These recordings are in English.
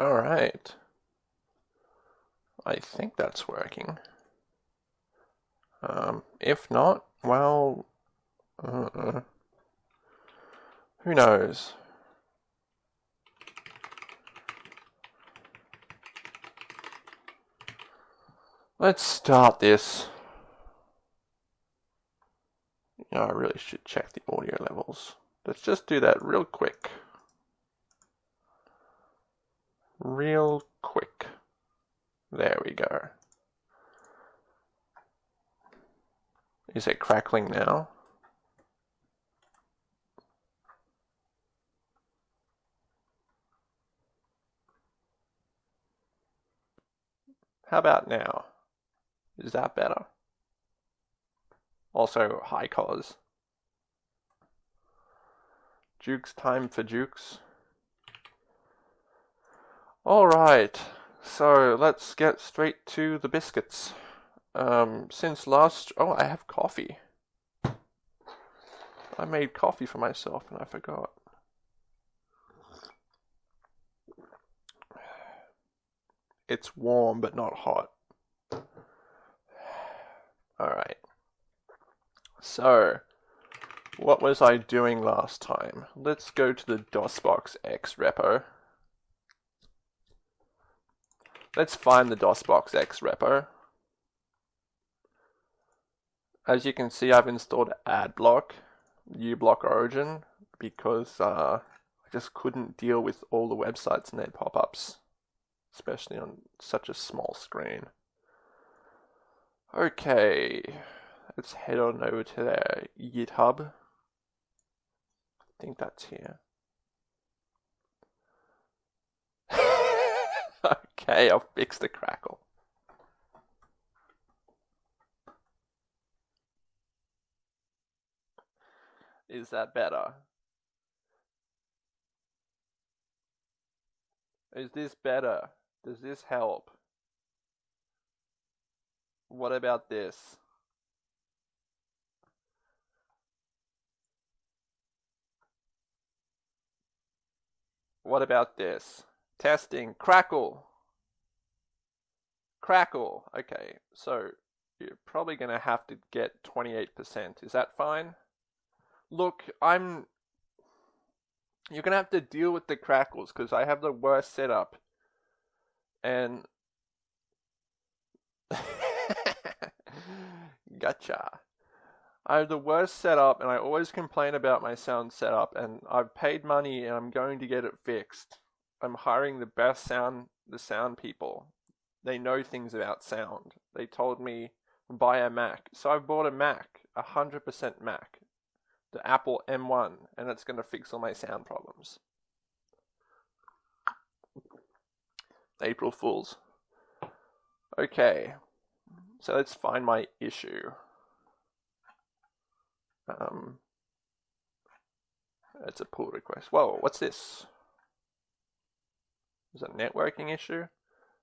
Alright. I think that's working. Um, if not, well, uh, who knows? Let's start this. You know, I really should check the audio levels. Let's just do that real quick. Real quick. There we go. Is it crackling now? How about now? Is that better? Also, high collars. Jukes time for Jukes. Alright, so let's get straight to the biscuits. Um, since last... Oh, I have coffee. I made coffee for myself and I forgot. It's warm but not hot. Alright. So, what was I doing last time? Let's go to the DOSBox X repo. Let's find the DOSBox X repo. As you can see, I've installed AdBlock, uBlock Origin, because uh, I just couldn't deal with all the websites and their pop-ups, especially on such a small screen. Okay, let's head on over to their GitHub. I think that's here. Okay, I'll fix the crackle. Is that better? Is this better? Does this help? What about this? What about this? Testing. Crackle. Crackle. Okay, so you're probably going to have to get 28%. Is that fine? Look, I'm... You're going to have to deal with the crackles because I have the worst setup. And... gotcha. I have the worst setup and I always complain about my sound setup and I've paid money and I'm going to get it fixed. I'm hiring the best sound the sound people. They know things about sound. They told me buy a Mac. So I've bought a Mac, a 100% Mac. The Apple M1 and it's going to fix all my sound problems. April Fools. Okay. So let's find my issue. Um, it's a pull request. Whoa, what's this? Is it a networking issue?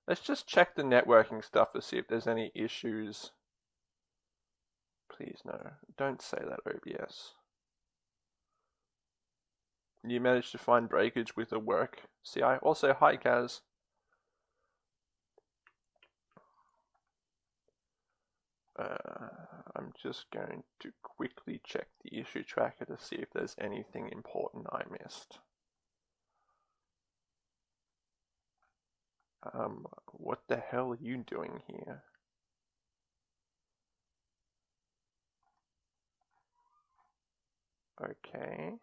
Let's just check the networking stuff to see if there's any issues. Please no, don't say that OBS. You managed to find breakage with the work CI. Also, hi Kaz. Uh, I'm just going to quickly check the issue tracker to see if there's anything important I missed. Um, what the hell are you doing here? Okay.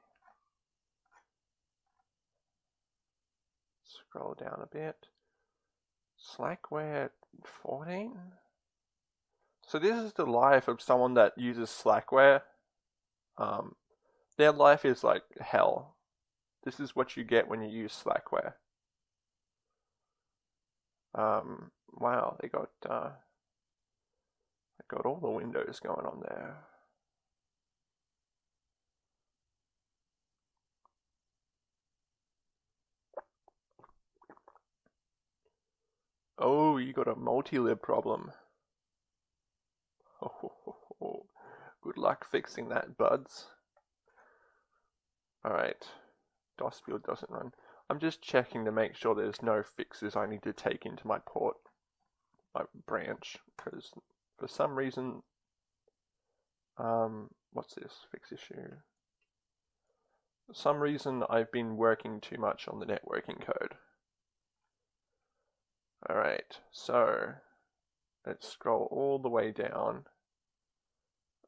Scroll down a bit. Slackware 14? So this is the life of someone that uses Slackware. Um, their life is like hell. This is what you get when you use Slackware. Um, wow, they got uh, they got all the windows going on there. Oh, you got a multi-lib problem. Oh, good luck fixing that, buds. Alright. DOS build doesn't run. I'm just checking to make sure there's no fixes I need to take into my port, my branch, because for some reason, um, what's this fix issue? For some reason I've been working too much on the networking code. Alright, so let's scroll all the way down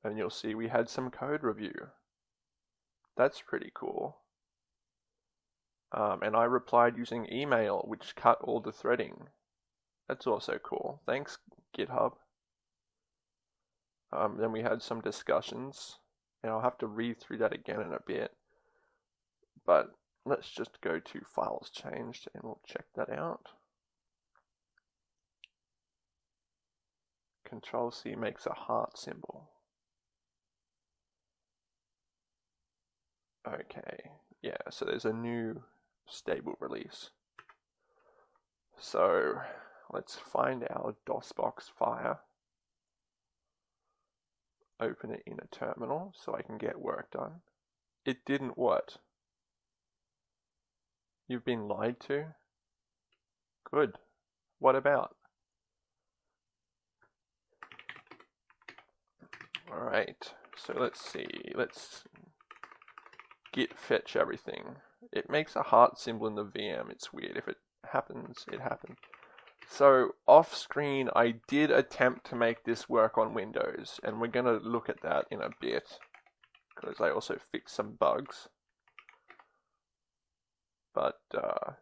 and you'll see we had some code review. That's pretty cool. Um, and I replied using email, which cut all the threading. That's also cool. Thanks, GitHub. Um, then we had some discussions, and I'll have to read through that again in a bit. But let's just go to files changed and we'll check that out. Control C makes a heart symbol. Okay, yeah, so there's a new stable release. So let's find our DOSBox fire, open it in a terminal so I can get work done. It didn't work. You've been lied to? Good. What about? Alright, so let's see, let's git fetch everything. It makes a heart symbol in the VM. It's weird. If it happens, it happens. So off screen, I did attempt to make this work on Windows, and we're going to look at that in a bit, because I also fixed some bugs. But, uh,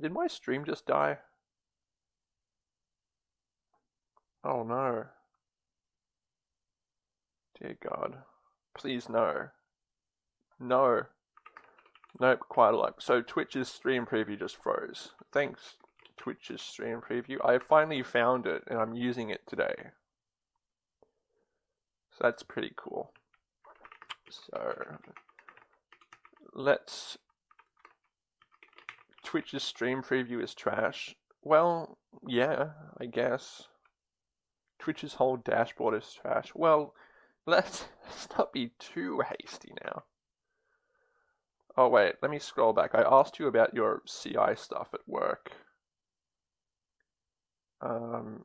Did my stream just die? Oh no. Dear God. Please no. No. Nope, quite a lot. So Twitch's stream preview just froze. Thanks, Twitch's stream preview. I finally found it and I'm using it today. So that's pretty cool. So let's Twitch's stream preview is trash. Well, yeah, I guess. Twitch's whole dashboard is trash. Well, let's, let's not be too hasty now. Oh wait, let me scroll back. I asked you about your CI stuff at work. Um,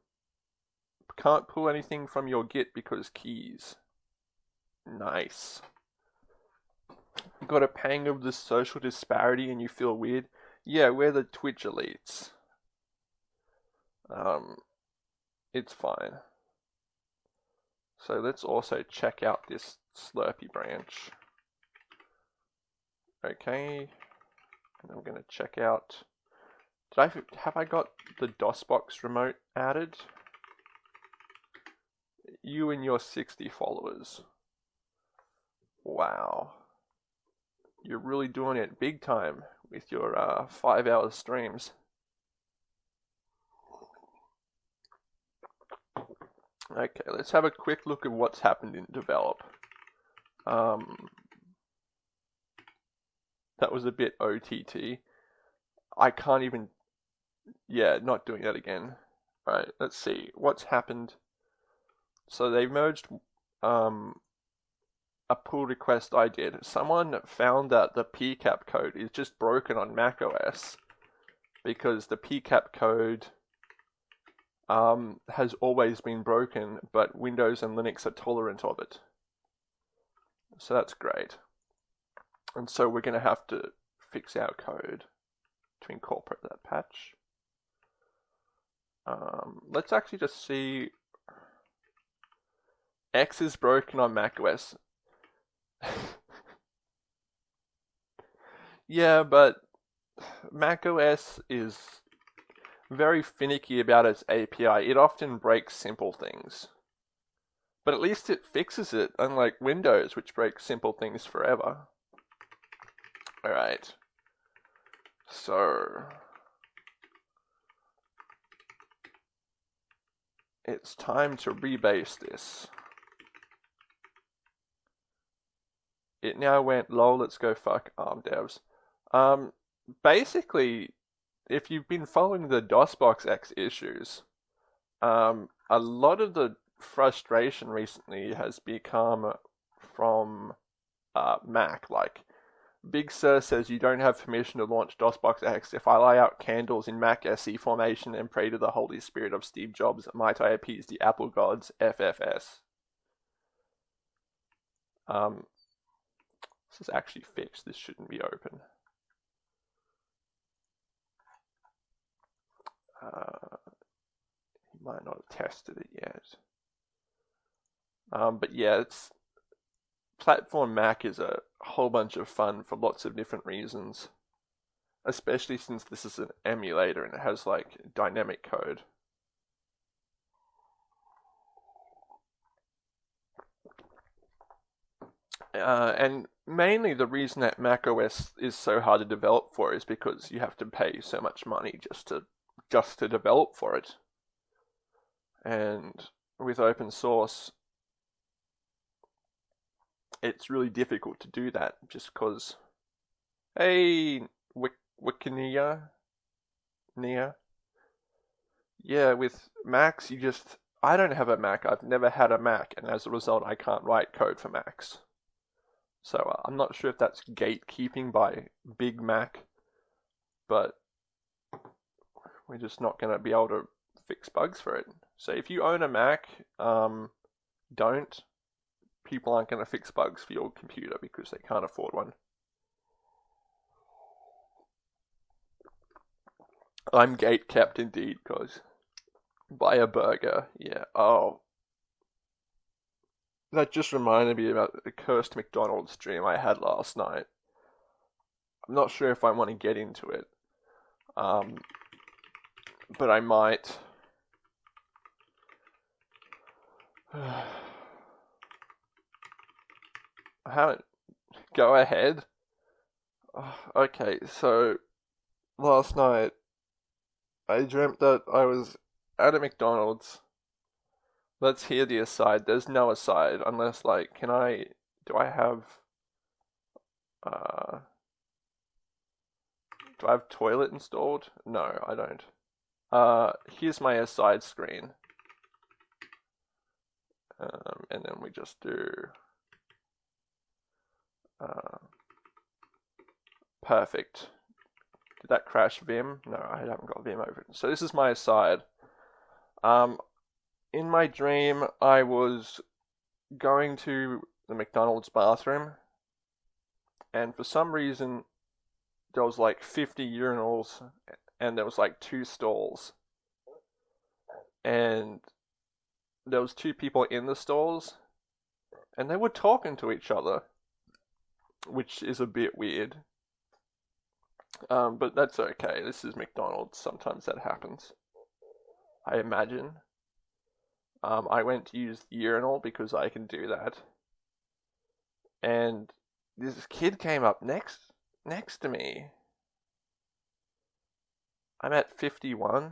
can't pull anything from your Git because keys. Nice. You got a pang of the social disparity and you feel weird? Yeah, we're the Twitch elites. Um, it's fine. So let's also check out this Slurpy branch. Okay, and I'm going to check out. Did I have I got the DOSBox remote added? You and your 60 followers. Wow. You're really doing it big time with your uh, five hour streams. Okay, let's have a quick look at what's happened in develop. Um, that was a bit OTT. I can't even, yeah, not doing that again. Right, let's see what's happened. So they merged um, a pull request I did. Someone found that the PCAP code is just broken on macOS because the PCAP code um, has always been broken, but Windows and Linux are tolerant of it. So that's great. And so we're going to have to fix our code to incorporate that patch. Um, let's actually just see. X is broken on macOS. yeah, but macOS is very finicky about its API. It often breaks simple things. But at least it fixes it, unlike Windows, which breaks simple things forever. Alright. So... It's time to rebase this. It now went, lol, let's go fuck ARM devs. Um, basically, if you've been following the DOSBox X issues, um, a lot of the frustration recently has become from uh, Mac. Like, Big Sur says you don't have permission to launch DOSBox X. If I lay out candles in Mac SE formation and pray to the Holy Spirit of Steve Jobs, might I appease the Apple gods? FFS. Um, this is actually fixed. This shouldn't be open. Uh, he might not have tested it yet. Um, but yeah, it's platform Mac is a whole bunch of fun for lots of different reasons, especially since this is an emulator and it has like dynamic code. Uh, and mainly the reason that macOS is so hard to develop for is because you have to pay so much money just to just to develop for it. And with open source, it's really difficult to do that just because. Hey, Wikinia, Nia. Yeah, with Macs, you just. I don't have a Mac. I've never had a Mac, and as a result, I can't write code for Macs. So uh, I'm not sure if that's gatekeeping by Big Mac, but we're just not going to be able to fix bugs for it. So if you own a Mac, um, don't people aren't going to fix bugs for your computer because they can't afford one. I'm gate kept indeed, cause buy a burger. Yeah. Oh, that just reminded me about the cursed McDonald's dream I had last night. I'm not sure if I want to get into it, um, but I might. I haven't. Go ahead. Okay, so last night I dreamt that I was at a McDonald's. Let's hear the aside. There's no aside unless, like, can I. Do I have. Uh. Do I have toilet installed? No, I don't. Uh, here's my aside screen. Um, and then we just do uh, perfect. Did that crash Vim? No, I haven't got Vim open. So this is my aside. Um, in my dream, I was going to the McDonald's bathroom, and for some reason, there was like 50 urinals, and there was like two stalls, and there was two people in the stalls, and they were talking to each other which is a bit weird. Um, but that's okay. This is McDonald's. Sometimes that happens. I imagine. Um, I went to use the urinal because I can do that. And this kid came up next next to me. I'm at 51.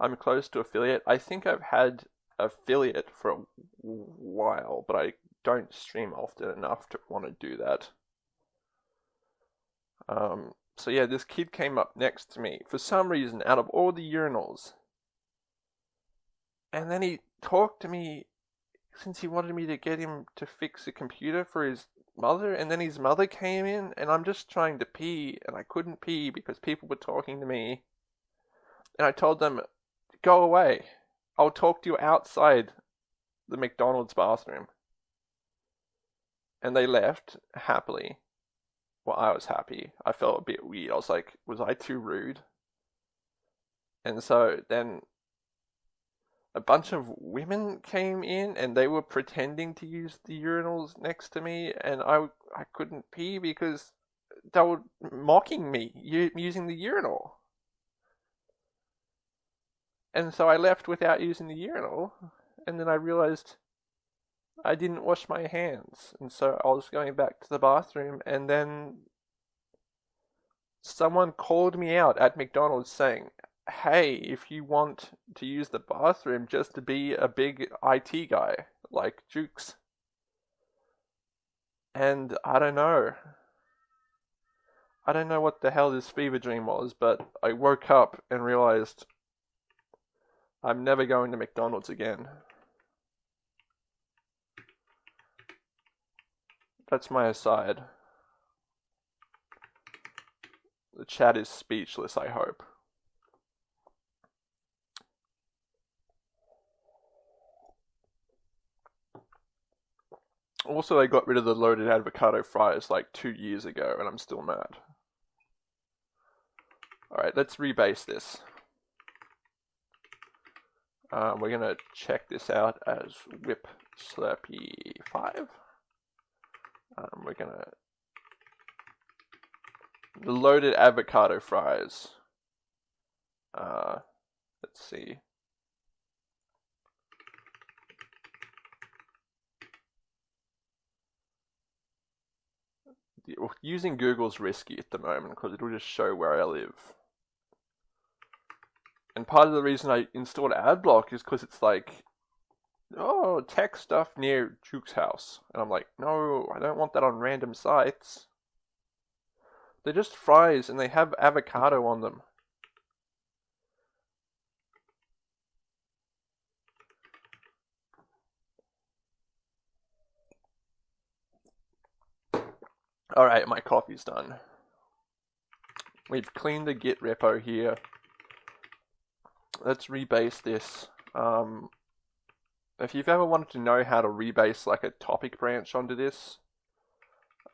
I'm close to affiliate. I think I've had affiliate for a while, but I don't stream often enough to want to do that. Um, so yeah, this kid came up next to me for some reason out of all the urinals. And then he talked to me since he wanted me to get him to fix a computer for his mother. And then his mother came in, and I'm just trying to pee, and I couldn't pee because people were talking to me. And I told them, go away. I'll talk to you outside the McDonald's bathroom and they left happily. Well, I was happy. I felt a bit weird. I was like, was I too rude? And so then a bunch of women came in and they were pretending to use the urinals next to me and I, I couldn't pee because they were mocking me using the urinal. And so I left without using the urinal and then I realized I didn't wash my hands, and so I was going back to the bathroom, and then someone called me out at McDonald's saying, Hey, if you want to use the bathroom, just to be a big IT guy like Jukes. And I don't know. I don't know what the hell this fever dream was, but I woke up and realized I'm never going to McDonald's again. That's my aside. The chat is speechless, I hope. Also, they got rid of the loaded avocado fries like two years ago, and I'm still mad. Alright, let's rebase this. Um, we're going to check this out as whip slurpee 5. Um, we're going to... The loaded avocado fries. Uh, let's see. Using Google's risky at the moment because it'll just show where I live. And part of the reason I installed AdBlock is because it's like, oh, tech stuff near Duke's house. And I'm like, no, I don't want that on random sites. They're just fries and they have avocado on them. Alright, my coffee's done. We've cleaned the git repo here let's rebase this. Um, if you've ever wanted to know how to rebase like a topic branch onto this,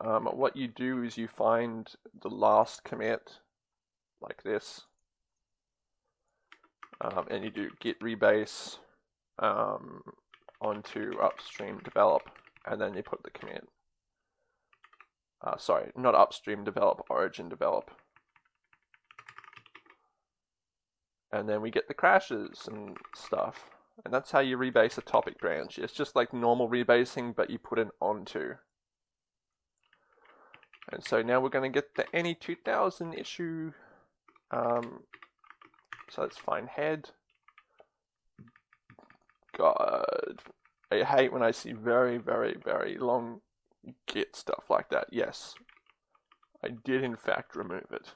um, what you do is you find the last commit like this, um, and you do git rebase um, onto upstream develop, and then you put the commit. Uh, sorry, not upstream develop, origin develop. and then we get the crashes and stuff. And that's how you rebase a topic branch. It's just like normal rebasing, but you put an onto. And so now we're going to get the NE2000 issue. Um, so let's find head. God, I hate when I see very, very, very long git stuff like that. Yes, I did in fact remove it.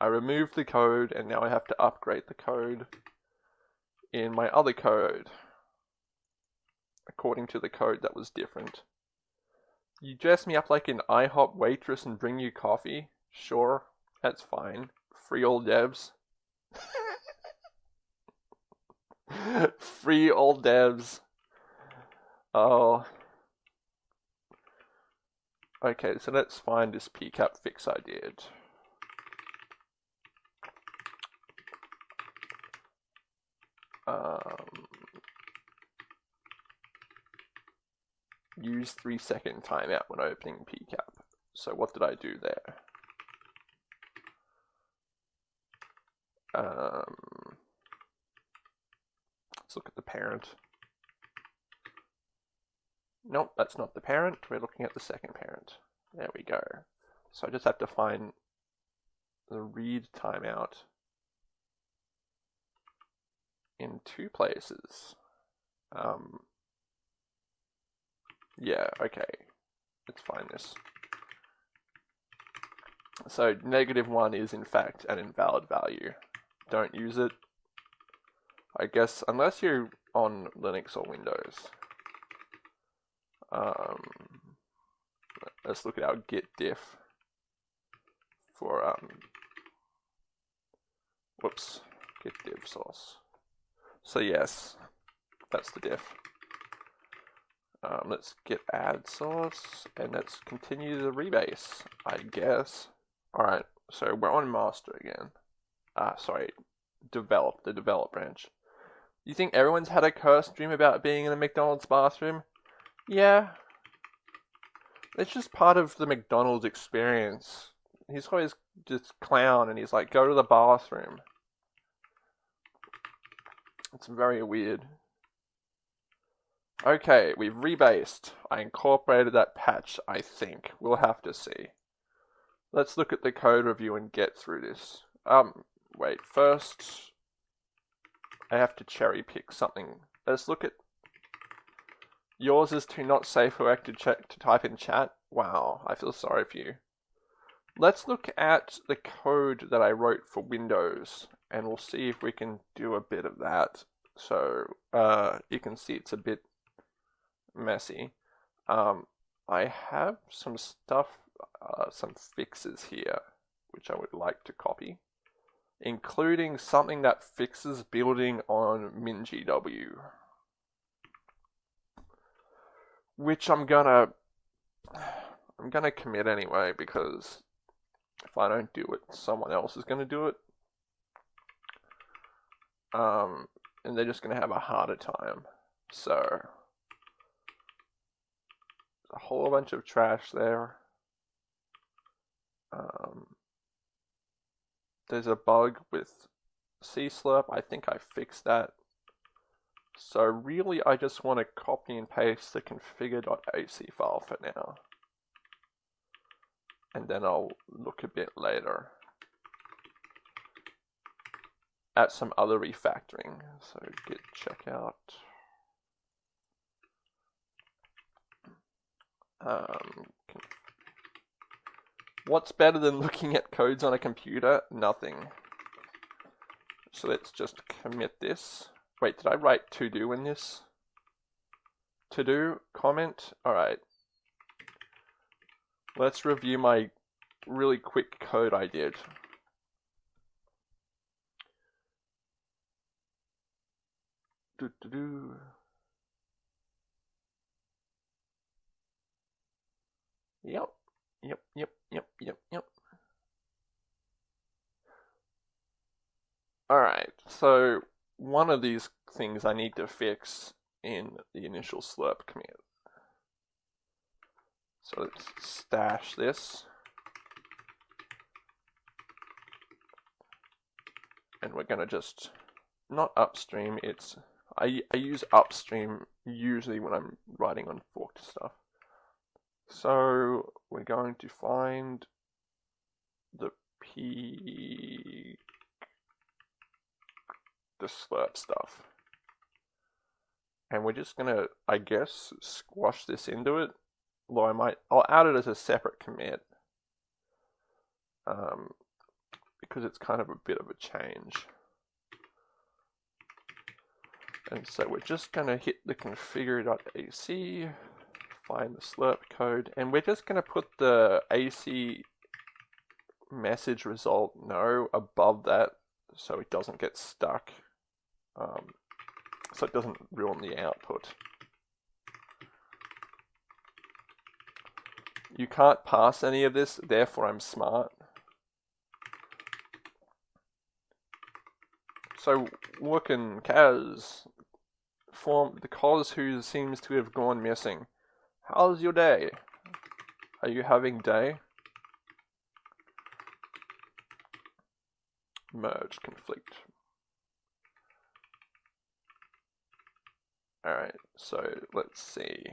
I removed the code and now I have to upgrade the code in my other code according to the code that was different. You dress me up like an IHOP waitress and bring you coffee? Sure, that's fine. Free old devs. Free old devs. Oh. Okay, so let's find this PCAP fix I did. Um, use three second timeout when opening PCAP. So what did I do there? Um, let's look at the parent. Nope, that's not the parent. We're looking at the second parent. There we go. So I just have to find the read timeout in two places. Um, yeah, okay. Let's find this. So negative 1 is in fact an invalid value. Don't use it. I guess unless you're on Linux or Windows. Um, let's look at our git diff for um, whoops, git diff source. So yes, that's the diff. Um, let's get add source and let's continue the rebase, I guess. Alright, so we're on master again. Ah, sorry, develop, the develop branch. You think everyone's had a cursed dream about being in a McDonald's bathroom? Yeah. It's just part of the McDonald's experience. He's always just clown and he's like, go to the bathroom. It's very weird. Okay, we've rebased. I incorporated that patch, I think. We'll have to see. Let's look at the code review and get through this. Um, wait, first I have to cherry pick something. Let's look at yours is to not say for to, check, to type in chat. Wow, I feel sorry for you. Let's look at the code that I wrote for Windows and we'll see if we can do a bit of that. So uh, you can see it's a bit messy. Um, I have some stuff, uh, some fixes here, which I would like to copy, including something that fixes building on MinGW, which I'm gonna, I'm gonna commit anyway because if I don't do it, someone else is gonna do it. Um, and they're just gonna have a harder time. So a whole bunch of trash there. Um, there's a bug with CSlurp. I think I fixed that. So really, I just want to copy and paste the configure.ac file for now. And then I'll look a bit later at some other refactoring. So git checkout. Um, what's better than looking at codes on a computer? Nothing. So let's just commit this. Wait, did I write to do in this? To do comment? Alright. Let's review my really quick code I did. Do, do, do. Yep. Yep, yep, yep, yep, yep. Alright, so one of these things I need to fix in the initial slirp command. So let's stash this. And we're going to just, not upstream, it's, I, I use upstream usually when I'm writing on forked stuff. So we're going to find the P the slirp stuff. And we're just gonna, I guess, squash this into it. Although I might, I'll add it as a separate commit. Um, because it's kind of a bit of a change. And so we're just gonna hit the configure.ac find the slirp code and we're just going to put the AC message result no above that so it doesn't get stuck um, so it doesn't ruin the output. You can't pass any of this, therefore I'm smart. So looking Kaz form the cause who seems to have gone missing. How's your day? Are you having day? Merge conflict. Alright, so let's see.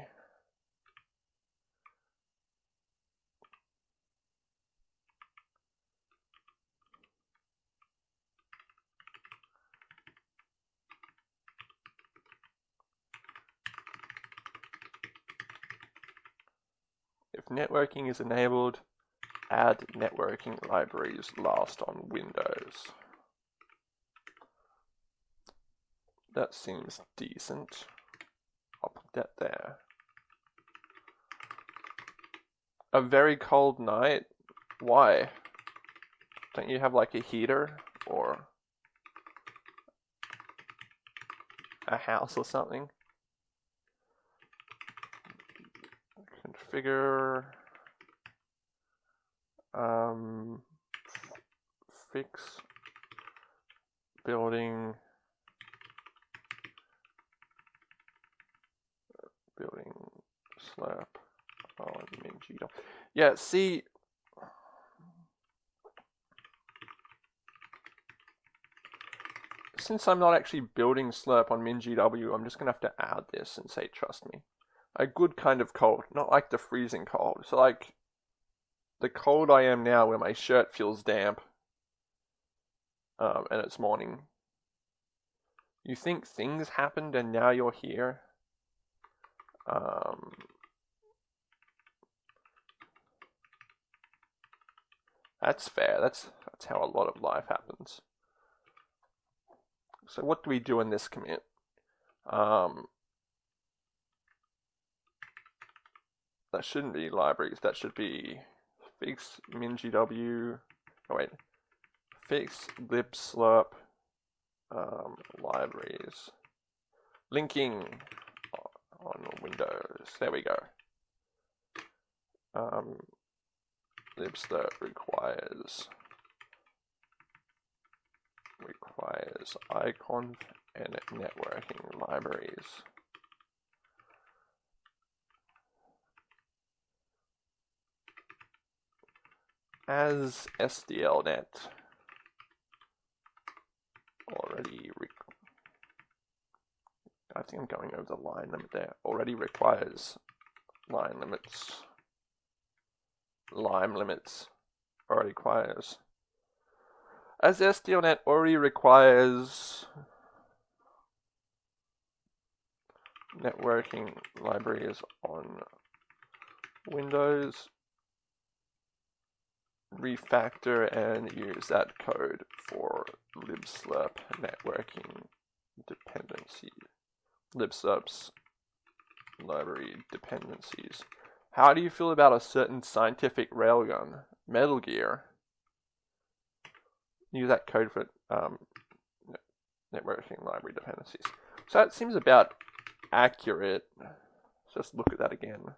If networking is enabled, add networking libraries last on Windows. That seems decent. That there. A very cold night? Why? Don't you have like a heater or a house or something? configure um, fix building building slirp on MinGW. Yeah, see since I'm not actually building slirp on MinGW, I'm just gonna have to add this and say trust me a good kind of cold, not like the freezing cold. So like the cold I am now where my shirt feels damp um, and it's morning. You think things happened and now you're here? Um, that's fair. That's that's how a lot of life happens. So what do we do in this commit? Um, that shouldn't be libraries. That should be fix mingw. Oh wait, fix libslirp um, libraries. Linking on Windows. There we go. Um, libslirp requires requires iconv and networking libraries. As SDLNet already I think I'm going over the line limit there. Already requires line limits. Lime limits already requires. As SDLNet already requires networking libraries on Windows, refactor and use that code for libslirp networking dependency libslirps library dependencies. How do you feel about a certain scientific railgun, Metal Gear? Use that code for um, networking library dependencies. So that seems about accurate. Let's just look at that again.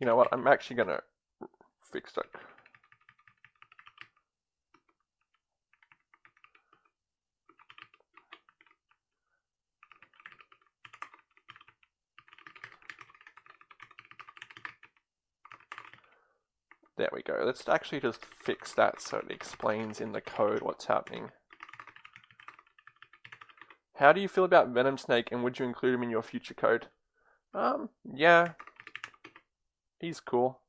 You know what? I'm actually going to fix that. There we go. Let's actually just fix that so it explains in the code what's happening. How do you feel about Venom Snake and would you include him in your future code? Um, yeah, He's cool.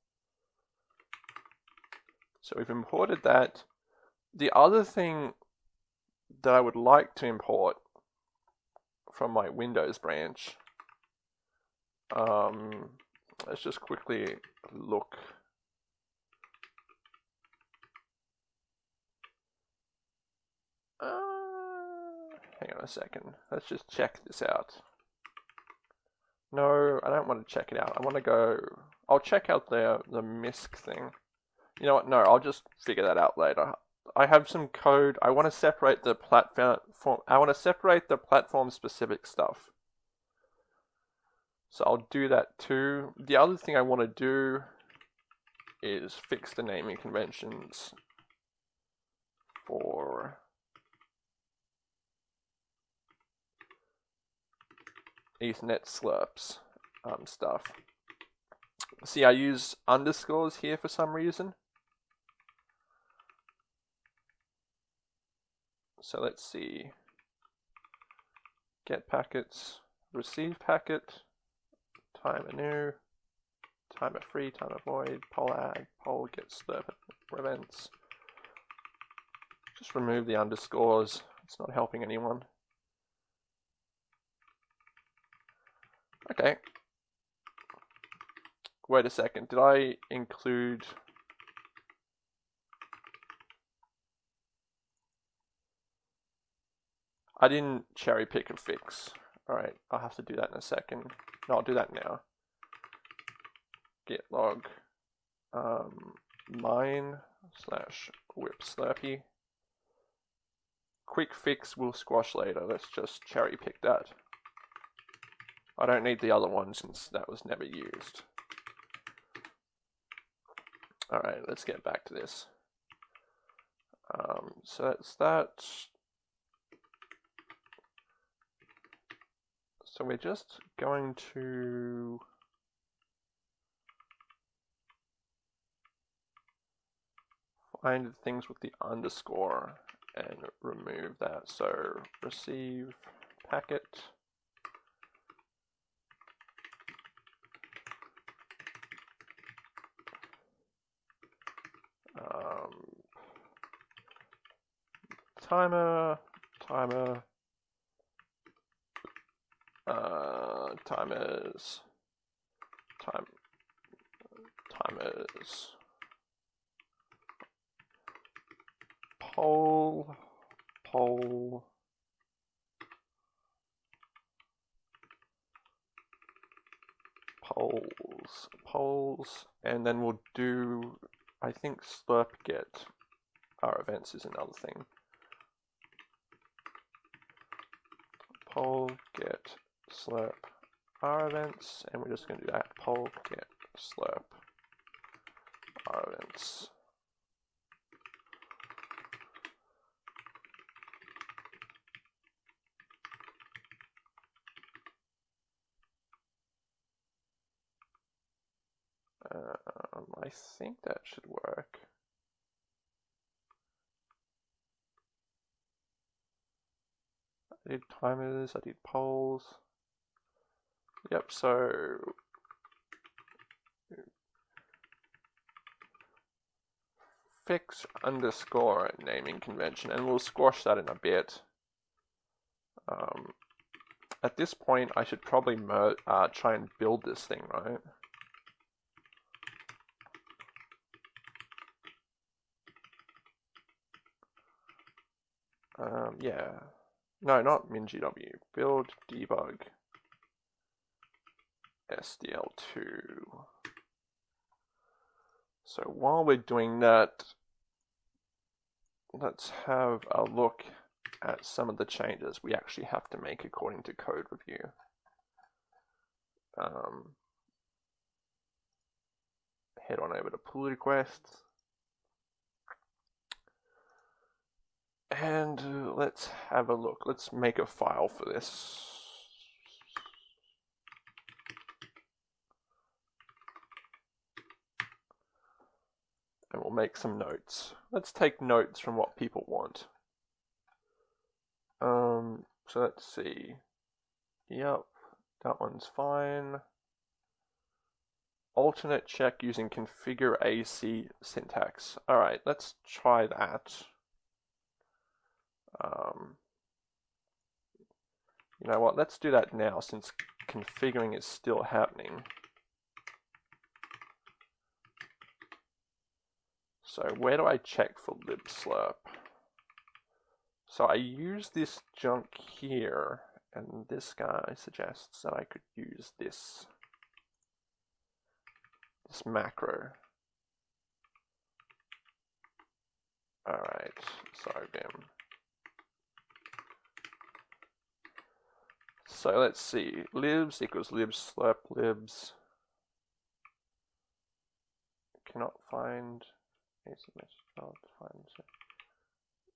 So we've imported that. The other thing that I would like to import from my Windows branch, um, let's just quickly look. Uh, hang on a second. Let's just check this out. No, I don't want to check it out. I want to go I'll check out the the MISC thing. You know what? No, I'll just figure that out later. I have some code. I want to separate the platform. I want to separate the platform specific stuff. So I'll do that too. The other thing I want to do is fix the naming conventions for Ethernet slirps um, stuff. See, I use underscores here for some reason. So let's see. Get packets, receive packet, time new, timer free, timer void, poll ag, poll get slurp prevents. Just remove the underscores. It's not helping anyone. Okay, Wait a second, did I include... I didn't cherry pick and fix. Alright, I'll have to do that in a second. No, I'll do that now. Git log um, mine slash whip slurpy. Quick fix will squash later. Let's just cherry pick that. I don't need the other one since that was never used. All right, let's get back to this. Um, so that's that. So we're just going to find things with the underscore and remove that. So receive packet. Um, timer, timer, uh, timers, time timers. Poll poll. Polls polls. And then we'll do I think slirp get our events is another thing. Poll get slirp our events and we're just going to do that. Poll get slirp our events Um, I think that should work. I did timers, I did polls. Yep, so fix underscore naming convention, and we'll squash that in a bit. Um, at this point, I should probably uh, try and build this thing, right? Um, yeah. No, not MinGW. Build debug SDL2. So while we're doing that, let's have a look at some of the changes we actually have to make according to code review. Um, head on over to pull requests. And uh, let's have a look. Let's make a file for this. And we'll make some notes. Let's take notes from what people want. Um, so let's see. Yep, that one's fine. Alternate check using configure AC syntax. Alright, let's try that. Um, you know what, let's do that now since configuring is still happening. So where do I check for libslirp? So I use this junk here, and this guy suggests that I could use this, this macro. Alright, sorry Vim. So let's see, libs equals libs slirp libs. Cannot find cannot find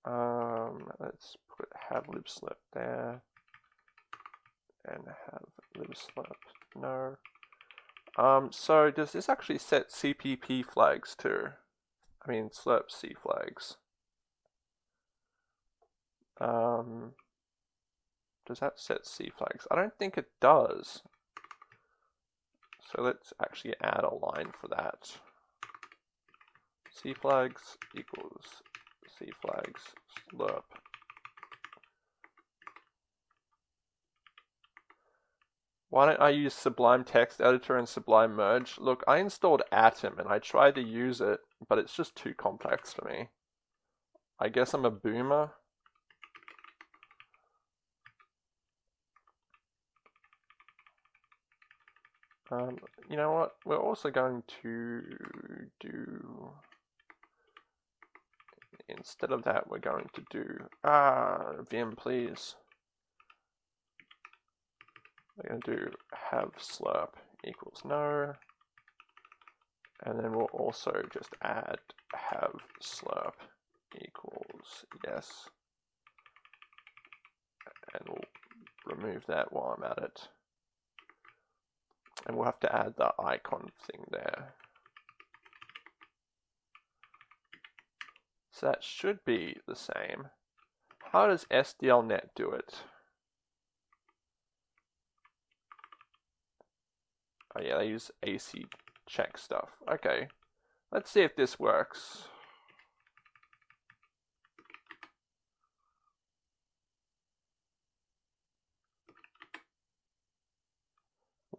um let's put have libslirp there and have libslirp no. Um so does this actually set CPP flags too? I mean slirp C flags. Um does that set C flags? I don't think it does. So let's actually add a line for that. C flags equals C flags slirp. Why don't I use Sublime Text Editor and Sublime Merge? Look, I installed Atom and I tried to use it, but it's just too complex for me. I guess I'm a boomer. Um, you know what? We're also going to do, instead of that, we're going to do, ah, Vim, please. We're going to do have slirp equals no. And then we'll also just add have slirp equals yes. And we'll remove that while I'm at it. And we'll have to add the icon thing there. So that should be the same. How does SDLNet do it? Oh yeah, they use AC check stuff. Okay, let's see if this works.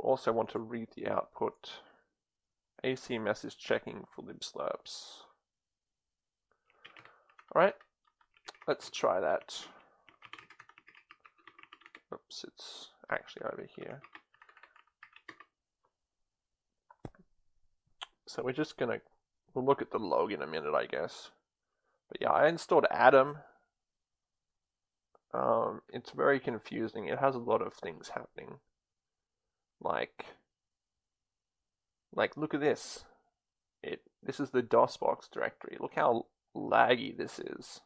Also want to read the output. AC message checking for libslirps. Alright, let's try that. Oops, it's actually over here. So we're just gonna, we'll look at the log in a minute, I guess. But yeah, I installed Atom. Um, it's very confusing. It has a lot of things happening. Like, like look at this. It this is the DOSBox directory. Look how laggy this is.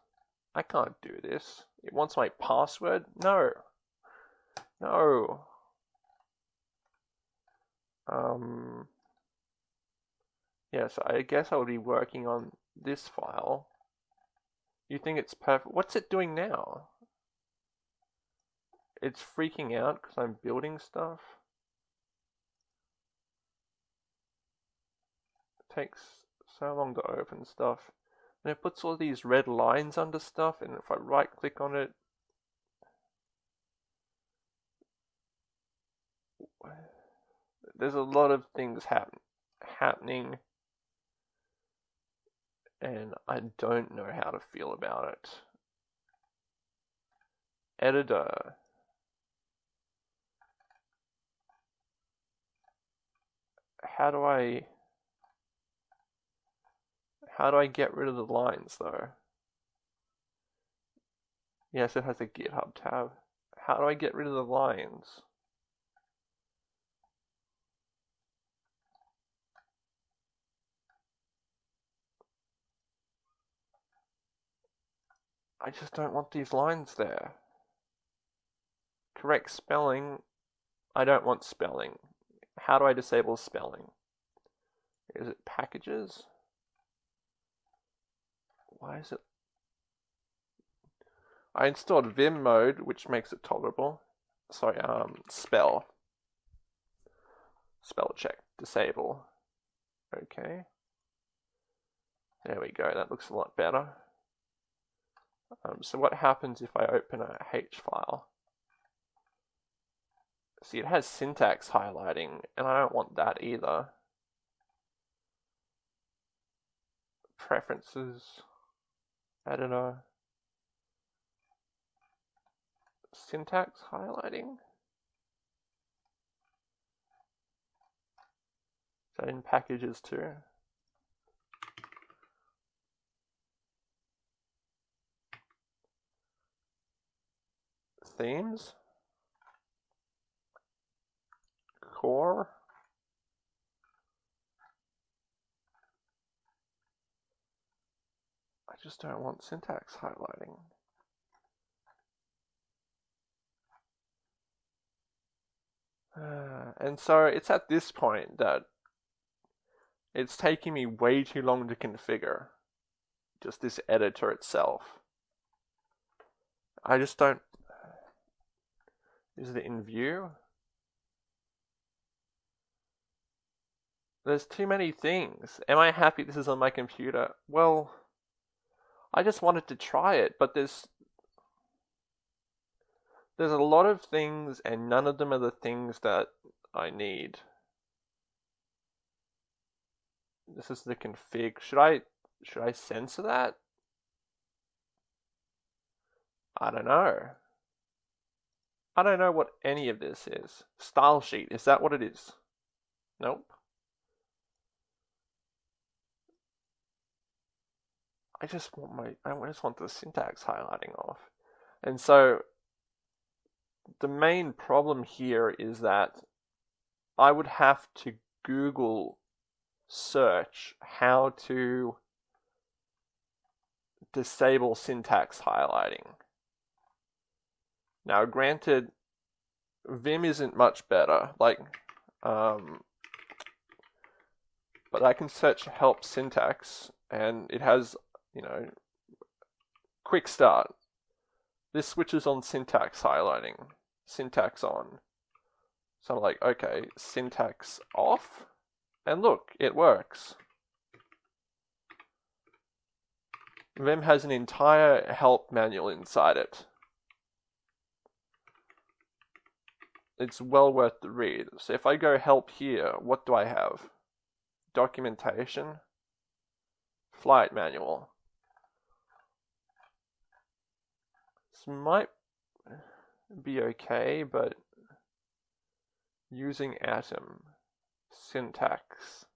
I can't do this. It wants my password? No. No. Um, yes, I guess I'll be working on this file. You think it's perfect? What's it doing now? It's freaking out because I'm building stuff. Takes so long to open stuff. And it puts all these red lines under stuff, and if I right click on it, there's a lot of things happen happening and I don't know how to feel about it. Editor. How do I how do I get rid of the lines though? Yes, it has a GitHub tab. How do I get rid of the lines? I just don't want these lines there. Correct spelling. I don't want spelling. How do I disable spelling? Is it packages? Why is it? I installed Vim mode, which makes it tolerable. Sorry, um, spell. Spell check, disable. Okay. There we go, that looks a lot better. Um, so what happens if I open a H file? See, it has syntax highlighting, and I don't want that either. Preferences, editor, syntax highlighting. That in packages too? themes. Core. Just don't want syntax highlighting. Uh, and so it's at this point that it's taking me way too long to configure just this editor itself. I just don't is it in view? There's too many things. Am I happy this is on my computer? Well, I just wanted to try it, but there's there's a lot of things and none of them are the things that I need. This is the config. Should I should I censor that? I don't know. I don't know what any of this is. Style sheet, is that what it is? Nope. I just want my, I just want the syntax highlighting off. And so the main problem here is that I would have to Google search how to disable syntax highlighting. Now, granted, Vim isn't much better, like, um, but I can search help syntax, and it has, you know, quick start. This switches on syntax highlighting, syntax on. So I'm like, okay, syntax off, and look, it works. Vim has an entire help manual inside it. it's well worth the read. So if I go help here, what do I have? Documentation, flight manual. Might be okay, but using atom, syntax,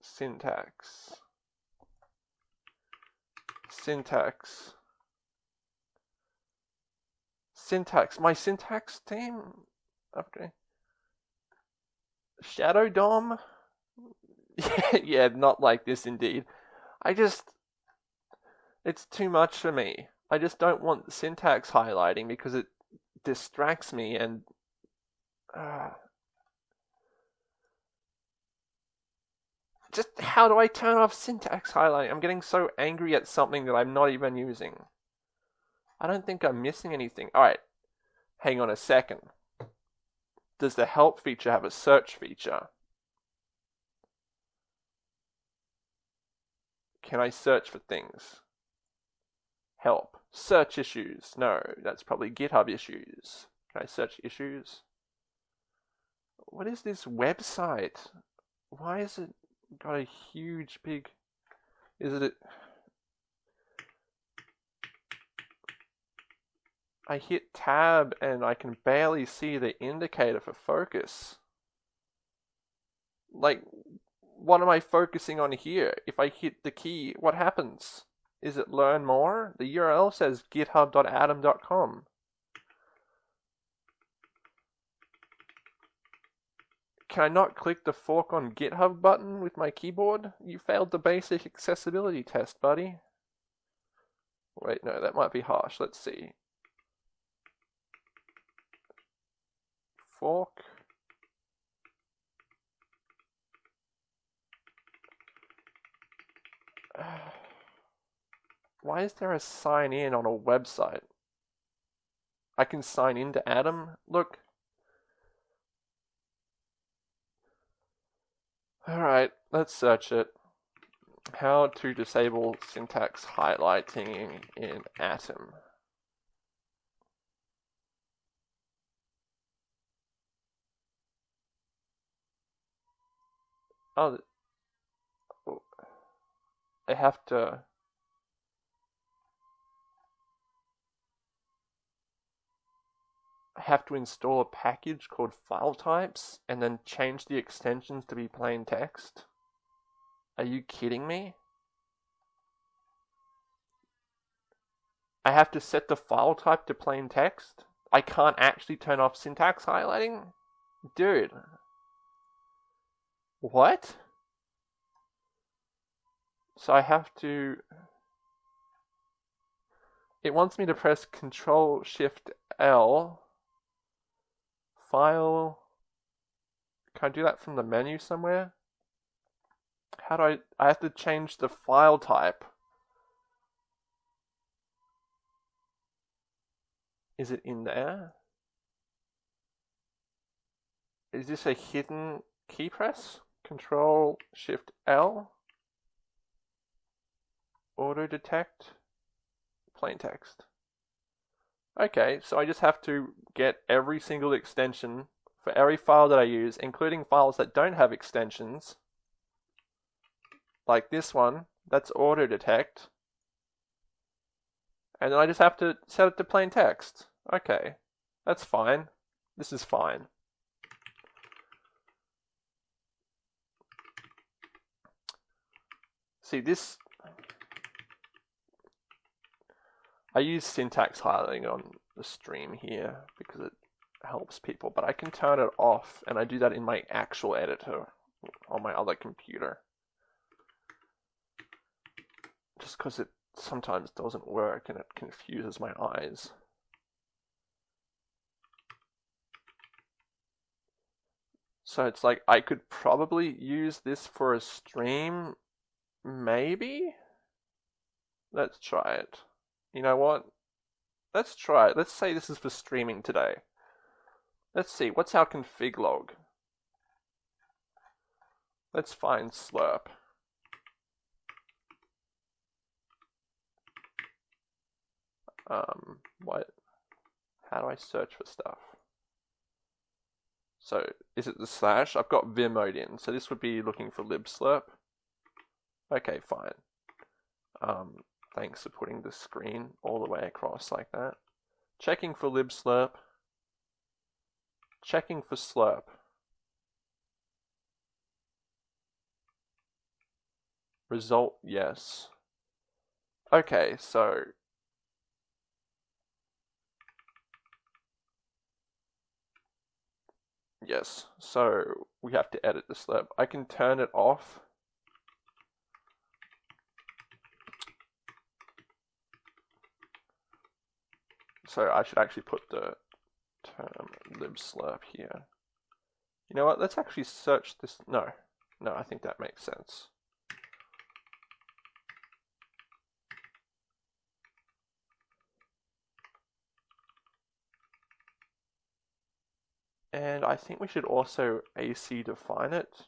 syntax, syntax, syntax, my syntax team, okay, Shadow Dom, yeah, not like this indeed. I just, it's too much for me. I just don't want the syntax highlighting because it distracts me and uh, just how do I turn off syntax highlighting? I'm getting so angry at something that I'm not even using. I don't think I'm missing anything. Alright, hang on a second. Does the help feature have a search feature? Can I search for things? Help. Search issues. No, that's probably GitHub issues. Can I search issues? What is this website? Why is it got a huge big... Is it... I hit tab and I can barely see the indicator for focus. Like, what am I focusing on here? If I hit the key, what happens? Is it learn more? The URL says github.atom.com. Can I not click the fork on GitHub button with my keyboard? You failed the basic accessibility test, buddy. Wait, no, that might be harsh. Let's see. Fork. Why is there a sign in on a website? I can sign in to Atom. Look. Alright, let's search it. How to disable syntax highlighting in Atom. Oh, oh I have to have to install a package called file types and then change the extensions to be plain text? Are you kidding me? I have to set the file type to plain text? I can't actually turn off syntax highlighting? Dude. What? So I have to... It wants me to press Control Shift L file. Can I do that from the menu somewhere? How do I, I have to change the file type. Is it in there? Is this a hidden key press? Control Shift L. Auto detect. Plain text. Okay, so I just have to get every single extension for every file that I use, including files that don't have extensions, like this one, that's auto detect. And then I just have to set it to plain text. Okay, that's fine. This is fine. See, this I use syntax highlighting on the stream here because it helps people, but I can turn it off and I do that in my actual editor on my other computer. Just because it sometimes doesn't work and it confuses my eyes. So it's like I could probably use this for a stream, maybe? Let's try it. You know what? Let's try it. Let's say this is for streaming today. Let's see, what's our config log? Let's find slirp. Um, what? how do I search for stuff? So is it the slash? I've got vim mode in, so this would be looking for libslirp. Okay, fine. Um, thanks for putting the screen all the way across like that. Checking for libslirp. Checking for slirp. Result, yes. Okay, so Yes, so we have to edit the slirp. I can turn it off. So I should actually put the term libslirp here. You know what, let's actually search this. No, no, I think that makes sense. And I think we should also AC define it.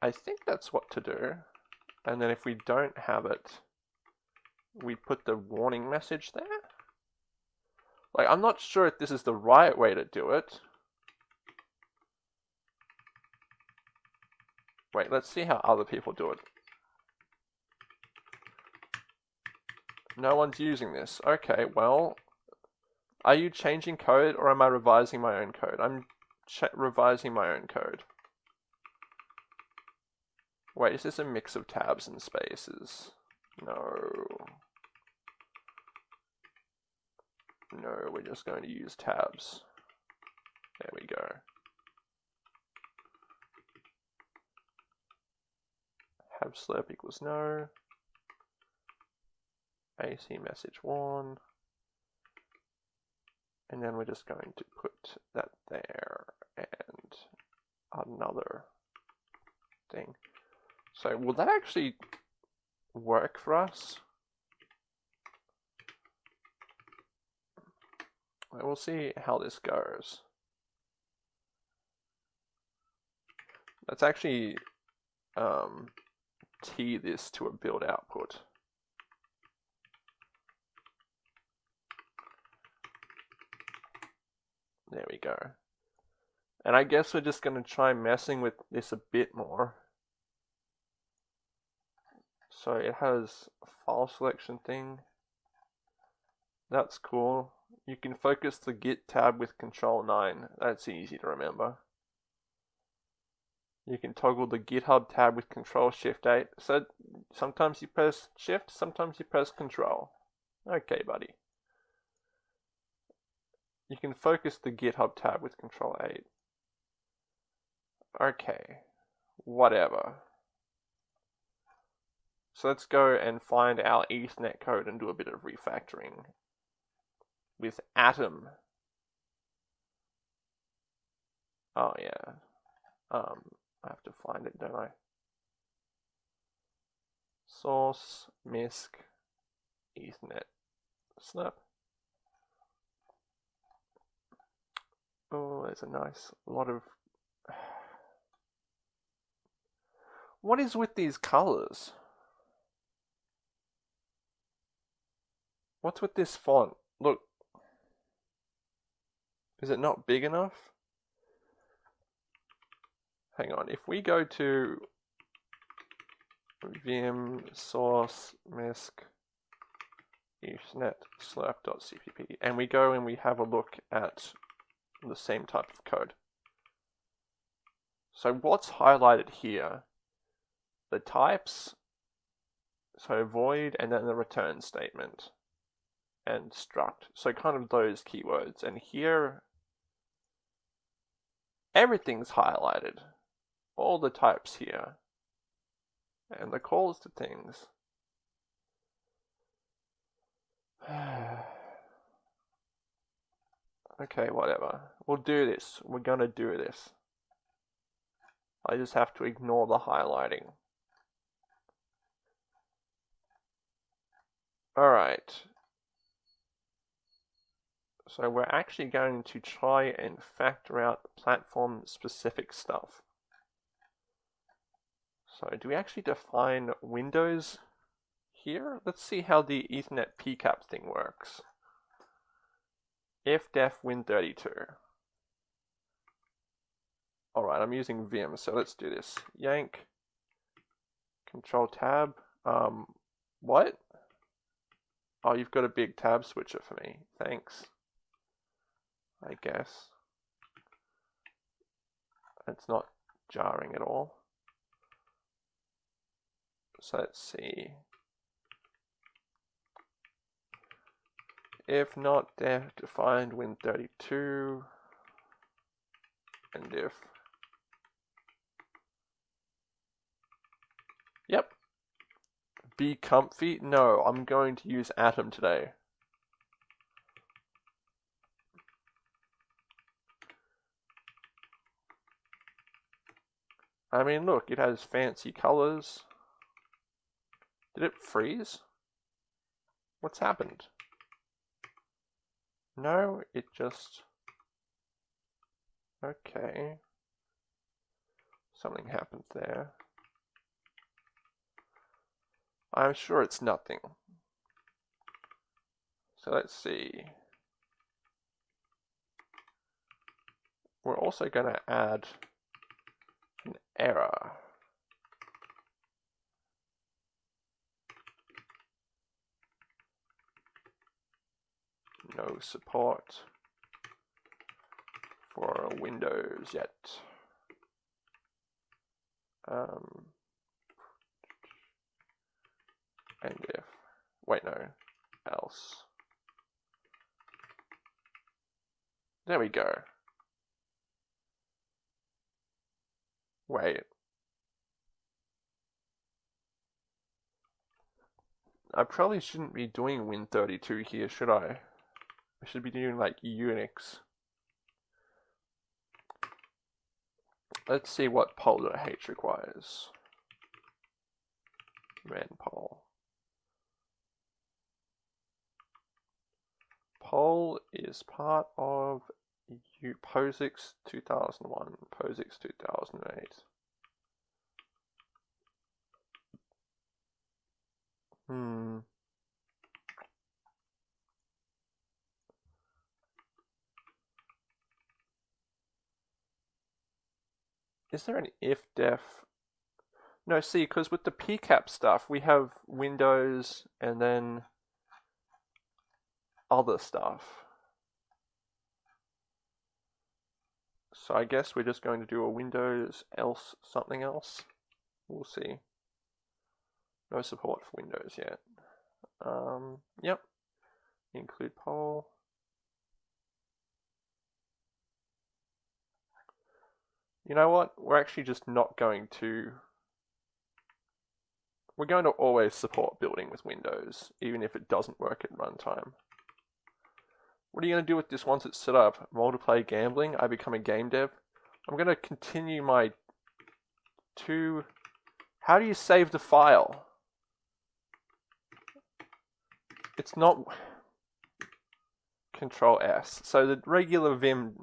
I think that's what to do. And then if we don't have it, we put the warning message there. Like, I'm not sure if this is the right way to do it. Wait, let's see how other people do it. No one's using this. Okay, well, are you changing code or am I revising my own code? I'm revising my own code. Wait, is this a mix of tabs and spaces? No. No, we're just going to use tabs. There we go. Have slirp equals no. AC message one. And then we're just going to put that there and another thing. So will that actually work for us? We'll see how this goes. Let's actually um, tee this to a build output. There we go. And I guess we're just going to try messing with this a bit more. So it has file selection thing. That's cool. You can focus the Git tab with Control 9. That's easy to remember. You can toggle the GitHub tab with Control Shift 8. So sometimes you press Shift, sometimes you press Control. Okay, buddy. You can focus the GitHub tab with Control 8. Okay, whatever. So let's go and find our Ethernet code and do a bit of refactoring with Atom. Oh yeah, um, I have to find it, don't I? Source, MISC, Ethernet, snap. Oh, there's a nice lot of. What is with these colors? What's with this font? Look. Is it not big enough? Hang on, if we go to vim source misc ethernet slirp.cpp and we go and we have a look at the same type of code. So what's highlighted here, the types, so void and then the return statement and struct. So kind of those keywords. And here, everything's highlighted. All the types here. And the calls to things. Okay, whatever. We'll do this. We're gonna do this. I just have to ignore the highlighting. Alright. So we're actually going to try and factor out platform specific stuff. So do we actually define Windows here. Let's see how the Ethernet PCAP thing works. If def win32. Alright, I'm using Vim, so let's do this. Yank, control tab. Um, what? Oh, you've got a big tab switcher for me. Thanks. I guess. It's not jarring at all. So let's see. If not def defined win32 and if Yep. Be comfy? No, I'm going to use Atom today. I mean, look, it has fancy colors. Did it freeze? What's happened? No, it just... Okay. Something happened there. I'm sure it's nothing. So let's see. We're also going to add error. no support for Windows yet. Um, and if, wait no, else. There we go. Wait. I probably shouldn't be doing Win32 here, should I? I should be doing like Unix. Let's see what poll.h requires. Manpol. Poll is part of POSIX 2001, POSIX 2008. Hmm. Is there an if def? No, see, because with the PCAP stuff, we have Windows and then other stuff. So I guess we're just going to do a Windows else something else. We'll see. No support for Windows yet. Um, yep. Include poll. You know what? We're actually just not going to... We're going to always support building with Windows, even if it doesn't work at runtime. What are you going to do with this once it's set up? Multiplayer gambling? I become a game dev? I'm going to continue my two... How do you save the file? It's not... Control S. So the regular Vim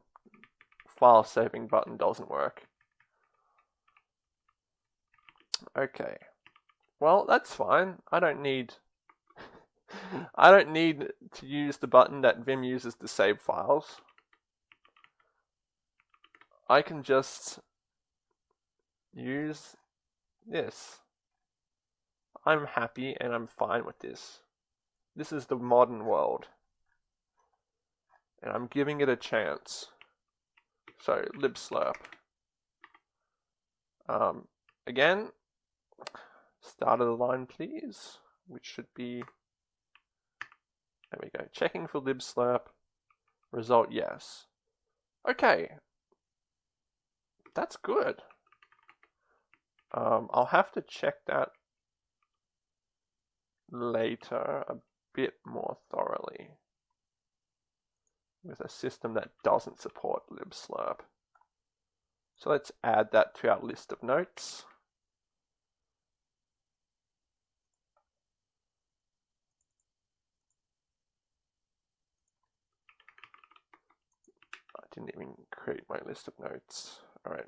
file saving button doesn't work. Okay. Well, that's fine. I don't need I don't need to use the button that Vim uses to save files. I can just use this. I'm happy and I'm fine with this. This is the modern world. And I'm giving it a chance. So, libslirp. Um, again, start of the line, please, which should be, there we go, checking for libslirp, result yes. Okay, that's good. Um, I'll have to check that later a bit more thoroughly with a system that doesn't support libslirp. So let's add that to our list of notes. Didn't even create my list of notes. All right.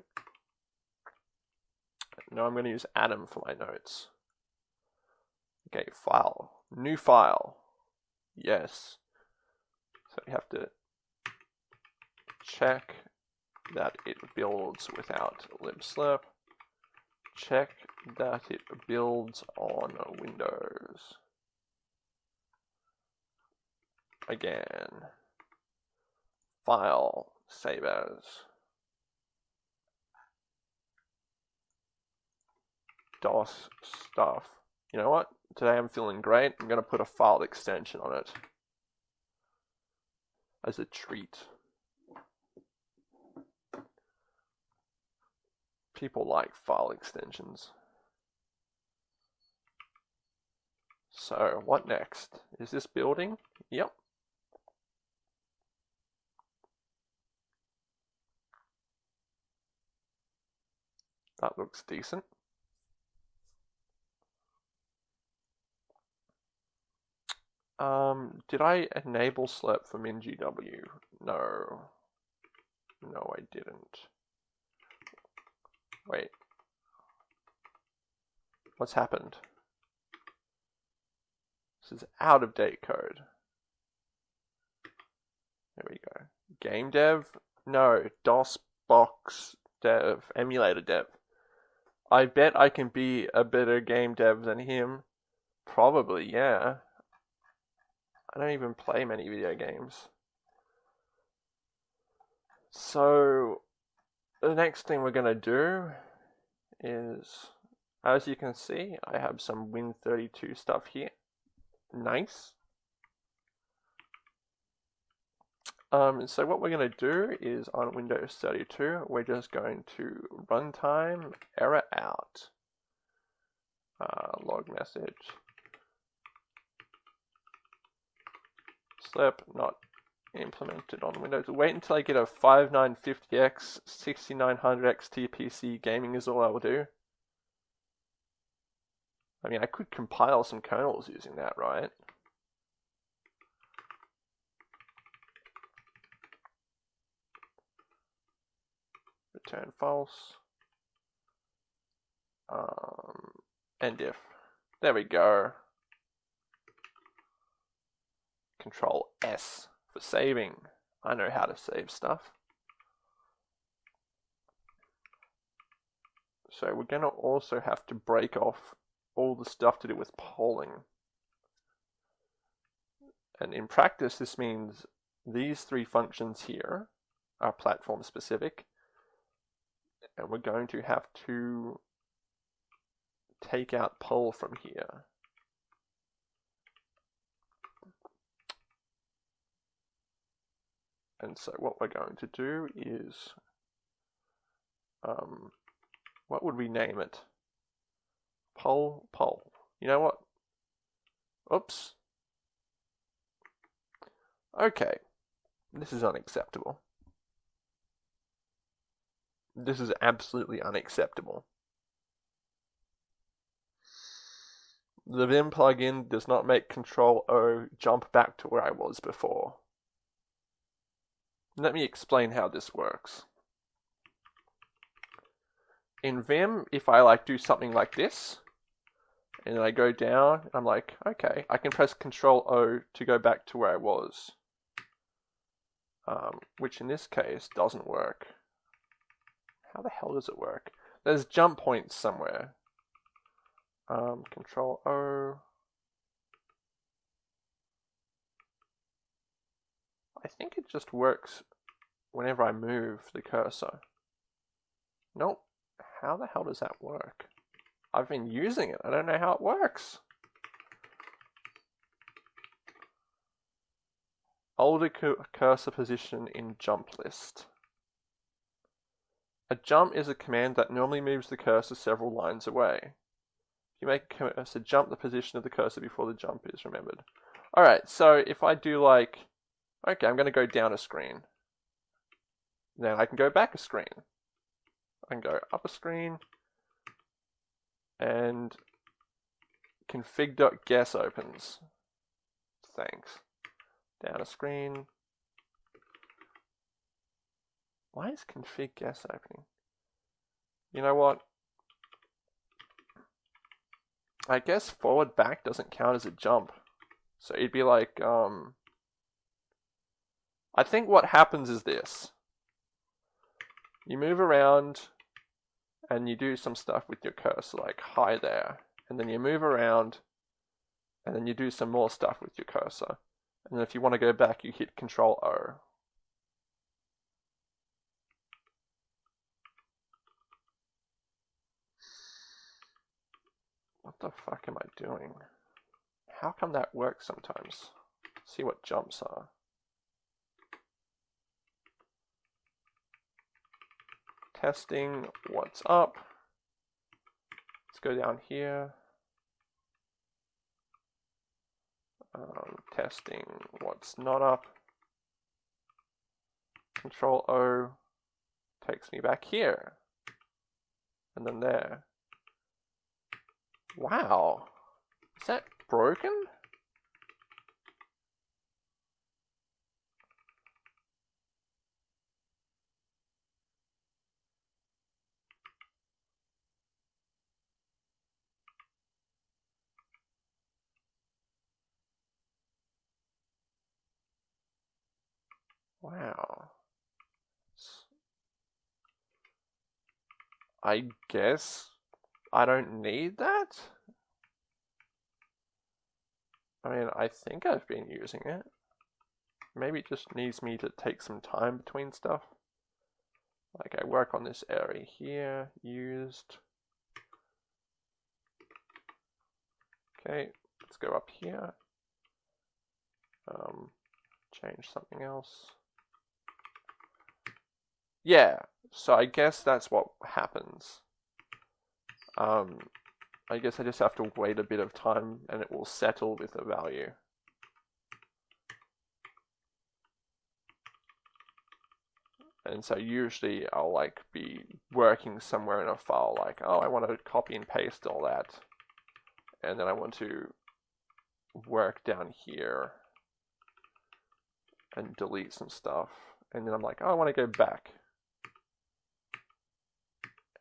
Now I'm going to use Atom for my notes. Okay, file. New file. Yes. So we have to check that it builds without libslirp. Check that it builds on Windows. Again. File. Save as. DOS stuff. You know what? Today I'm feeling great. I'm going to put a file extension on it as a treat. People like file extensions. So, what next? Is this building? Yep. That looks decent. Um, did I enable slirp for NGW? No. No, I didn't. Wait. What's happened? This is out of date code. There we go. Game dev? No. DOS box dev. Emulator dev. I bet I can be a better game dev than him. Probably, yeah. I don't even play many video games. So, the next thing we're going to do is, as you can see, I have some Win32 stuff here. Nice. Um, so what we're going to do is on Windows 32, we're just going to runtime error out uh, log message slirp not implemented on Windows. Wait until I get a 5950X 6900X TPC gaming is all I will do. I mean, I could compile some kernels using that, right? Return false. Um, and if. There we go. Control S for saving. I know how to save stuff. So we're going to also have to break off all the stuff to do with polling. And in practice, this means these three functions here are platform specific. And we're going to have to take out poll from here. And so what we're going to do is, um, what would we name it? Poll, poll. You know what? Oops. Okay. This is unacceptable. This is absolutely unacceptable. The Vim plugin does not make Control O jump back to where I was before. Let me explain how this works. In Vim, if I like do something like this, and then I go down, I'm like, okay, I can press Control O to go back to where I was. Um, which in this case doesn't work. How the hell does it work? There's jump points somewhere. Um, control O. I think it just works whenever I move the cursor. Nope. How the hell does that work? I've been using it. I don't know how it works. Older cursor position in jump list. A jump is a command that normally moves the cursor several lines away. If you make a cursor jump, the position of the cursor before the jump is remembered. Alright, so if I do like Okay, I'm going to go down a screen. Then I can go back a screen. I can go up a screen and config.guess opens. Thanks. Down a screen. Why is config guess opening? You know what? I guess forward back doesn't count as a jump. So it'd be like, um, I think what happens is this. You move around and you do some stuff with your cursor, like hi there. And then you move around and then you do some more stuff with your cursor. And then if you want to go back, you hit Control O. What the fuck am I doing? How come that works sometimes? See what jumps are. Testing what's up. Let's go down here. Um, testing what's not up. Control O takes me back here. And then there. Wow. Is that broken? Wow. I guess I don't need that? I mean, I think I've been using it. Maybe it just needs me to take some time between stuff. Like I work on this area here, used. Okay, let's go up here. Um, change something else. Yeah, so I guess that's what happens. Um, I guess I just have to wait a bit of time and it will settle with a value. And so usually I'll like be working somewhere in a file like, oh, I want to copy and paste all that. And then I want to work down here and delete some stuff. And then I'm like, oh, I want to go back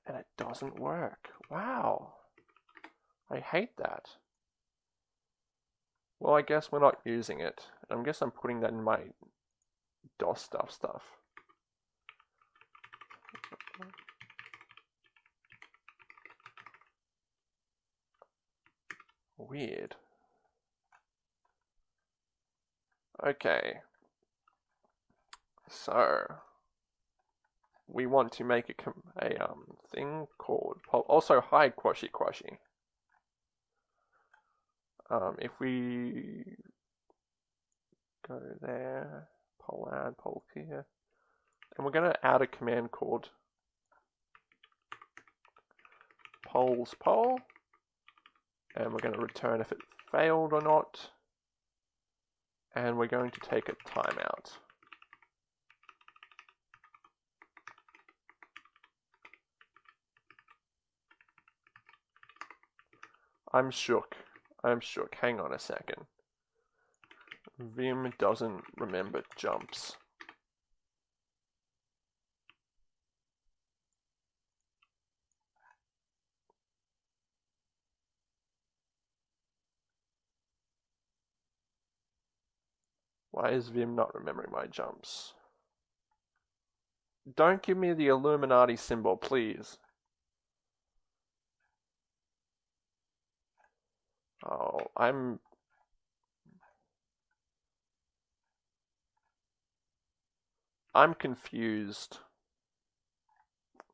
and it doesn't work. Wow. I hate that. Well, I guess we're not using it. I guess I'm putting that in my DOS stuff stuff. Weird. Okay. So, we want to make a, a um, thing called also hi Quashy Quashy. Um, if we go there, poll add, poll here, and we're going to add a command called polls poll, and we're going to return if it failed or not, and we're going to take a timeout. I'm shook. I'm shook. Hang on a second. Vim doesn't remember jumps. Why is Vim not remembering my jumps? Don't give me the Illuminati symbol, please. Oh, I'm I'm confused.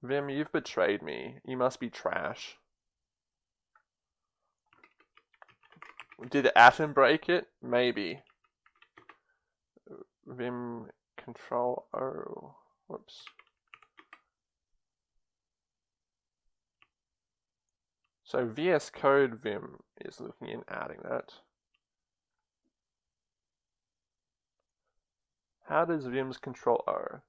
Vim, you've betrayed me. You must be trash. Did Atom break it? Maybe. Vim control O. Whoops. So VS Code Vim is looking in adding that. How does Vim's control O?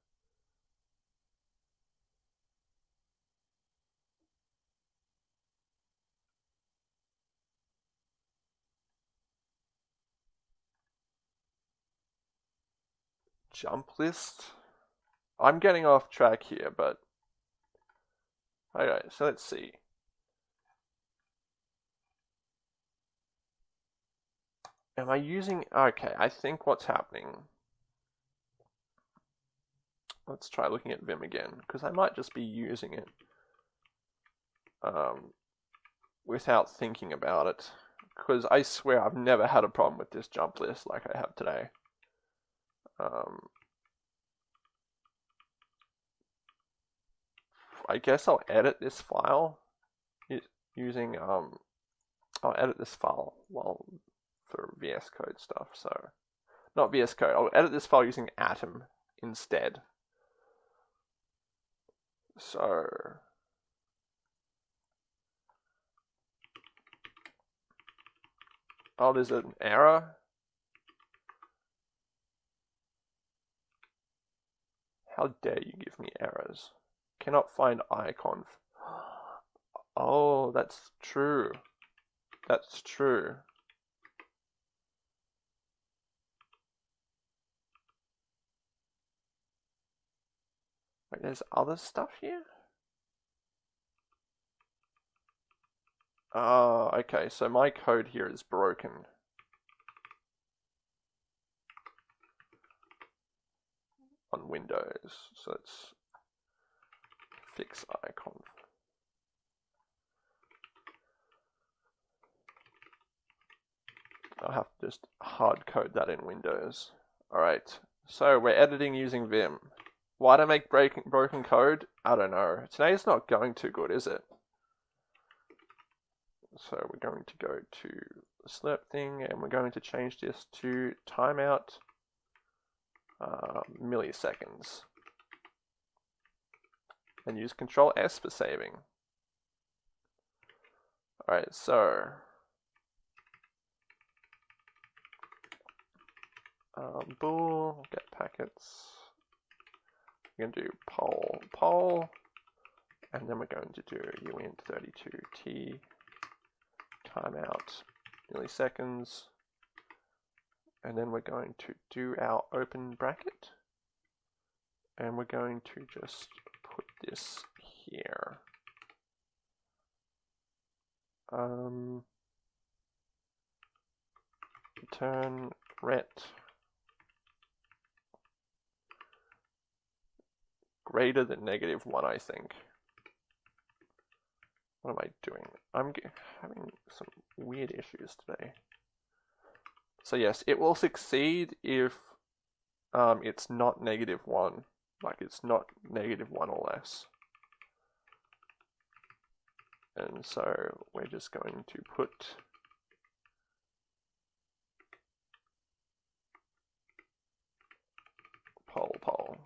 Jump list? I'm getting off track here, but... Okay, so let's see. Am I using... Okay, I think what's happening... Let's try looking at Vim again, because I might just be using it um, without thinking about it. Because I swear I've never had a problem with this jump list like I have today. Um, I guess I'll edit this file using um, I'll edit this file while for VS Code stuff. So not VS Code. I'll edit this file using Atom instead. So oh, there's an error. How dare you give me errors? Cannot find icon. Oh, that's true. That's true. There's other stuff here? Oh, okay, so my code here is broken. On Windows, so it's fix icon. I'll have to just hard code that in Windows. Alright, so we're editing using Vim. Why do I make break broken code? I don't know. Today's not going too good, is it? So we're going to go to the slirp thing and we're going to change this to timeout uh, milliseconds. And use Control S for saving. Alright, so um, bool get packets we're going to do poll poll, and then we're going to do uint32t timeout milliseconds, and then we're going to do our open bracket, and we're going to just put this here. Um, return ret greater than negative 1, I think. What am I doing? I'm having some weird issues today. So yes, it will succeed if um, it's not negative 1. Like it's not negative 1 or less. And so we're just going to put poll poll.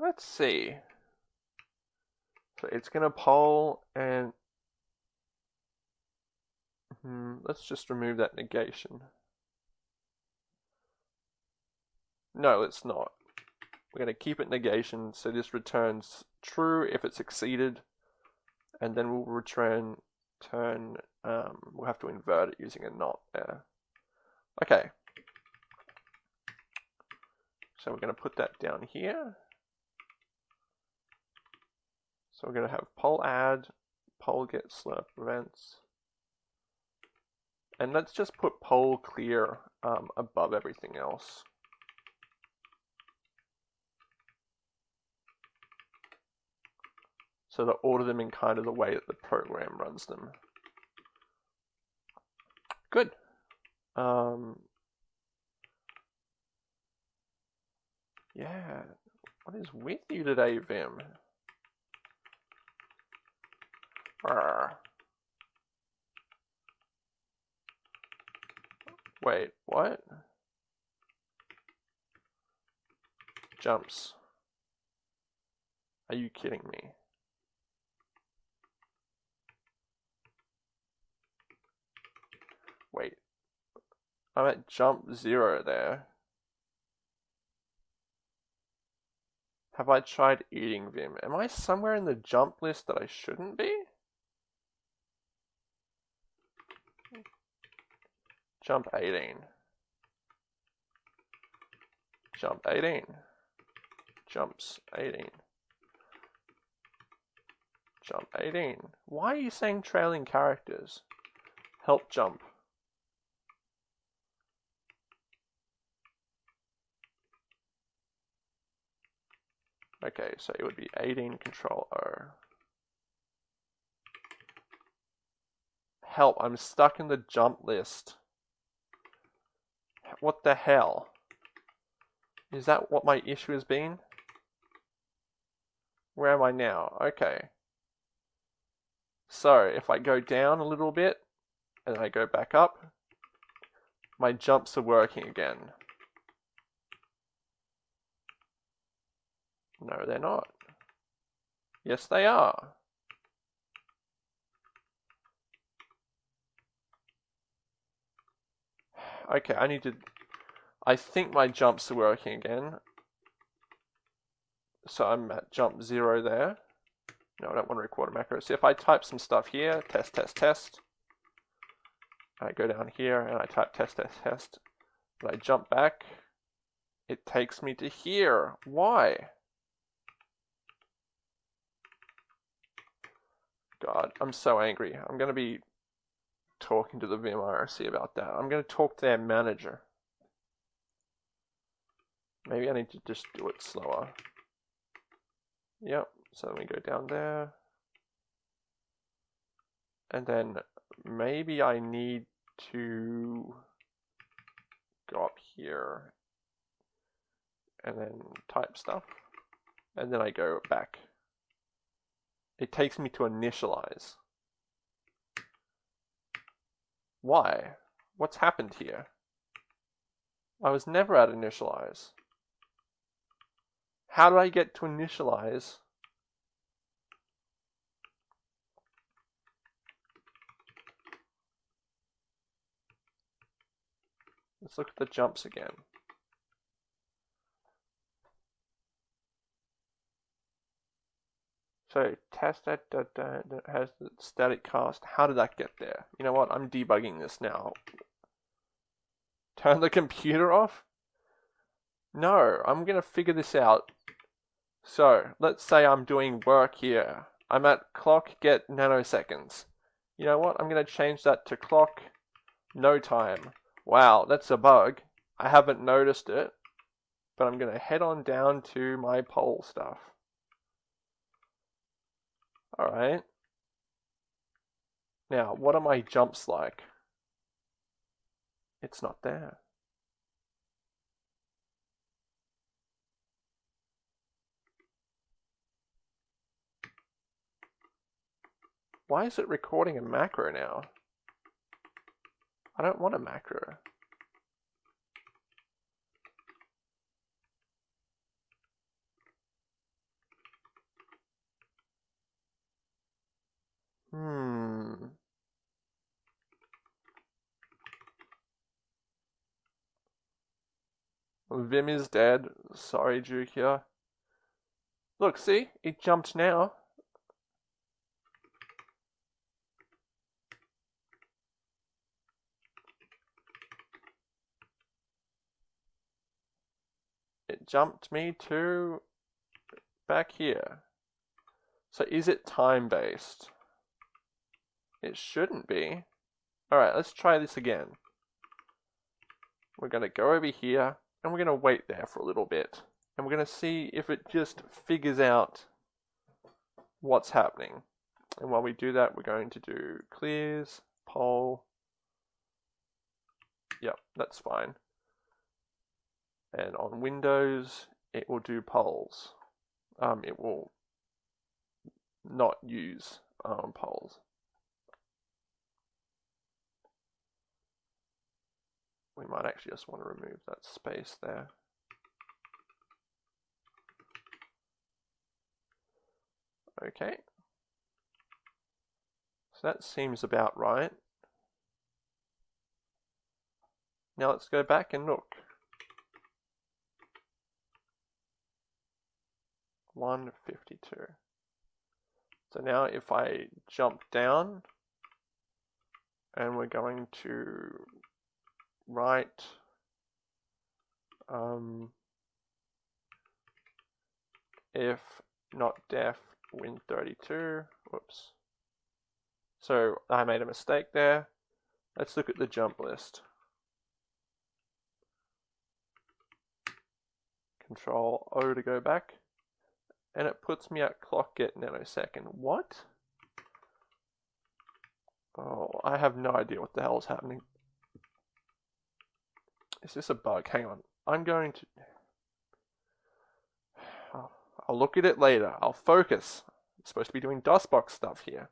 Let's see. So it's going to poll and hmm, let's just remove that negation. No, it's not. We're going to keep it negation so this returns true if it's exceeded and then we'll return turn um, we'll have to invert it using a not there. Okay. So we're going to put that down here. So we're going to have poll add, poll get slirp events. And let's just put poll clear um, above everything else. So to order them in kind of the way that the program runs them. Good. Um, yeah. What is with you today, Vim? Wait, what? Jumps. Are you kidding me? Wait. I'm at jump zero there. Have I tried eating Vim? Am I somewhere in the jump list that I shouldn't be? Jump 18. Jump 18. Jumps 18. jump 18. Why are you saying trailing characters? Help jump. Okay, so it would be 18 control O. Help, I'm stuck in the jump list. What the hell? Is that what my issue has been? Where am I now? Okay. So, if I go down a little bit, and I go back up, my jumps are working again. No, they're not. Yes, they are. Okay, I need to... I think my jumps are working again. So I'm at jump zero there. No, I don't want to record a macro. So if I type some stuff here, test, test, test. I go down here and I type test, test, test. But I jump back. It takes me to here. Why? God, I'm so angry. I'm going to be talking to the Vim IRC about that. I'm going to talk to their manager. Maybe I need to just do it slower. Yep, so let me go down there. And then maybe I need to go up here and then type stuff. And then I go back. It takes me to initialize. Why? What's happened here? I was never at initialize. How do I get to initialize? Let's look at the jumps again. So test that, that, that, has the static cast. How did that get there? You know what? I'm debugging this now. Turn the computer off? No, I'm going to figure this out. So, let's say I'm doing work here. I'm at clock get nanoseconds. You know what? I'm going to change that to clock no time. Wow, that's a bug. I haven't noticed it. But I'm going to head on down to my poll stuff. Alright. Now, what are my jumps like? It's not there. Why is it recording a macro now? I don't want a macro. Hmm. Vim is dead. Sorry, Jukia. Look, see? It jumped now. It jumped me to back here. So is it time-based? It shouldn't be. Alright, let's try this again. We're going to go over here, and we're going to wait there for a little bit. And we're going to see if it just figures out what's happening. And while we do that, we're going to do clears, poll. Yep, that's fine. And on Windows, it will do polls. Um, it will not use um, polls. We might actually just want to remove that space there. Okay. So that seems about right. Now let's go back and look. 152. So now if I jump down and we're going to right um, if not def win32 Whoops. So I made a mistake there. Let's look at the jump list. Control O to go back. And it puts me at clock get nanosecond. What? Oh, I have no idea what the hell is happening. Is this a bug? Hang on. I'm going to... I'll look at it later. I'll focus. I'm supposed to be doing DOSBox stuff here.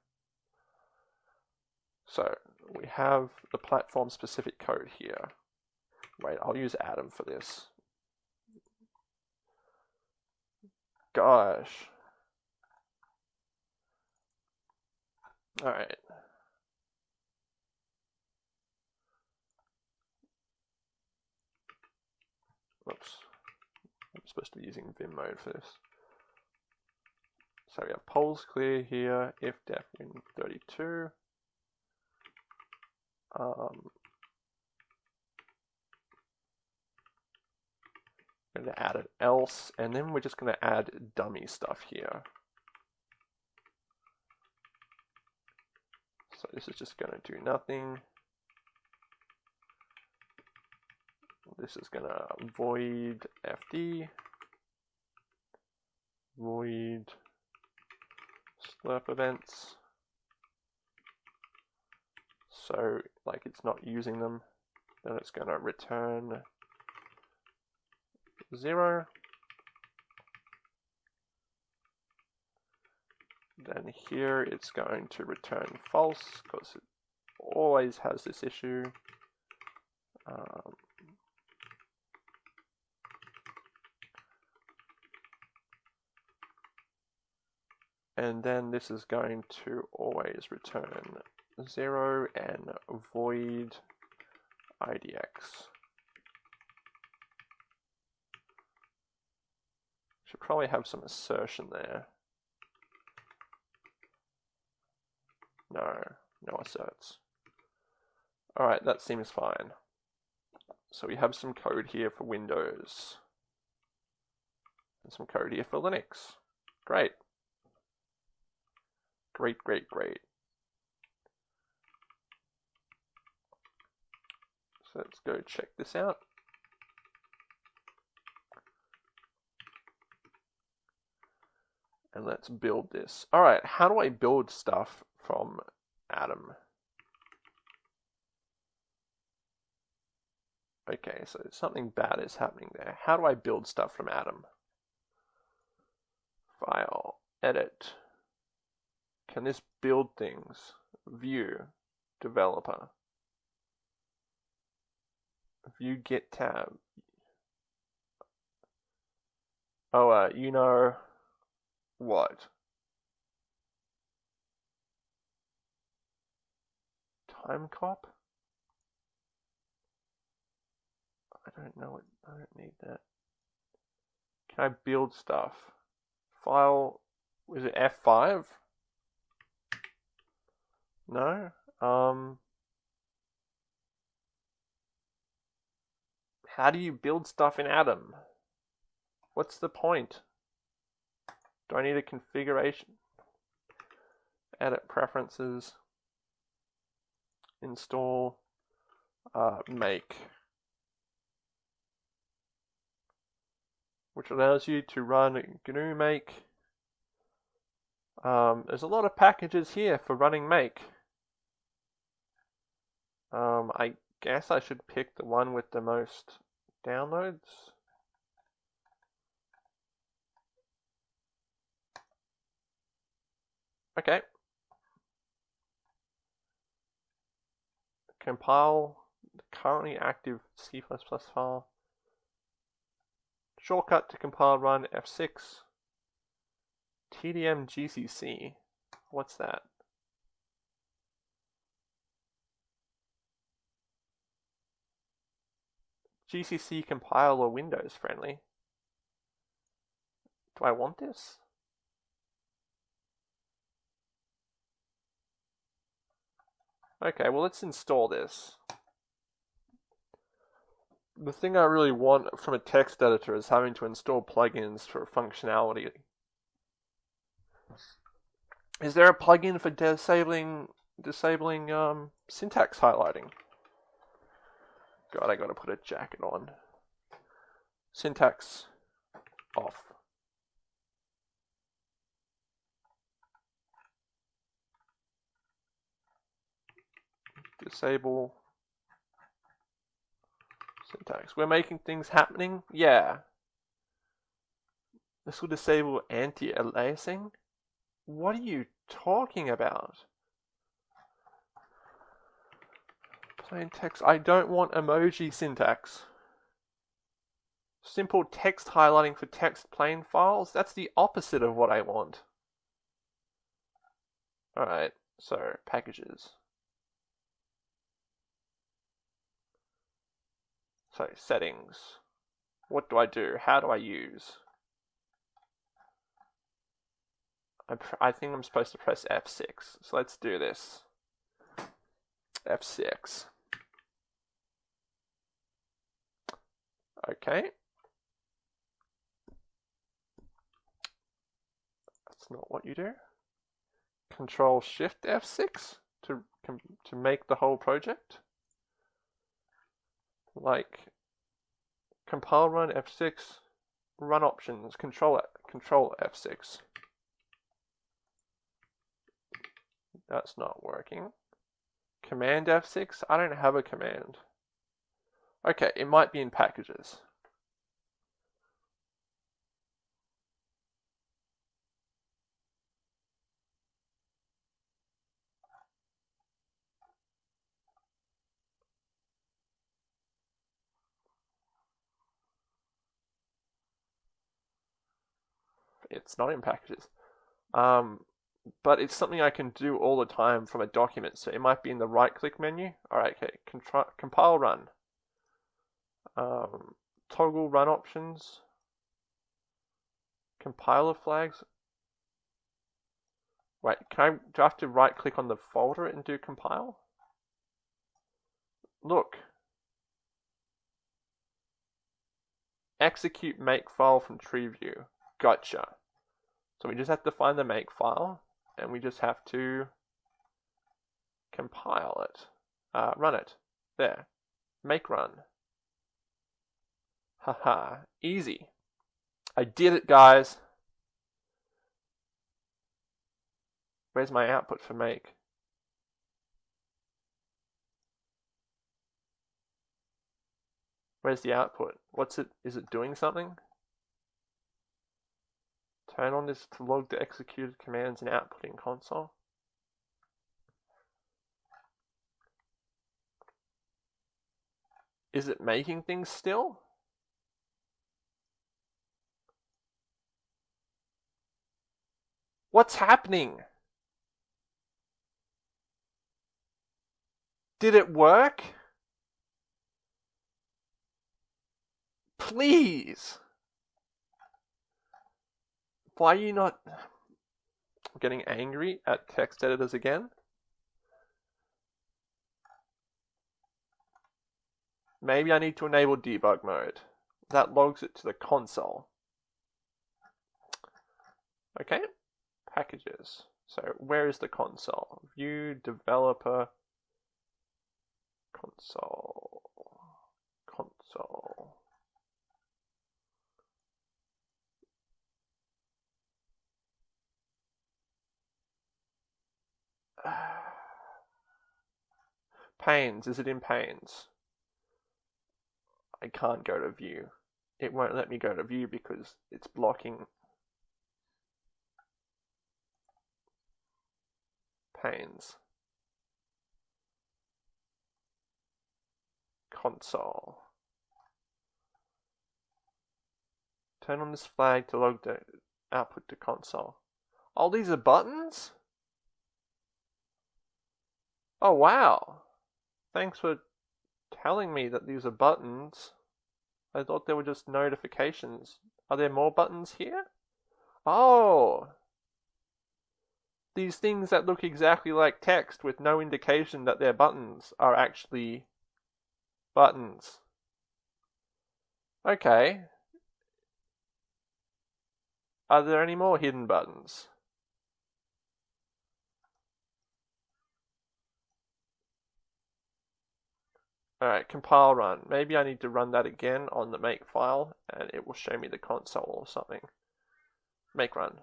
So we have the platform specific code here. Wait, I'll use Atom for this. Gosh. Alright. Oops. I'm supposed to be using Vim mode for this. So we have polls clear here, if def win 32. Um, going to add an else, and then we're just going to add dummy stuff here. So this is just going to do nothing. This is to void fd, void slirp events. So like it's not using them, then it's to return zero. Then here it's going to return false because it always has this issue. Um, and then this is going to always return 0 and void idx. Should probably have some assertion there. No, no asserts. Alright, that seems fine. So we have some code here for Windows. And some code here for Linux. Great. Great, great, great. So let's go check this out. And let's build this. All right, how do I build stuff from Atom? Okay, so something bad is happening there. How do I build stuff from Atom? File, edit. Can this build things? View, developer. View git tab. Oh, uh, you know what? Timecop? I don't know it. I don't need that. Can I build stuff? File, was it F5? No? Um, how do you build stuff in Atom? What's the point? Do I need a configuration? Edit preferences, install, uh, make, which allows you to run GNU make. Um, there's a lot of packages here for running make. Um, I guess I should pick the one with the most downloads. Okay. Compile the currently active C++ file. Shortcut to compile run F6. TDM GCC. What's that? GCC compile or Windows friendly. Do I want this? Okay, well let's install this. The thing I really want from a text editor is having to install plugins for functionality. Is there a plugin for disabling disabling um, syntax highlighting? God, I gotta put a jacket on. Syntax off. Disable syntax. We're making things happening? Yeah. This will disable anti-aliasing? What are you talking about? Plain text. I don't want emoji syntax. Simple text highlighting for text plain files? That's the opposite of what I want. Alright, so packages. So settings. What do I do? How do I use? I, I think I'm supposed to press F6. So let's do this. F6. Okay. That's not what you do. Control Shift F6 to to make the whole project. Like compile run F6, run options, control control F6. That's not working. Command F6? I don't have a command. Okay, it might be in packages. It's not in packages. Um, but it's something I can do all the time from a document. So it might be in the right click menu. All right, okay, Contri compile run. Um, toggle run options. Compiler flags. Wait, can I, do I have to right click on the folder and do compile? Look. Execute make file from tree view. Gotcha. So we just have to find the make file and we just have to compile it, uh, run it. There, make run. Haha, easy. I did it, guys. Where's my output for make? Where's the output? What's it? Is it doing something? Turn on this to log the executed commands and output in console. Is it making things still? What's happening? Did it work? Please. Why are you not getting angry at text editors again? Maybe I need to enable debug mode. That logs it to the console. Okay, packages. So where is the console? View developer console. Console. Panes, is it in panes? I can't go to view. It won't let me go to view because it's blocking panes. Console. Turn on this flag to log the output to console. All these are buttons? Oh wow. Thanks for telling me that these are buttons. I thought they were just notifications. Are there more buttons here? Oh! these things that look exactly like text with no indication that they're buttons are actually buttons. Okay. Are there any more hidden buttons? Alright, compile run. Maybe I need to run that again on the make file and it will show me the console or something. Make run.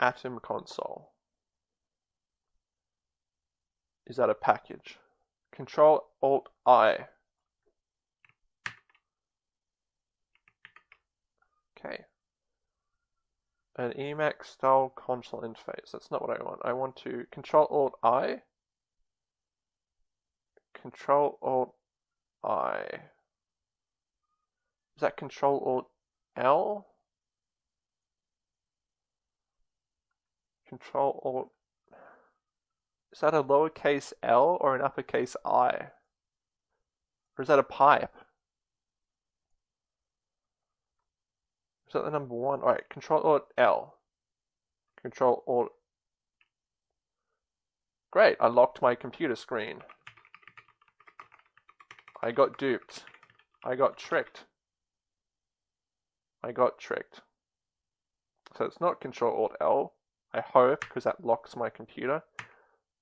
Atom console. Is that a package? Control Alt I. Okay. An Emacs style console interface. That's not what I want. I want to Control Alt I. Control Alt I. Is that Control Alt L? Control Alt. Is that a lowercase l or an uppercase i? Or is that a pipe? Is that the number one? Alright, Control Alt L. Control Alt. Great, I locked my computer screen. I got duped. I got tricked. I got tricked. So it's not Control Alt L. I hope, because that locks my computer.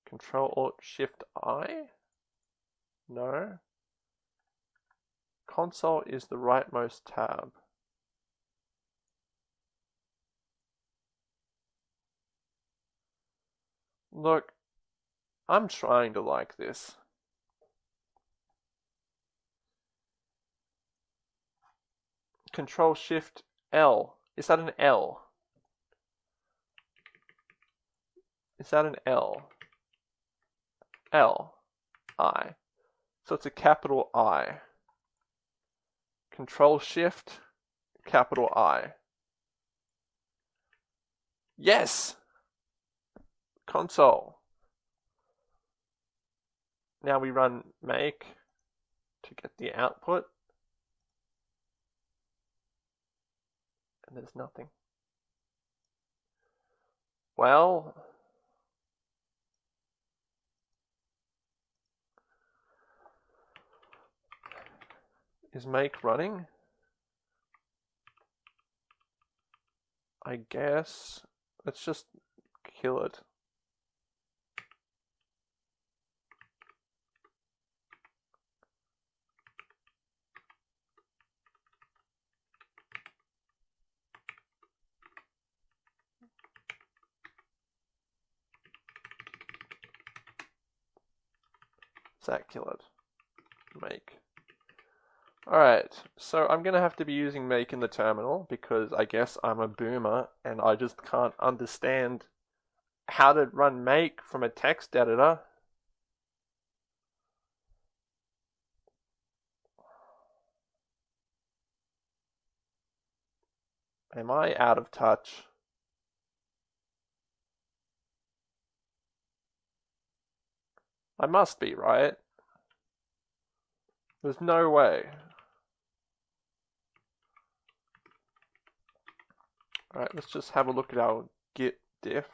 Control Alt Shift I? No. Console is the rightmost tab. Look, I'm trying to like this. Control Shift L. Is that an L? Is that an L? L. I. So it's a capital I. Control Shift, capital I. Yes! Console. Now we run make to get the output. And there's nothing. Well, Is make running? I guess. Let's just kill it. It? Make. Alright, so I'm going to have to be using make in the terminal because I guess I'm a boomer and I just can't understand how to run make from a text editor. Am I out of touch? I must be, right? There's no way. Alright, let's just have a look at our git diff.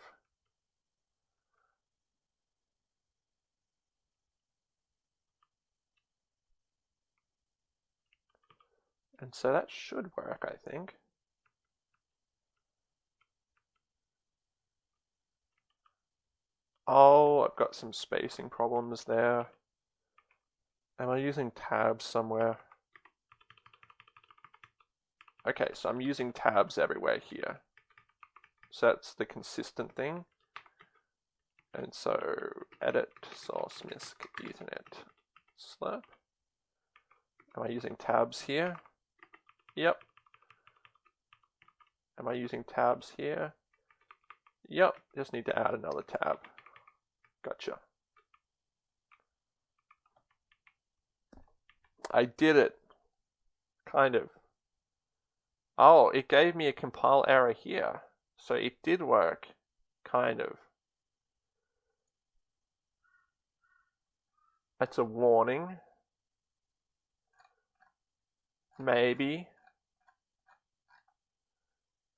And so that should work, I think. Oh, I've got some spacing problems there. Am I using tabs somewhere? Okay, so I'm using tabs everywhere here. So that's the consistent thing. And so edit source misc ethernet slirp. Am I using tabs here? Yep. Am I using tabs here? Yep, just need to add another tab. Gotcha. I did it. Kind of. Oh, it gave me a compile error here. So it did work. Kind of. That's a warning. Maybe.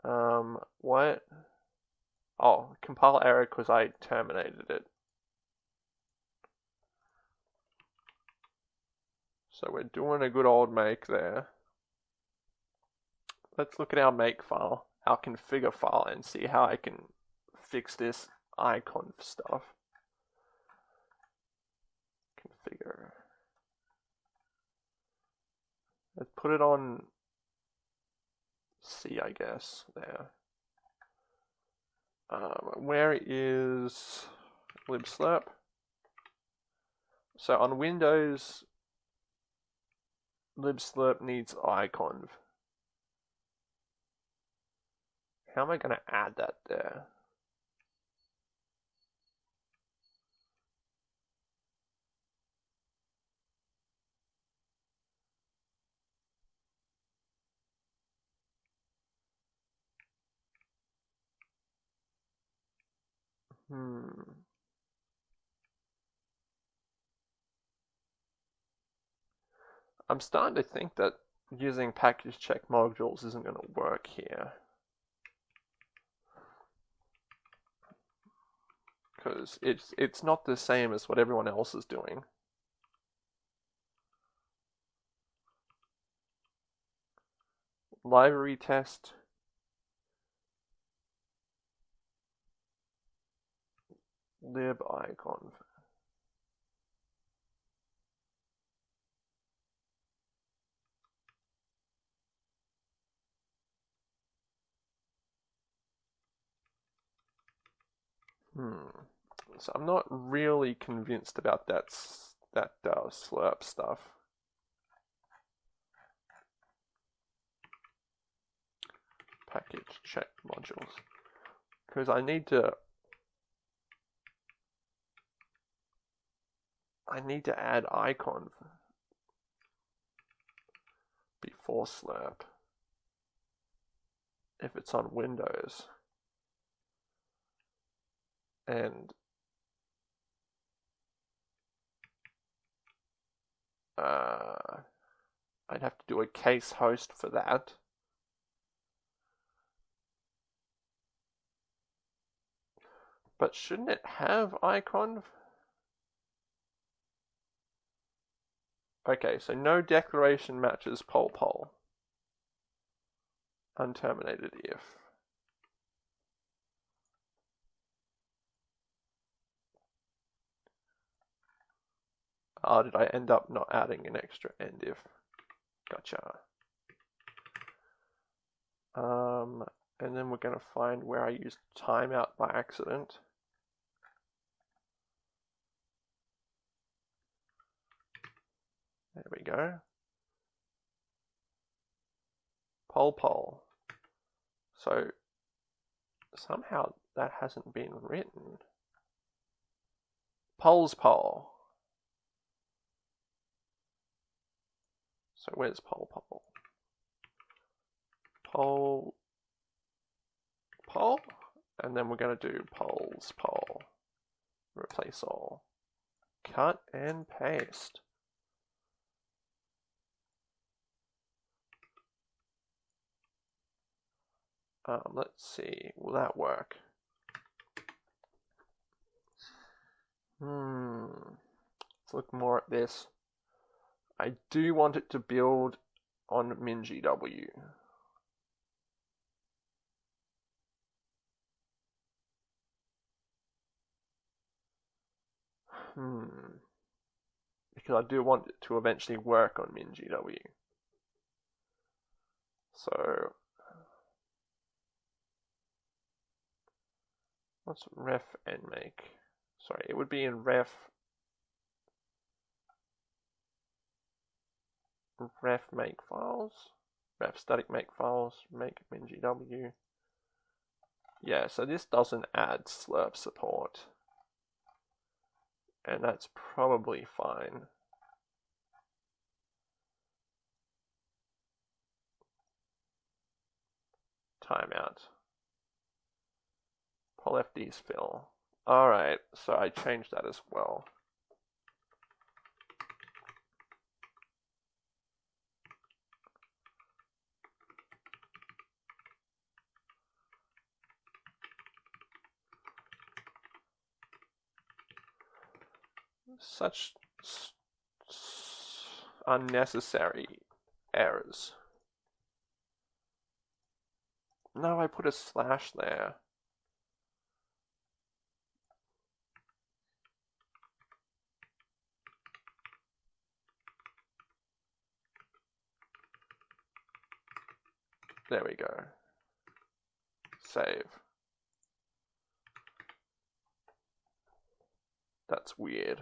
Um, what? Oh, compile error because I terminated it. So we're doing a good old make there. Let's look at our make file, our configure file, and see how I can fix this iconv stuff. Configure. Let's put it on C, I guess, there. Um, where is libslirp? So on Windows, libslirp needs iconv. How am I going to add that there? Hmm. I'm starting to think that using package check modules isn't going to work here. Because it's, it's not the same as what everyone else is doing. Library test. lib iconv. Hmm. So I'm not really convinced about that that uh, slirp stuff. Package check modules. Because I need to I need to add iconv before Slirp if it's on Windows. And uh, I'd have to do a case host for that. But shouldn't it have iconv? Okay, so no declaration matches poll poll. Unterminated if. Oh, did I end up not adding an extra end if? Gotcha. Um, and then we're going to find where I used timeout by accident. There we go. Poll poll. So somehow that hasn't been written. Poll's poll. So where's poll poll? Poll poll? And then we're going to do poll's poll. Replace all. Cut and paste. Um, let's see, will that work? Hmm, let's look more at this. I do want it to build on MinGW. Hmm. Because I do want it to eventually work on MinGW. So What's ref and make? Sorry, it would be in ref ref make files, ref static make files, make mingw. Yeah, so this doesn't add slirp support. And that's probably fine. Timeout. PolFD's fill. Alright, so I changed that as well. Such unnecessary errors. Now I put a slash there. There we go. Save. That's weird.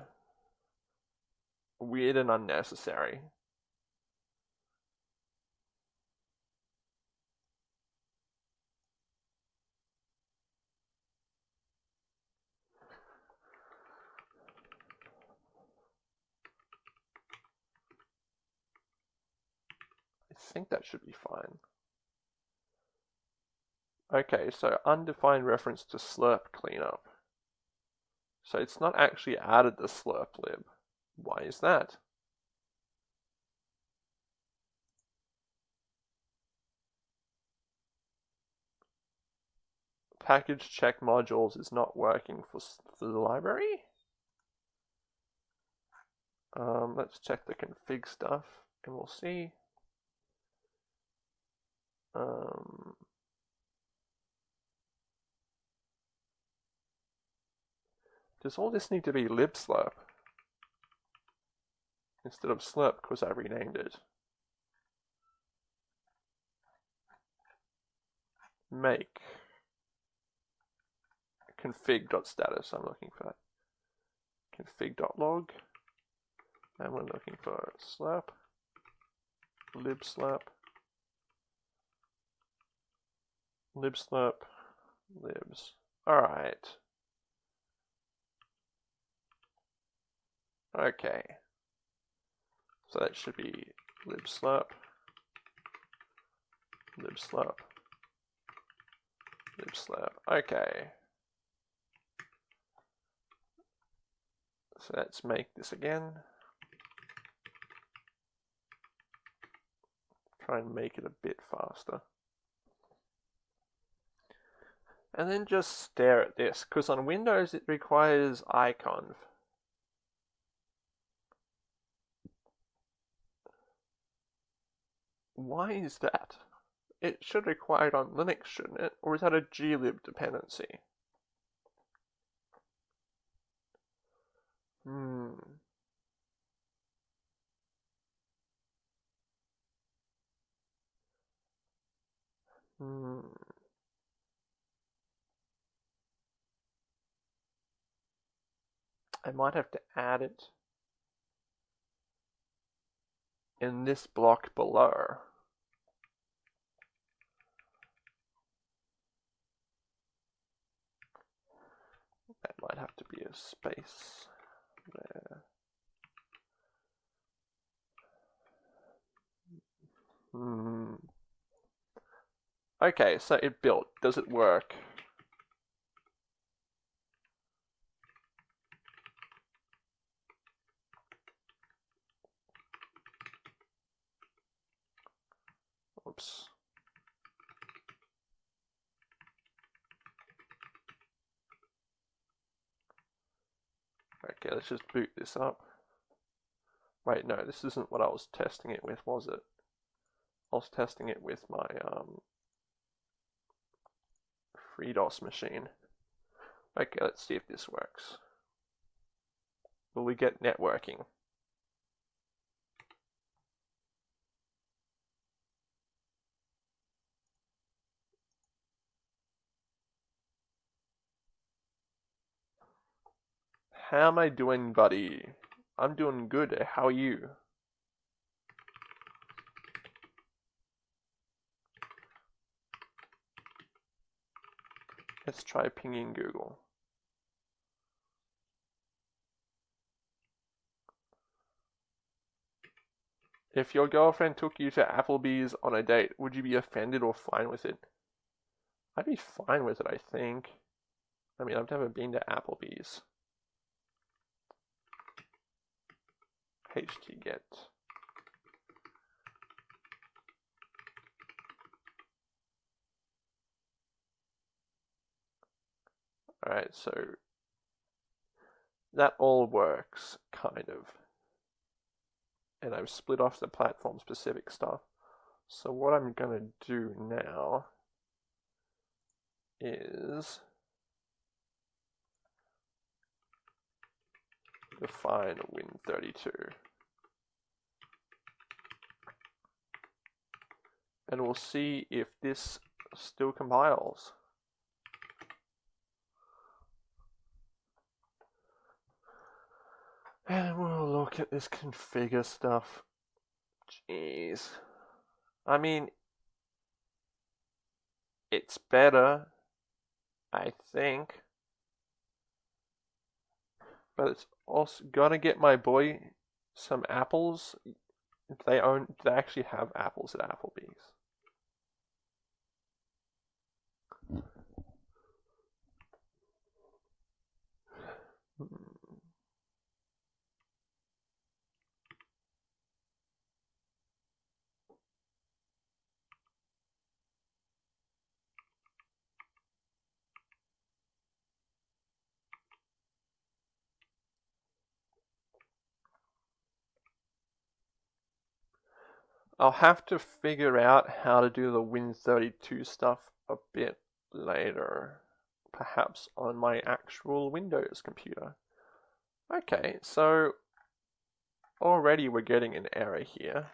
Weird and unnecessary. I think that should be fine. Okay, so undefined reference to slirp cleanup. So it's not actually added the slirp lib. Why is that? Package check modules is not working for, for the library. Um, let's check the config stuff and we'll see. Um, does all this need to be libslirp? Instead of slirp because I renamed it. Make config.status, I'm looking for that. Config.log, and we're looking for slirp, libslirp, libslirp, libs. Alright. Okay. So that should be libslirp, libslirp, libslirp. Okay. So let's make this again. Try and make it a bit faster. And then just stare at this, because on Windows it requires iconv. Why is that? It should require it on Linux, shouldn't it? Or is that a glib dependency? Hmm. Hmm. I might have to add it in this block below. Might have to be a space there. Hmm. Okay, so it built. Does it work? Oops. Okay, let's just boot this up. Wait, no, this isn't what I was testing it with, was it? I was testing it with my um, FreeDOS machine. Okay, let's see if this works. Will we get networking? How am I doing, buddy? I'm doing good. How are you? Let's try pinging Google. If your girlfriend took you to Applebee's on a date, would you be offended or fine with it? I'd be fine with it, I think. I mean, I've never been to Applebee's. Htget. Alright, so that all works, kind of. And I've split off the platform specific stuff. So what I'm going to do now is define win32. And we'll see if this still compiles. And we'll look at this configure stuff. Jeez. I mean, it's better, I think. But it's also gonna get my boy some apples. They own. They actually have apples at Applebee's. I'll have to figure out how to do the Win32 stuff a bit later, perhaps on my actual Windows computer. Okay, so already we're getting an error here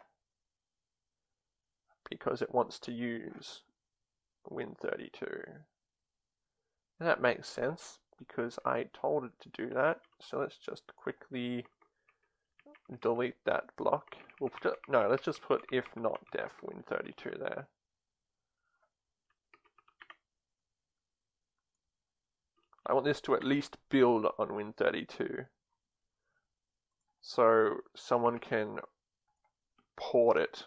because it wants to use Win32. And that makes sense because I told it to do that. So let's just quickly delete that block. We'll put, it, no, let's just put if not def win32 there. I want this to at least build on win32 so someone can port it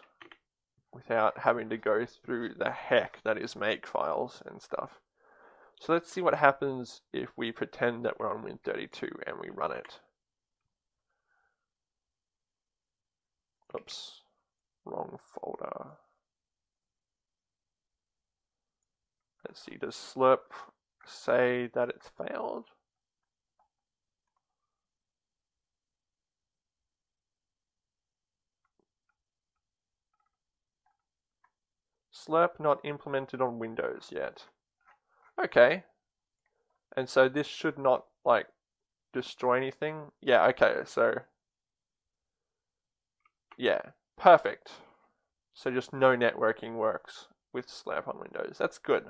without having to go through the heck that is make files and stuff. So let's see what happens if we pretend that we're on Win32 and we run it. Oops, wrong folder. Let's see, does slirp say that it's failed? Slirp not implemented on Windows yet. Okay. And so this should not, like, destroy anything. Yeah, okay, so yeah, perfect. So just no networking works with Slirp on Windows. That's good.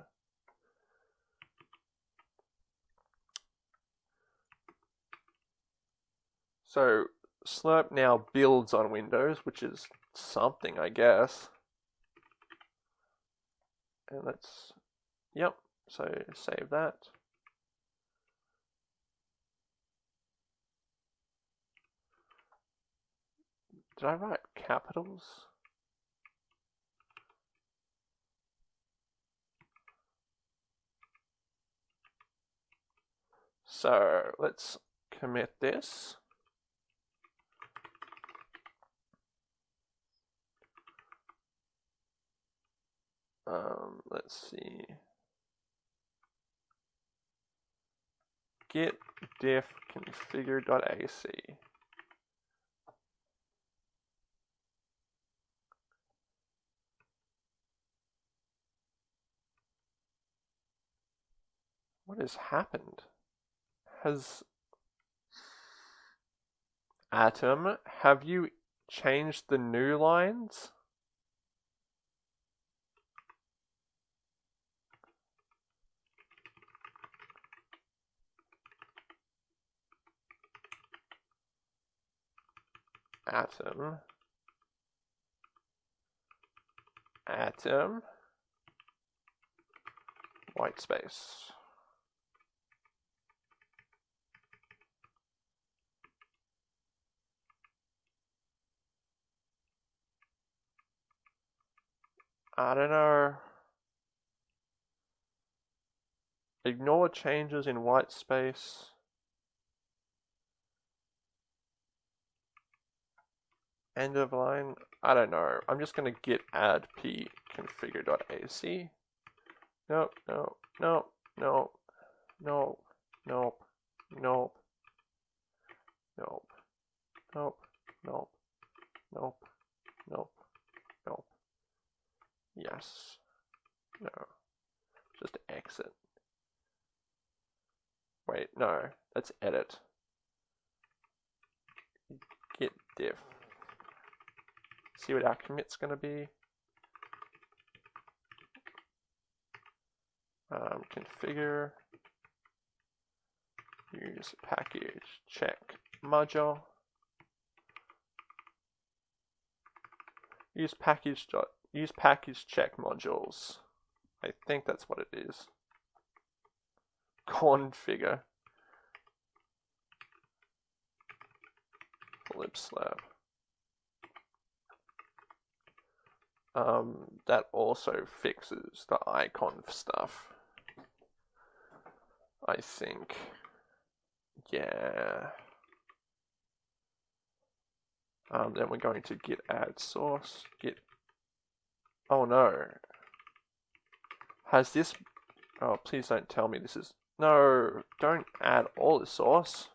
So Slirp now builds on Windows, which is something, I guess. And let's, yep, so save that. Did I write capitals? So let's commit this. Um, let's see. Git diff configure.ac. What has happened? Has Atom, have you changed the new lines? Atom. Atom. White space. I don't know. Ignore changes in white space. End of line. I don't know. I'm just going to git add p configure.ac. Nope, no, no, no, no, no, nope, nope, nope, nope, nope, nope. Yes. No. Just exit. Wait, no, let's edit. Git diff. See what our commit's going to be. Um, configure. Use package check module. Use package dot use package check modules. I think that's what it is. Configure. libslirp. Um, that also fixes the icon stuff. I think. Yeah. Um, then we're going to git add source, git, oh no. Has this, oh please don't tell me this is, no, don't add all the sauce.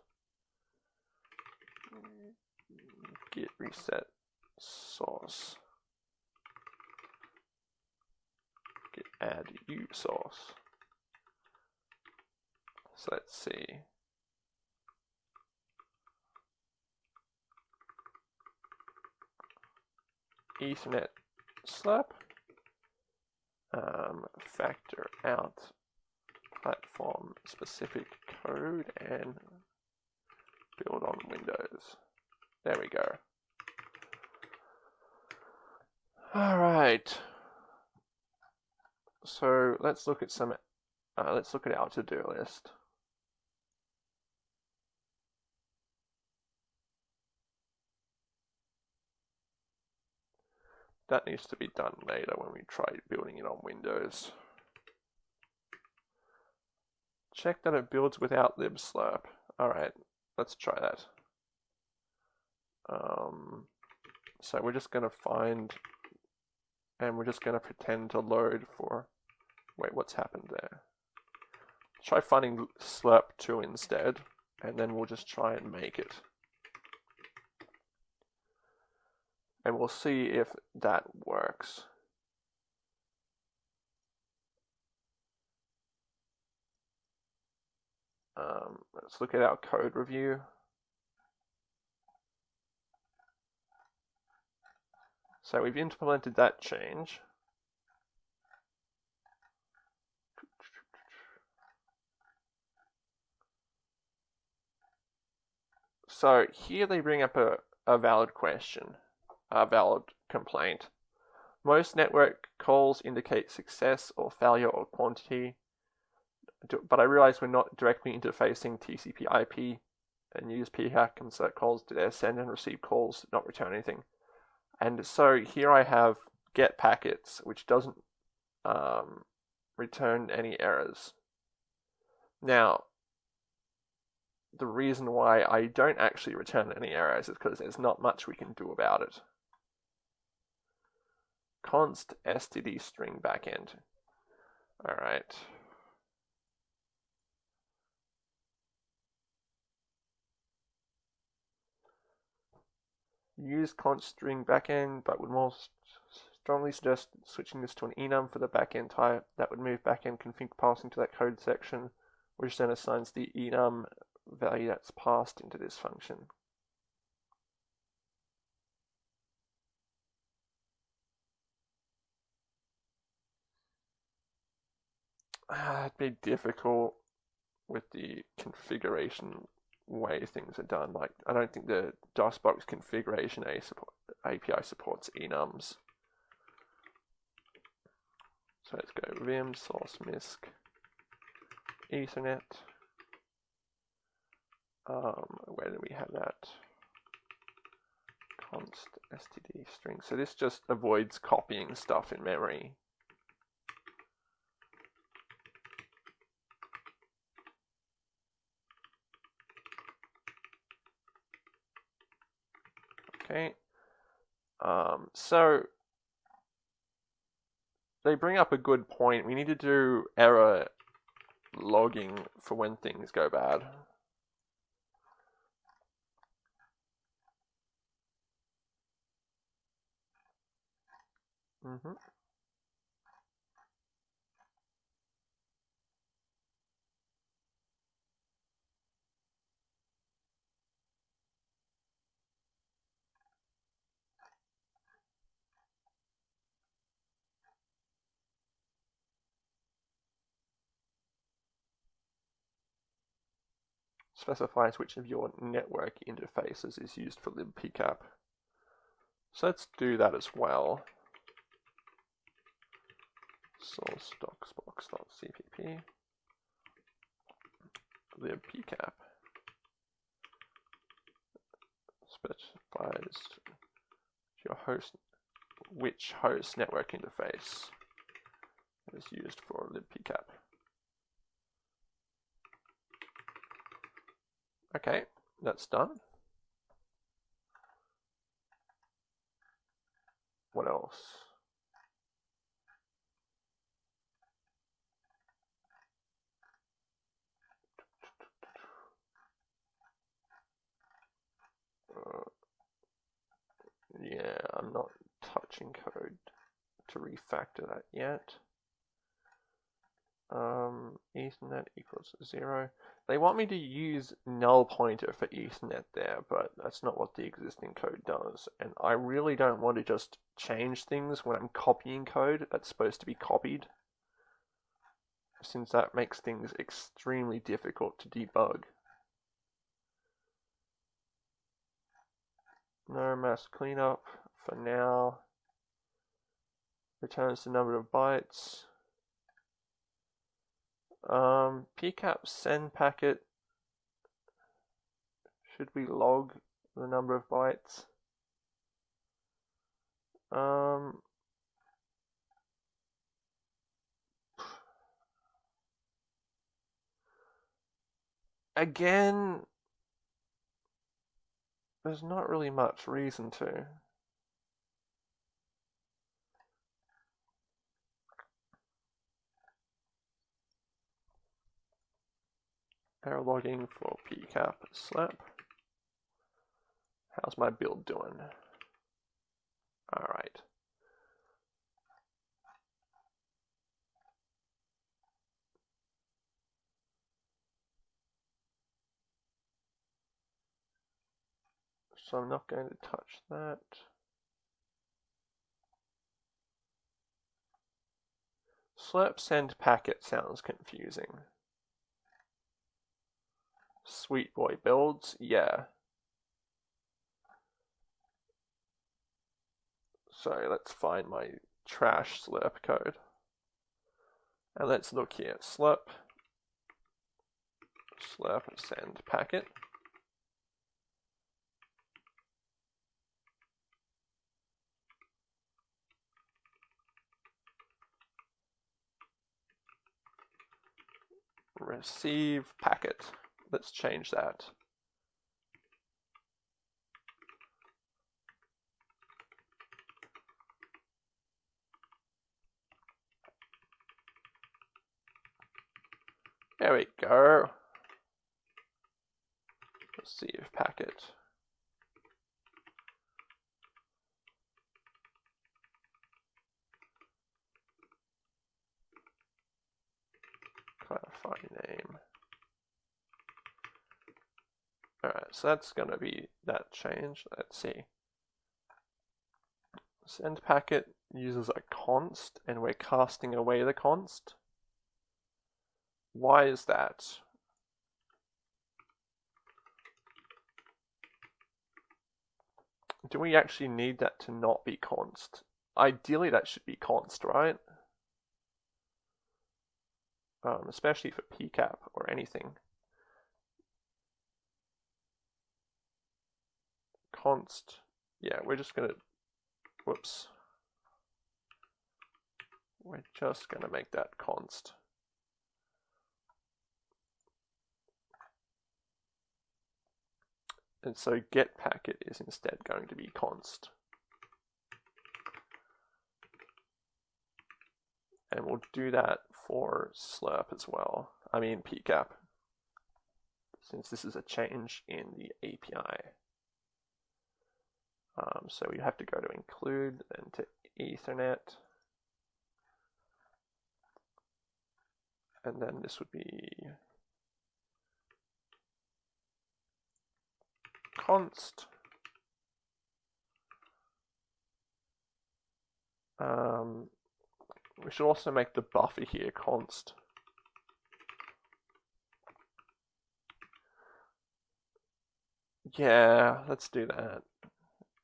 Git reset sauce. Git add u sauce. So let's see. Ethernet slirp. Um, factor out platform specific code and build on Windows. There we go. All right. So let's look at some. Uh, let's look at our to-do list. That needs to be done later when we try building it on Windows. Check that it builds without libslirp. Alright, let's try that. Um, so we're just going to find, and we're just going to pretend to load for, wait, what's happened there? Try finding slirp2 instead, and then we'll just try and make it. And we'll see if that works. Um, let's look at our code review. So we've implemented that change. So here they bring up a, a valid question a valid complaint. Most network calls indicate success or failure or quantity, but I realize we're not directly interfacing TCP IP and use PHAC insert calls to their send and receive calls, not return anything. And so here I have get packets, which doesn't um, return any errors. Now, the reason why I don't actually return any errors is because there's not much we can do about it const std string backend. All right. Use const string backend, but would more strongly suggest switching this to an enum for the backend type. That would move backend config passing to that code section, which then assigns the enum value that's passed into this function. It'd be difficult with the configuration way things are done. Like, I don't think the DOSBox configuration API supports enums. So let's go vim source misc ethernet. Um, where do we have that? const std string. So this just avoids copying stuff in memory. Okay. Um, so they bring up a good point. We need to do error logging for when things go bad. Mm-hmm. Specifies which of your network interfaces is used for libpcap. So let's do that as well. Source dosbox.cpp libpcap specifies your host which host network interface is used for libpcap. Okay, that's done. What else? Uh, yeah, I'm not touching code to refactor that yet. Um, Ethernet equals zero. They want me to use null pointer for Ethernet there, but that's not what the existing code does. And I really don't want to just change things when I'm copying code that's supposed to be copied, since that makes things extremely difficult to debug. No mass cleanup for now. Returns the number of bytes. Um, pcap send packet. Should we log the number of bytes? Um, again, there's not really much reason to. Error logging for pcap slirp. How's my build doing? Alright. So I'm not going to touch that. Slirp send packet sounds confusing. Sweet boy builds, yeah. So let's find my trash slirp code. And let's look here. Slirp, slirp send packet. Receive packet. Let's change that. There we go. Receive packet. Clarify name. Alright, so that's going to be that change. Let's see. Send packet uses a const, and we're casting away the const. Why is that? Do we actually need that to not be const? Ideally that should be const, right? Um, especially for pcap or anything. Const, yeah, we're just gonna, whoops. We're just gonna make that const. And so get packet is instead going to be const. And we'll do that for slirp as well. I mean pcap, since this is a change in the API. Um, so you have to go to include, then to Ethernet. And then this would be const. Um, we should also make the buffer here const. Yeah, let's do that.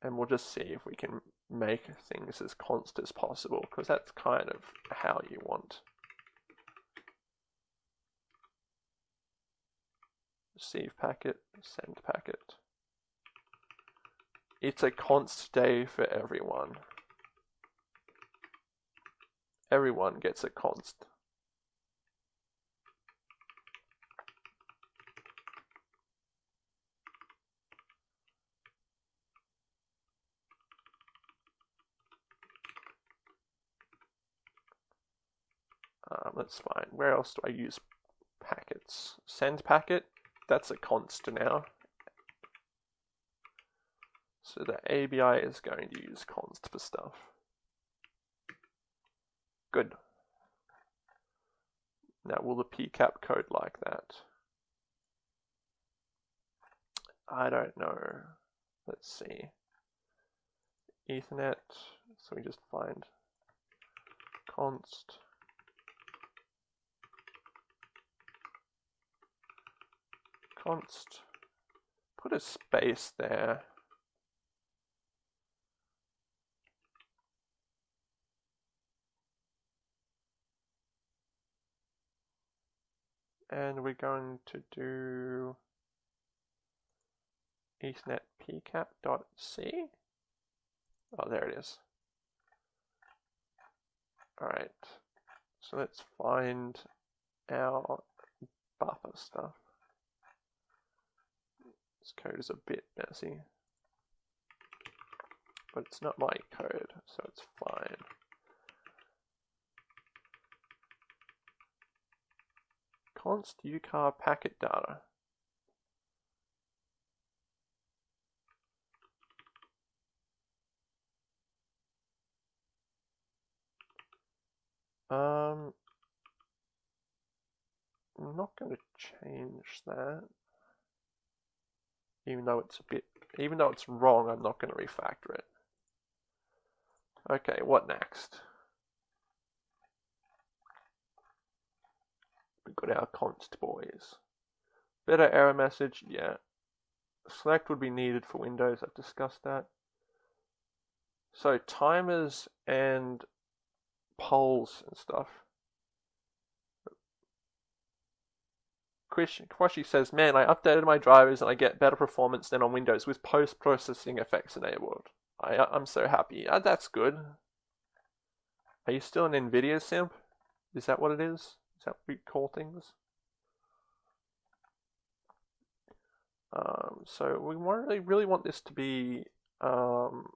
And we'll just see if we can make things as const as possible, because that's kind of how you want. Receive packet, send packet. It's a const day for everyone. Everyone gets a const. Um, that's fine. Where else do I use packets? Send packet, that's a const now. So the ABI is going to use const for stuff. Good. Now will the PCAP code like that? I don't know. Let's see. Ethernet, so we just find const const, put a space there. And we're going to do ethernet pcap.c. Oh, there it is. All right, so let's find our buffer stuff. This code is a bit messy. But it's not my code, so it's fine. Const ucar packet data. Um, I'm not going to change that even though it's a bit, even though it's wrong, I'm not going to refactor it. Okay, what next? We've got our const boys. Better error message, yeah. Select would be needed for Windows, I've discussed that. So timers and polls and stuff. Kwashi says, Man, I updated my drivers and I get better performance than on Windows with post processing effects enabled. I, I'm so happy. Uh, that's good. Are you still an NVIDIA simp? Is that what it is? Is that what we call things? Um, so we really, really want this to be um,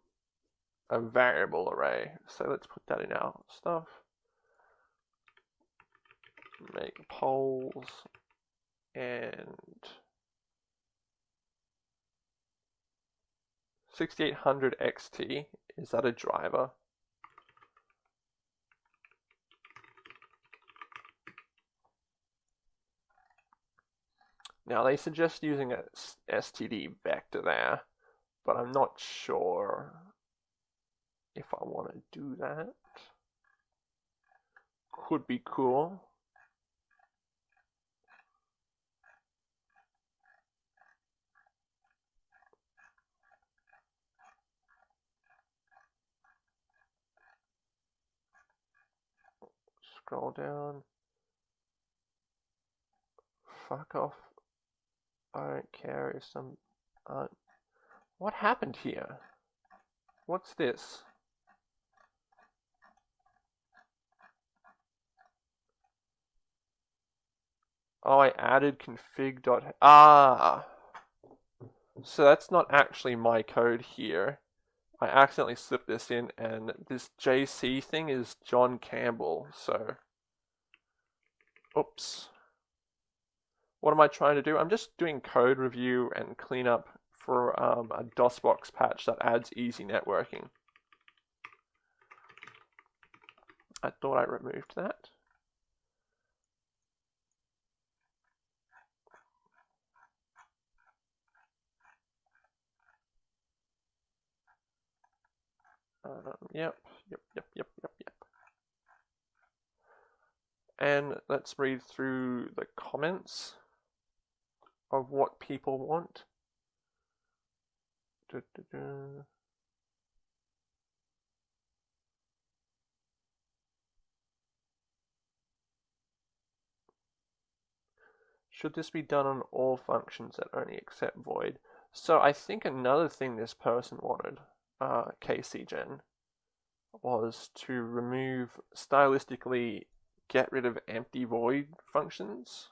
a variable array. So let's put that in our stuff. Make polls and 6800 XT, is that a driver? Now they suggest using a std vector there, but I'm not sure if I want to do that. Could be cool. Scroll down. Fuck off. I don't care if some. Uh, what happened here? What's this? Oh, I added config dot. Ah! So that's not actually my code here. I accidentally slipped this in, and this JC thing is John Campbell, so. Oops. What am I trying to do? I'm just doing code review and cleanup for um, a DOSBox patch that adds easy networking. I thought I removed that. Um, yep, yep, yep, yep, yep, yep. And let's read through the comments of what people want. Du, du, du. Should this be done on all functions that only accept void? So I think another thing this person wanted, uh, KCGen, was to remove stylistically get rid of empty void functions.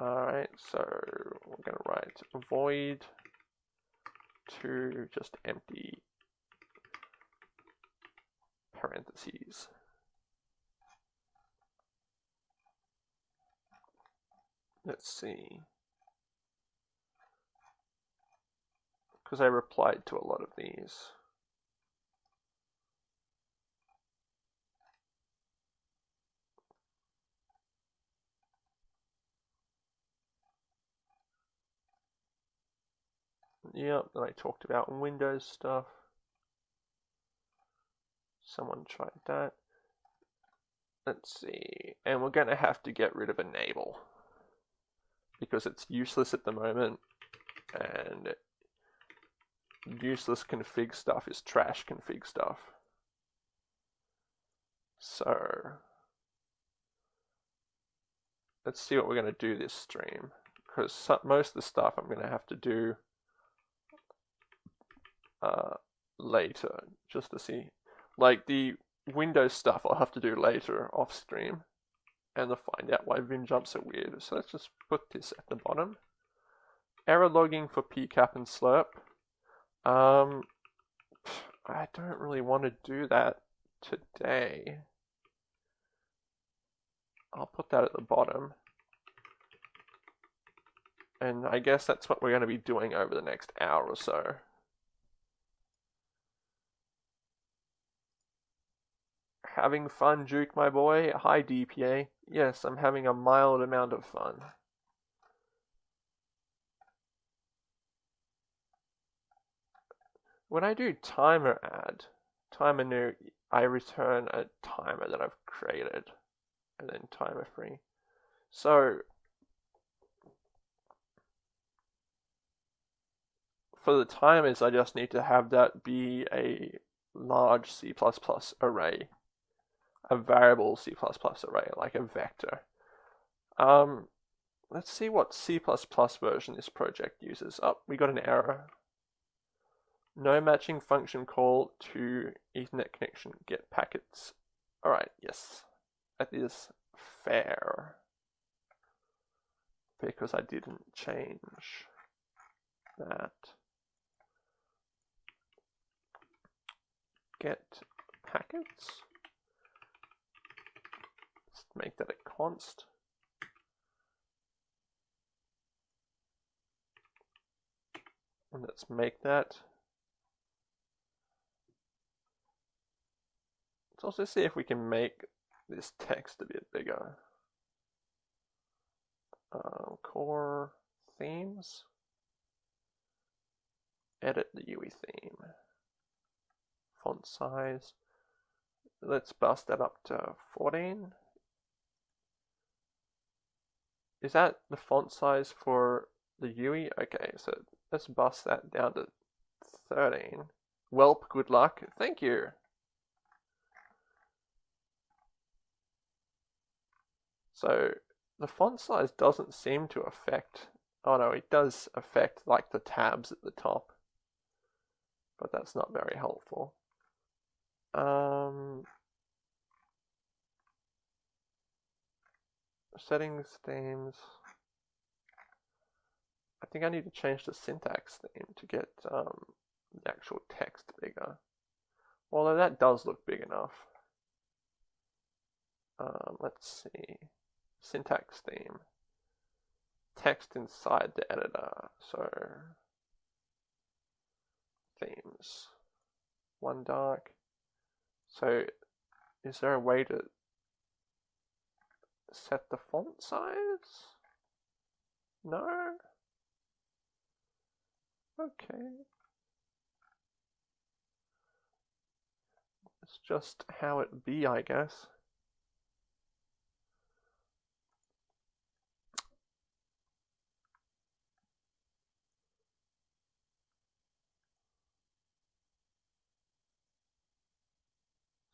Alright, so we're going to write void to just empty parentheses. Let's see. Because I replied to a lot of these. Yep, then I talked about Windows stuff. Someone tried that. Let's see. And we're going to have to get rid of enable. Because it's useless at the moment. And useless config stuff is trash config stuff. So, let's see what we're going to do this stream. Because most of the stuff I'm going to have to do uh, later just to see. Like the Windows stuff I'll have to do later off stream and to find out why Vim jumps are weird. So let's just put this at the bottom. Error logging for PCAP and Slirp. Um, I don't really want to do that today. I'll put that at the bottom. And I guess that's what we're going to be doing over the next hour or so. Having fun, Juke, my boy? Hi, DPA. Yes, I'm having a mild amount of fun. When I do timer add, timer new, I return a timer that I've created, and then timer free. So, for the timers, I just need to have that be a large C++ array a variable C++ array, like a vector. Um, let's see what C++ version this project uses. Oh, we got an error. No matching function call to Ethernet connection get packets. Alright, yes. That is fair. Because I didn't change that. Get packets Let's make that a const. And let's make that. Let's also see if we can make this text a bit bigger. Uh, core themes. Edit the UI theme. Font size. Let's bust that up to 14. Is that the font size for the UI? Okay, so let's bust that down to 13. Welp, good luck. Thank you. So the font size doesn't seem to affect, oh no, it does affect like the tabs at the top, but that's not very helpful. Um, settings themes. I think I need to change the syntax theme to get um, the actual text bigger. Although that does look big enough. Um, let's see. Syntax theme. Text inside the editor. So, themes. One dark. So, is there a way to set the font size? No? Okay. It's just how it be, I guess.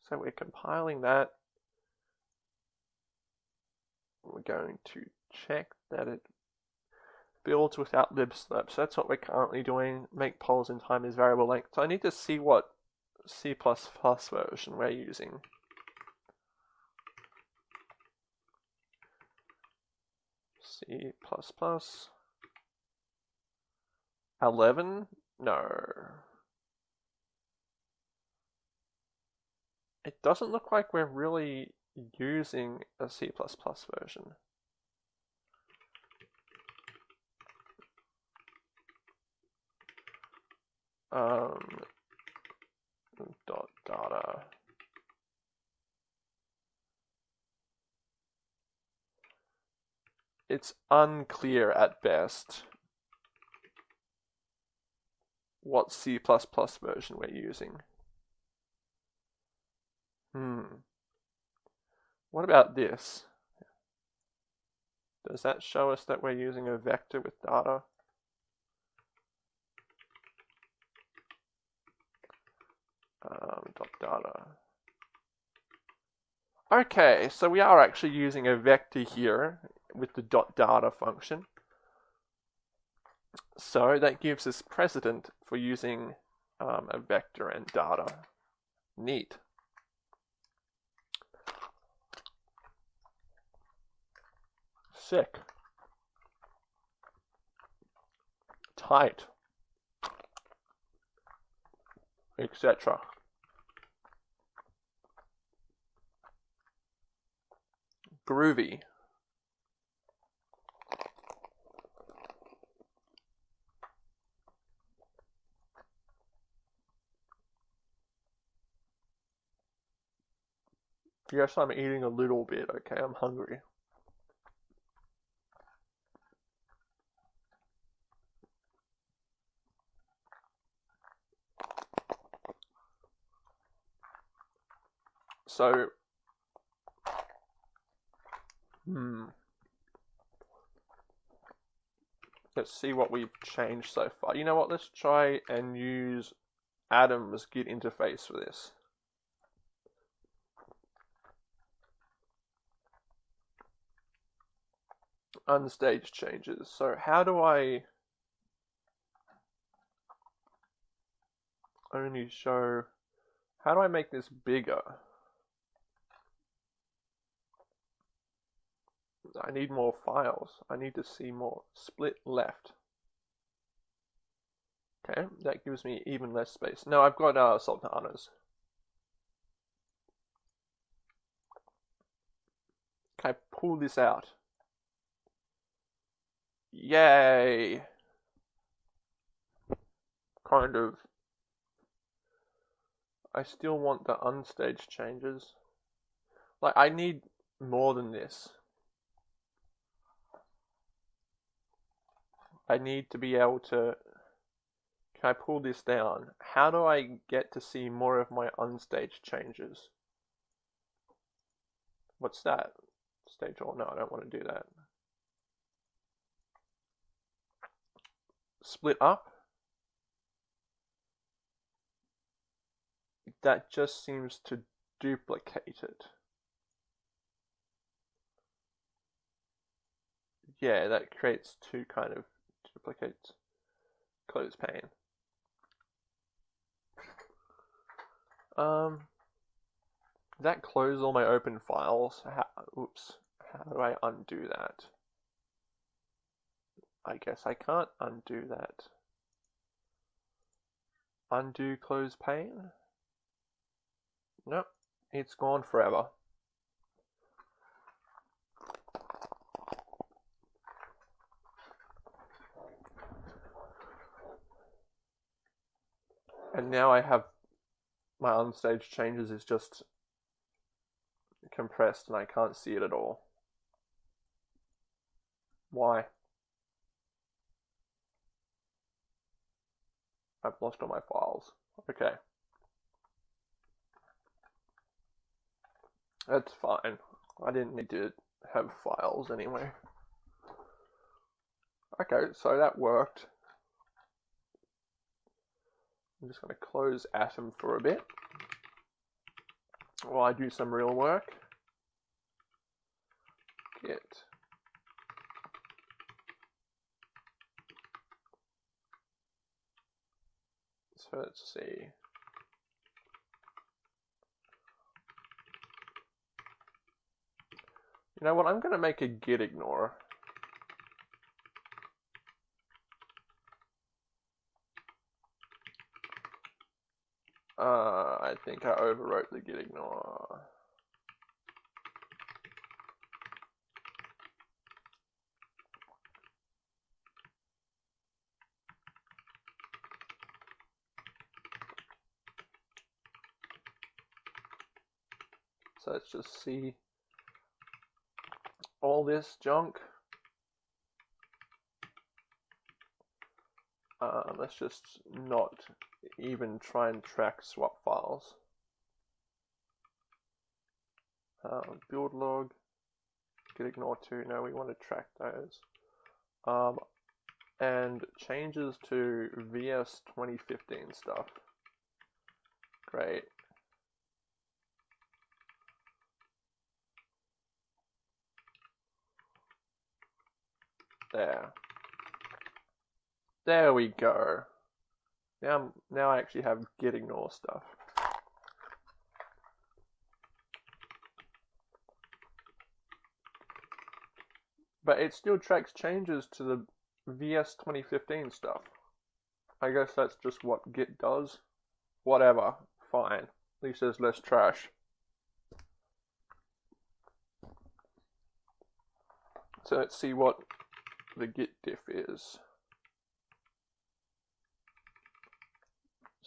So we're compiling that. We're going to check that it builds without libslirp. So that's what we're currently doing. Make polls in time is variable length. So I need to see what C++ version we're using. C++. 11? No. It doesn't look like we're really using a C++ version. Um, dot data. It's unclear at best what C++ version we're using. Hmm. What about this? Does that show us that we're using a vector with data? Um, dot data. Okay, so we are actually using a vector here with the dot data function. So that gives us precedent for using um, a vector and data. Neat. Sick. Tight. Etc. Groovy. Yes, I'm eating a little bit, okay? I'm hungry. So, hmm. Let's see what we've changed so far. You know what? Let's try and use Atom's Git interface for this. unstage changes. So how do I only show, how do I make this bigger? I need more files. I need to see more. Split left. Okay, that gives me even less space. Now I've got uh, sultanas. Can I pull this out? Yay! Kind of. I still want the unstaged changes. Like, I need more than this. I need to be able to. Can I pull this down? How do I get to see more of my unstage changes? What's that? Stage all? No, I don't want to do that. split up. That just seems to duplicate it. Yeah, that creates two kind of Close pane. Um, that close all my open files? How, oops. How do I undo that? I guess I can't undo that. Undo close pane? Nope, it's gone forever. And now I have my unstage changes is just compressed and I can't see it at all. Why? I've lost all my files. Okay. That's fine. I didn't need to have files anyway. Okay, so that worked. I'm just going to close Atom for a bit. while I do some real work. Git. So let's see. You know what, I'm going to make a git ignore. Uh, I think I overwrote the git ignore. So let's just see all this junk. Uh, let's just not even try and track swap files. Uh, build log, git ignore to, no we want to track those. Um, and changes to VS 2015 stuff. Great. There. There we go. Now, now I actually have git ignore stuff. But it still tracks changes to the VS 2015 stuff. I guess that's just what Git does. Whatever. Fine. At least there's less trash. So let's see what the git diff is.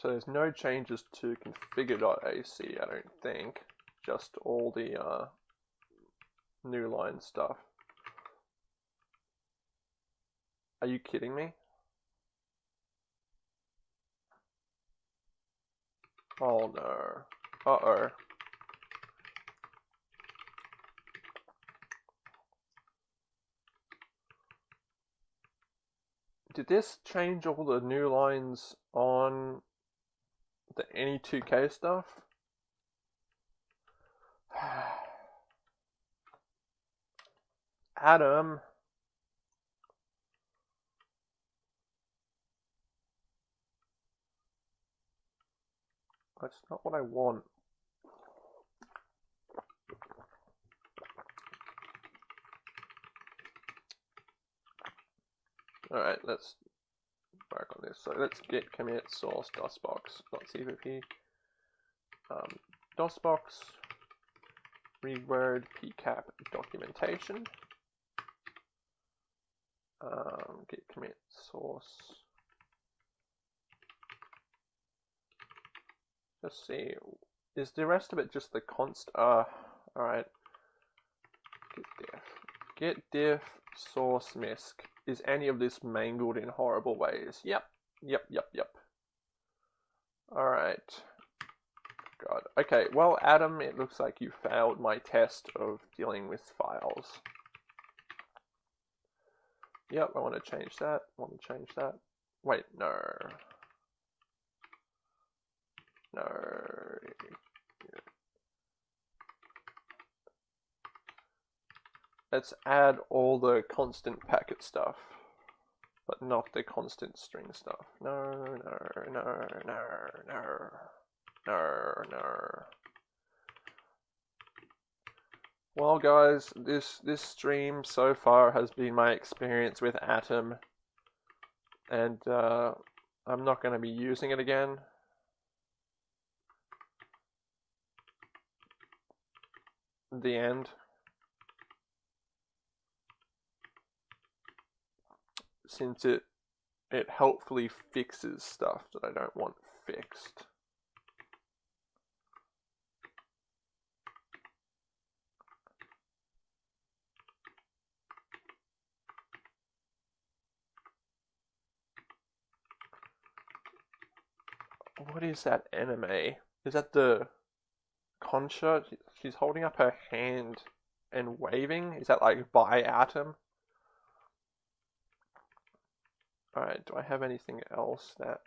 So there's no changes to configure.ac, I don't think. Just all the uh, new line stuff. Are you kidding me? Oh no. Uh-oh. Did this change all the new lines on the NE2K stuff? Atom. That's not what I want. Alright, let's work on this. So let's git commit source dosbox.cpp. Um, dosbox reword pcap documentation. Um, git commit source. Let's see. Is the rest of it just the const? Uh, all right. Git diff. Git diff source misc. Is any of this mangled in horrible ways? Yep. Yep. Yep. Yep. All right. God. Okay. Well, Atom, it looks like you failed my test of dealing with files. Yep. I want to change that. I want to change that. Wait. No. No. Let's add all the constant packet stuff, but not the constant string stuff. No, no, no, no, no, no, no. Well, guys, this this stream so far has been my experience with Atom, and uh, I'm not going to be using it again. The end. Since it it helpfully fixes stuff that I don't want fixed. What is that anime? Is that the Concha? She's holding up her hand and waving? Is that like by Atom? Alright, do I have anything else that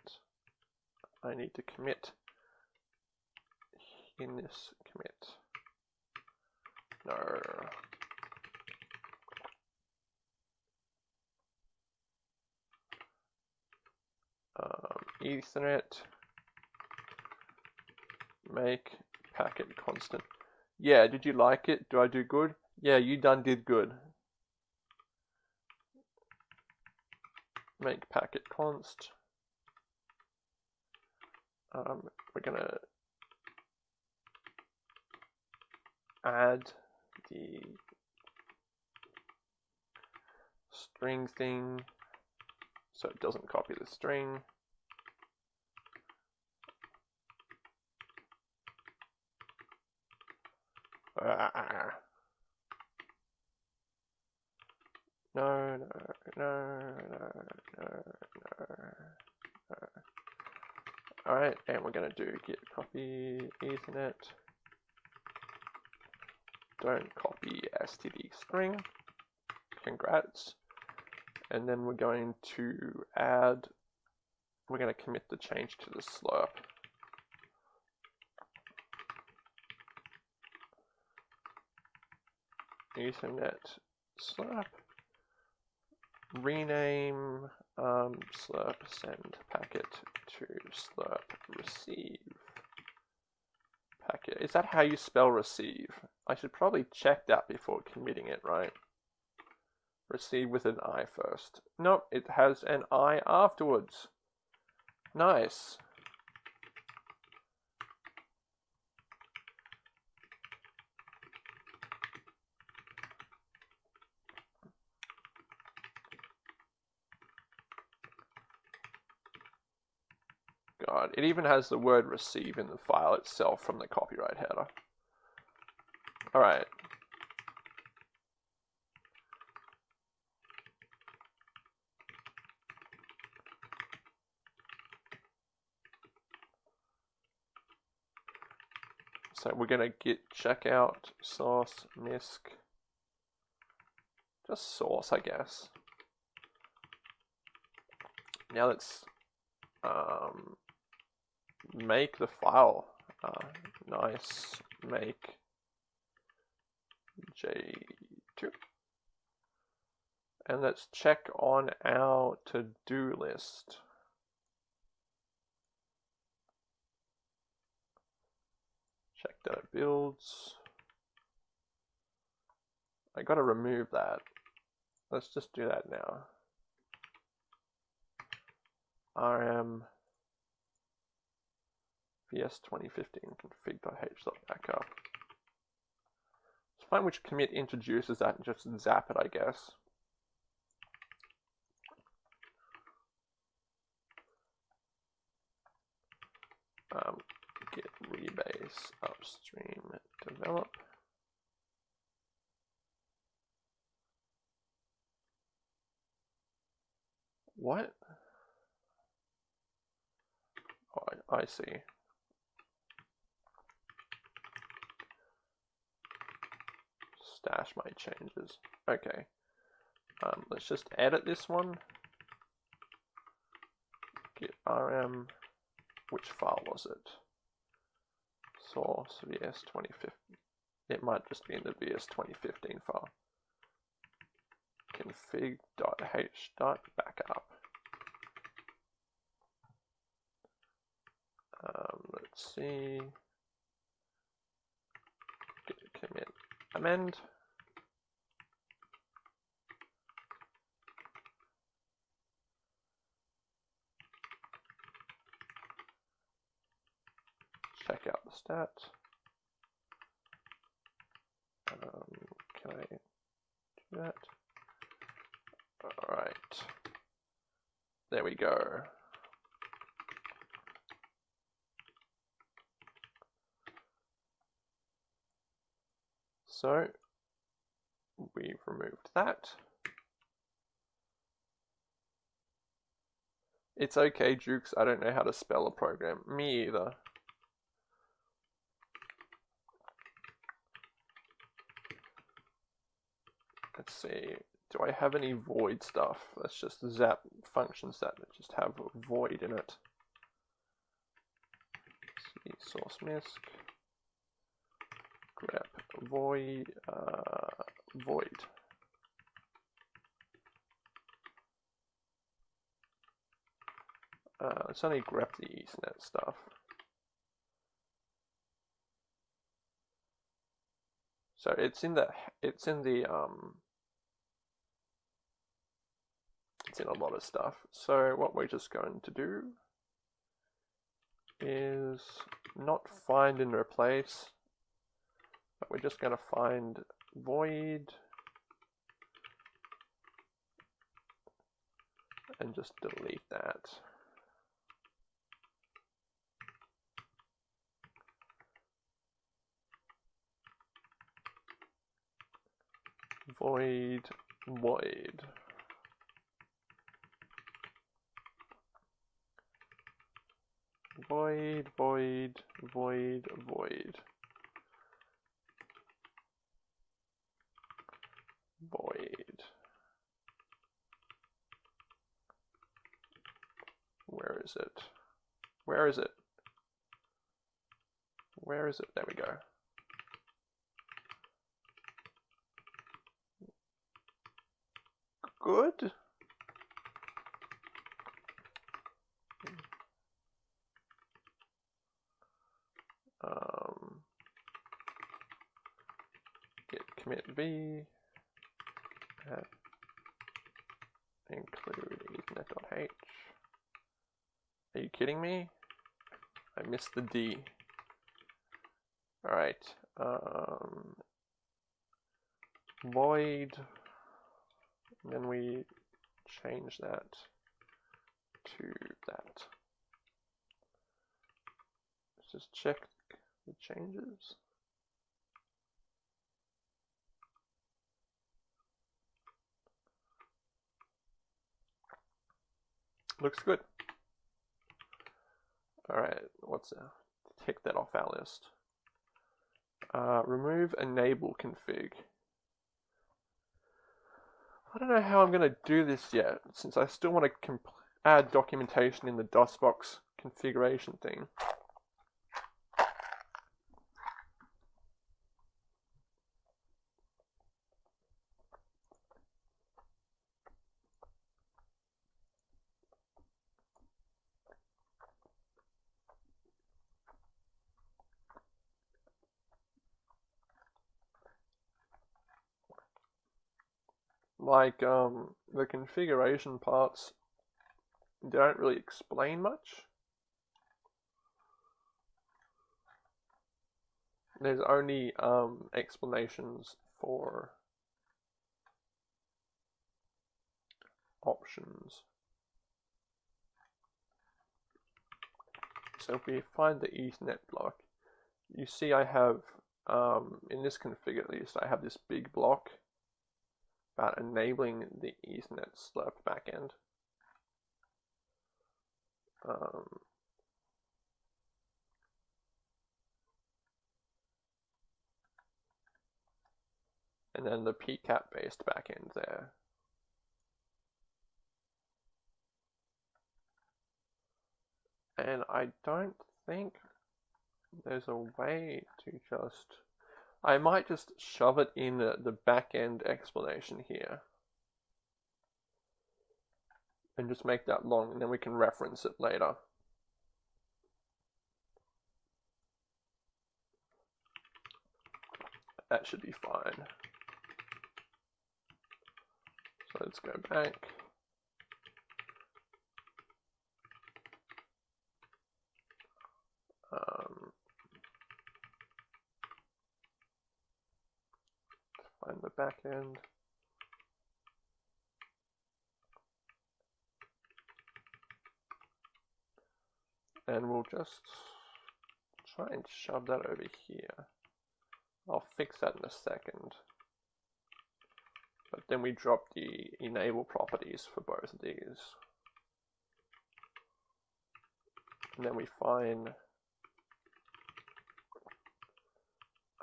I need to commit in this commit? No. Um, Ethernet make packet constant. Yeah, did you like it? Do I do good? Yeah, you done did good. Make packet const. Um, we're gonna add the string thing so it doesn't copy the string. Ah. No, no, no, no, no, no, no. Alright, and we're going to do git copy ethernet. Don't copy std string. Congrats. And then we're going to add, we're going to commit the change to the slirp. Ethernet slirp rename um, slirp send packet to slirp receive packet. Is that how you spell receive? I should probably check that before committing it, right? Receive with an I first. Nope, it has an I afterwards. Nice. It even has the word receive in the file itself from the copyright header. Alright. So we're going to git checkout source misc. Just source, I guess. Now let's um, make the file. Uh, nice. Make j2 and let's check on our to-do list. Check that it builds. I gotta remove that. Let's just do that now. Rm vs 2015 config.h.backup. Let's find which commit introduces that and just zap it, I guess. Um, git rebase upstream develop. What? Oh, I, I see. Stash my changes. Okay. Um, let's just edit this one. Git rm, which file was it? Source vs 2015. It might just be in the vs 2015 file. config.h.backup. Um, let's see. Git commit amend. Check out the stats. Um, can I do that? All right. There we go. So we've removed that. It's okay, Jukes. I don't know how to spell a program. Me either. Let's see, do I have any void stuff? Let's just zap functions that just have void in it. Let's see, source misc, grep void uh, void. Uh, let's only grep the Ethernet stuff. So it's in the it's in the um it's in a lot of stuff. So what we're just going to do is not find and replace, but we're just going to find void and just delete that. Void, void. Void, void, void, void. Void. Where is it? Where is it? Where is it? There we go. Good. Um, git commit at include ethernet.h. Are you kidding me? I missed the D. Alright. Um, void. Then we change that to that. Let's just check the changes. Looks good. Alright, what's a, tick that off our list. Uh, remove enable config. I don't know how I'm going to do this yet, since I still want to add documentation in the DOSBox configuration thing. Like um, the configuration parts don't really explain much. There's only um, explanations for options. So if we find the Ethernet block, you see I have, um, in this config at least, I have this big block about enabling the Ethernet slirp backend. Um, and then the PCAP based backend there. And I don't think there's a way to just I might just shove it in the back end explanation here. And just make that long, and then we can reference it later. That should be fine. So let's go back. Um, find the back end. And we'll just try and shove that over here. I'll fix that in a second. But then we drop the enable properties for both of these. And then we find,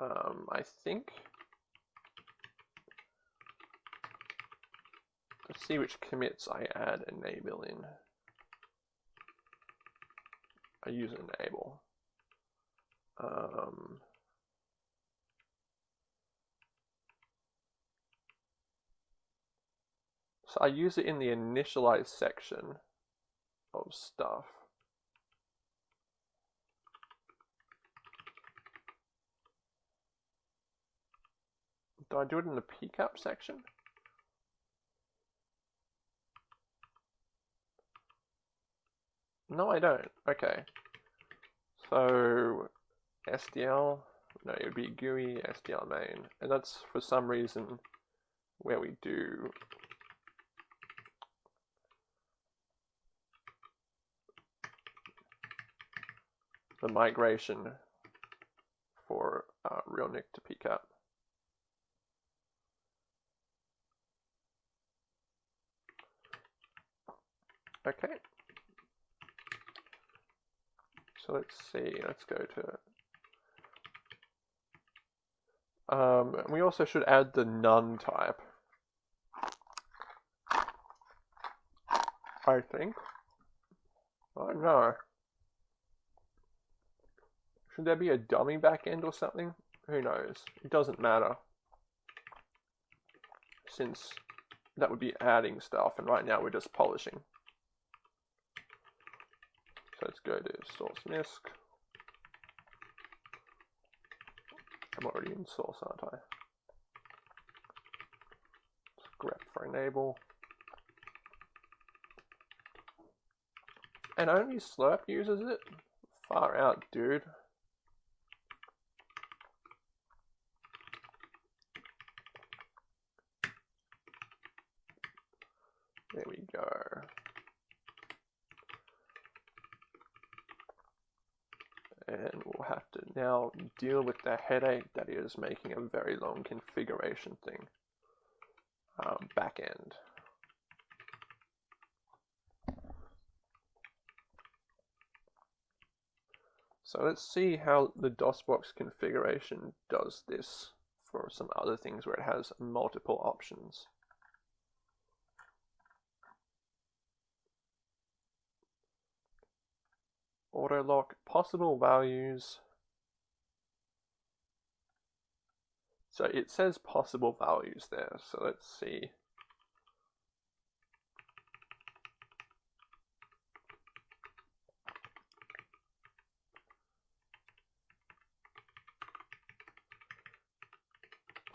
um, I think See which commits I add enable in. I use enable. Um, so I use it in the initialize section of stuff. Do I do it in the pcap section? No, I don't. Okay. So SDL, no, it would be GUI SDL main, and that's for some reason where we do the migration for uh, RealNIC to PCAP. Okay. So let's see, let's go to, um, we also should add the none type. I think. Oh no. Should there be a dummy backend or something? Who knows? It doesn't matter. Since that would be adding stuff and right now we're just polishing. Let's go to source MISC. I'm already in source, aren't I? grep for enable. And only Slirp uses it? Far out, dude. There we go. And we'll have deal with the headache that is making a very long configuration thing. Um, back end. So let's see how the DOSBox configuration does this for some other things where it has multiple options. Auto lock possible values. So it says possible values there, so let's see.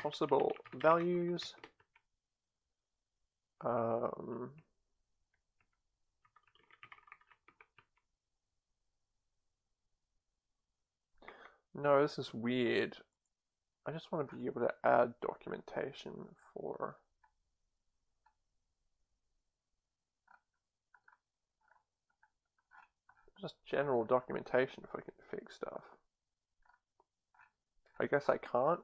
possible values. Um, no, this is weird. I just want to be able to add documentation for just general documentation if I can fix stuff. I guess I can't.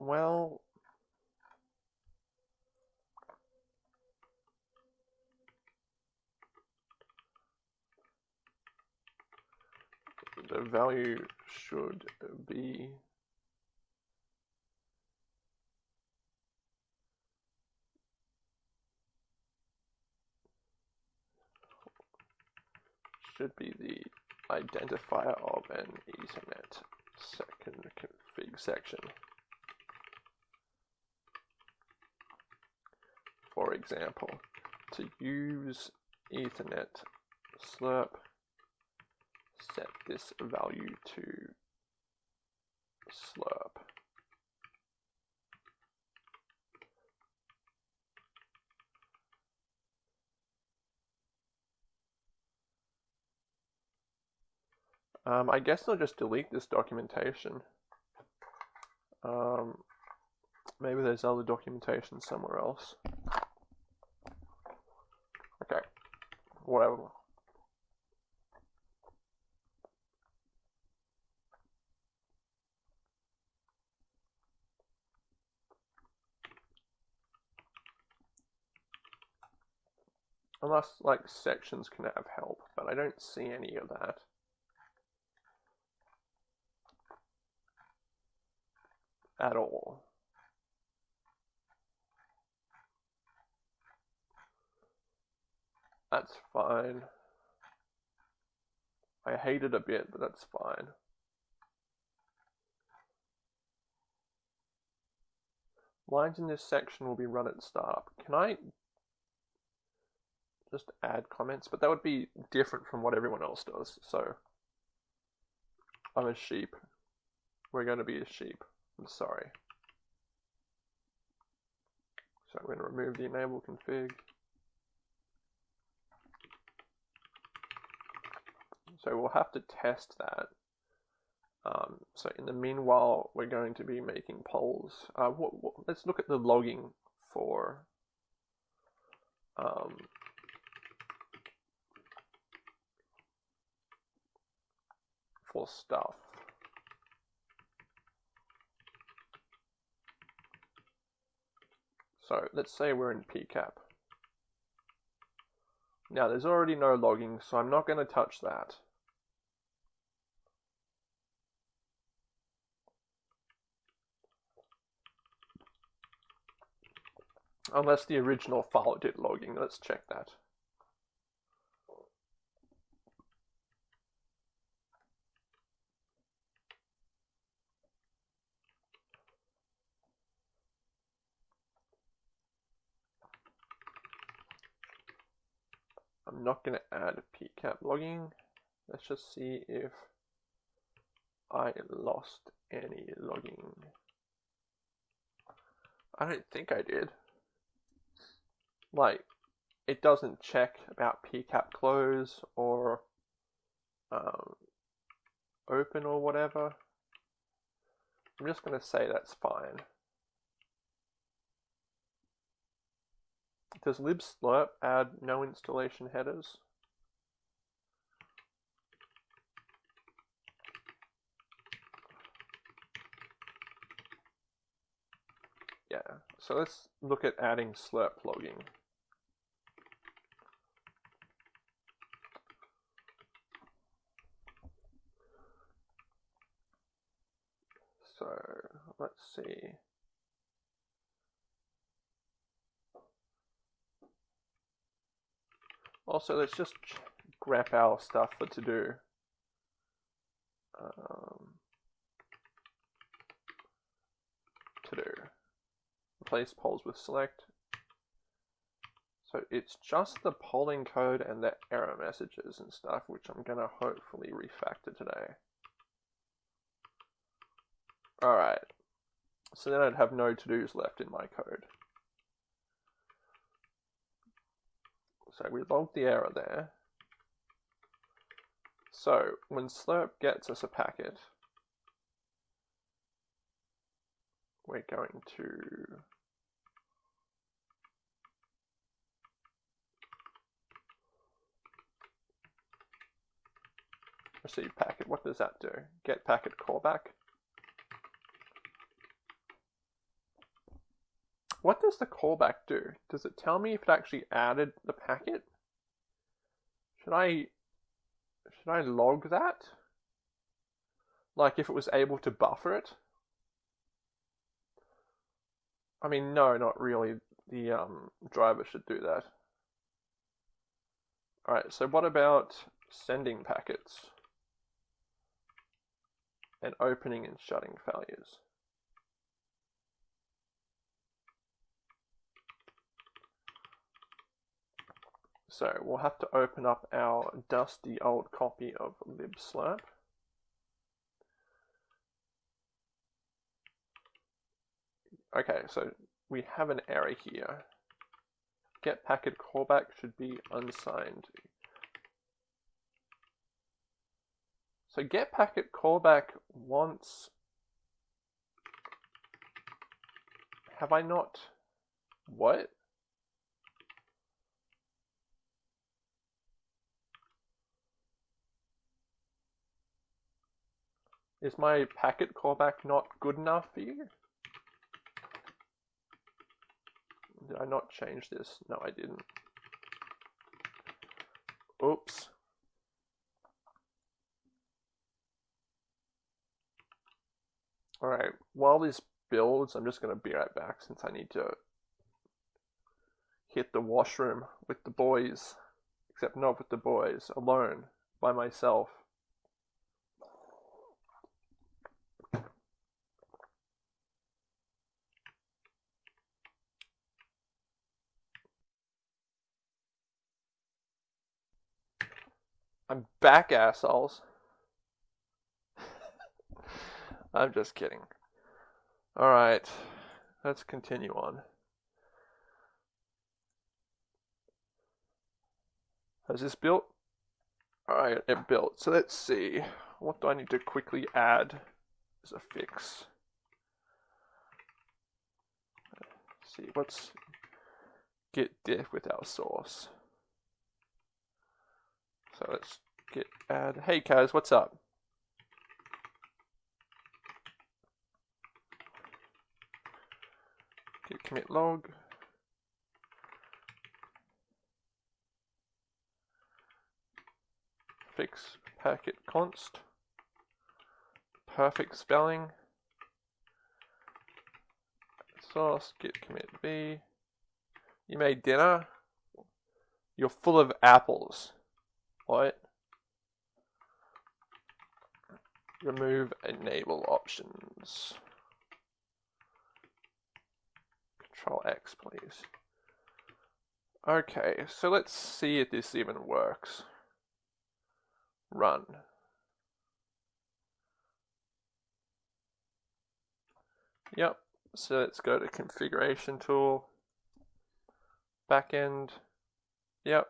Well, the value should be should be the identifier of an Ethernet second config section. for example, to use Ethernet slirp, set this value to slirp. Um, I guess I'll just delete this documentation. Um, maybe there's other documentation somewhere else. Okay, whatever. Unless, like, sections can have help, but I don't see any of that. At all. That's fine. I hate it a bit, but that's fine. Lines in this section will be run at startup. Can I just add comments? But that would be different from what everyone else does. So I'm a sheep. We're going to be a sheep. I'm sorry. So I'm going to remove the enable config. So we'll have to test that. Um, so in the meanwhile, we're going to be making polls. Uh, what, what, let's look at the logging for um, for stuff. So let's say we're in PCAP. Now there's already no logging, so I'm not going to touch that. Unless the original file did logging. Let's check that. I'm not going to add PCAP logging. Let's just see if I lost any logging. I don't think I did like it doesn't check about PCAP close or um, open or whatever. I'm just going to say that's fine. Does libslirp add no installation headers? Yeah, so let's look at adding slirp logging. So let's see. Also, let's just grab our stuff for to do. Um, to do. Replace polls with select. So it's just the polling code and the error messages and stuff, which I'm going to hopefully refactor today. Alright. So then I'd have no to-dos left in my code. So we logged the error there. So when Slirp gets us a packet, we're going to receive packet. What does that do? Get packet callback. What does the callback do? Does it tell me if it actually added the packet? Should I should I log that? Like if it was able to buffer it? I mean, no, not really. The um, driver should do that. Alright, so what about sending packets? And opening and shutting failures? So we'll have to open up our dusty old copy of libslirp. Okay, so we have an error here. Get packet callback should be unsigned. So get packet callback wants. Have I not? What? Is my packet callback not good enough for you? Did I not change this? No, I didn't. Oops. Alright, while this builds, I'm just going to be right back since I need to hit the washroom with the boys. except not with the boys, alone, by myself. I'm back, assholes. I'm just kidding. Alright, let's continue on. Has this built? Alright, it built. So let's see. What do I need to quickly add as a fix? Let's see, let's get diff with our source. So let's get add. Hey Kaz, what's up? Git commit log. Fix packet const. Perfect spelling. Source git commit b. You made dinner. You're full of apples. What? Remove enable options. Control X, please. Okay, so let's see if this even works. Run. Yep, so let's go to configuration tool, backend, yep,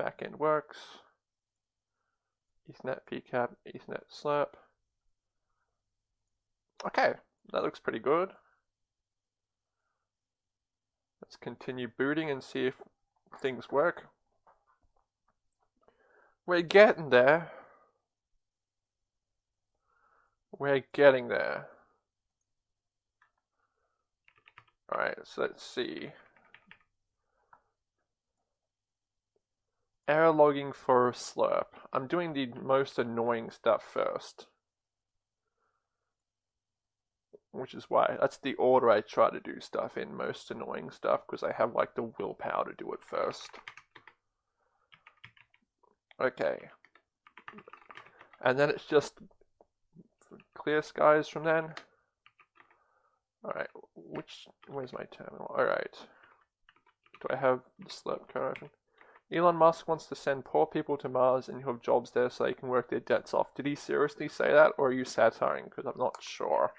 backend works, Ethernet PCAP, Ethernet slirp. Okay, that looks pretty good. Let's continue booting and see if things work. We're getting there. We're getting there. Alright, so let's see. Error logging for slirp. I'm doing the most annoying stuff first. Which is why, that's the order I try to do stuff in, most annoying stuff, because I have like the willpower to do it first. Okay. And then it's just clear skies from then. Alright, which, where's my terminal? Alright. Do I have the slirp code open? Elon Musk wants to send poor people to Mars and you have jobs there so they can work their debts off. Did he seriously say that or are you satiring? Because I'm not sure.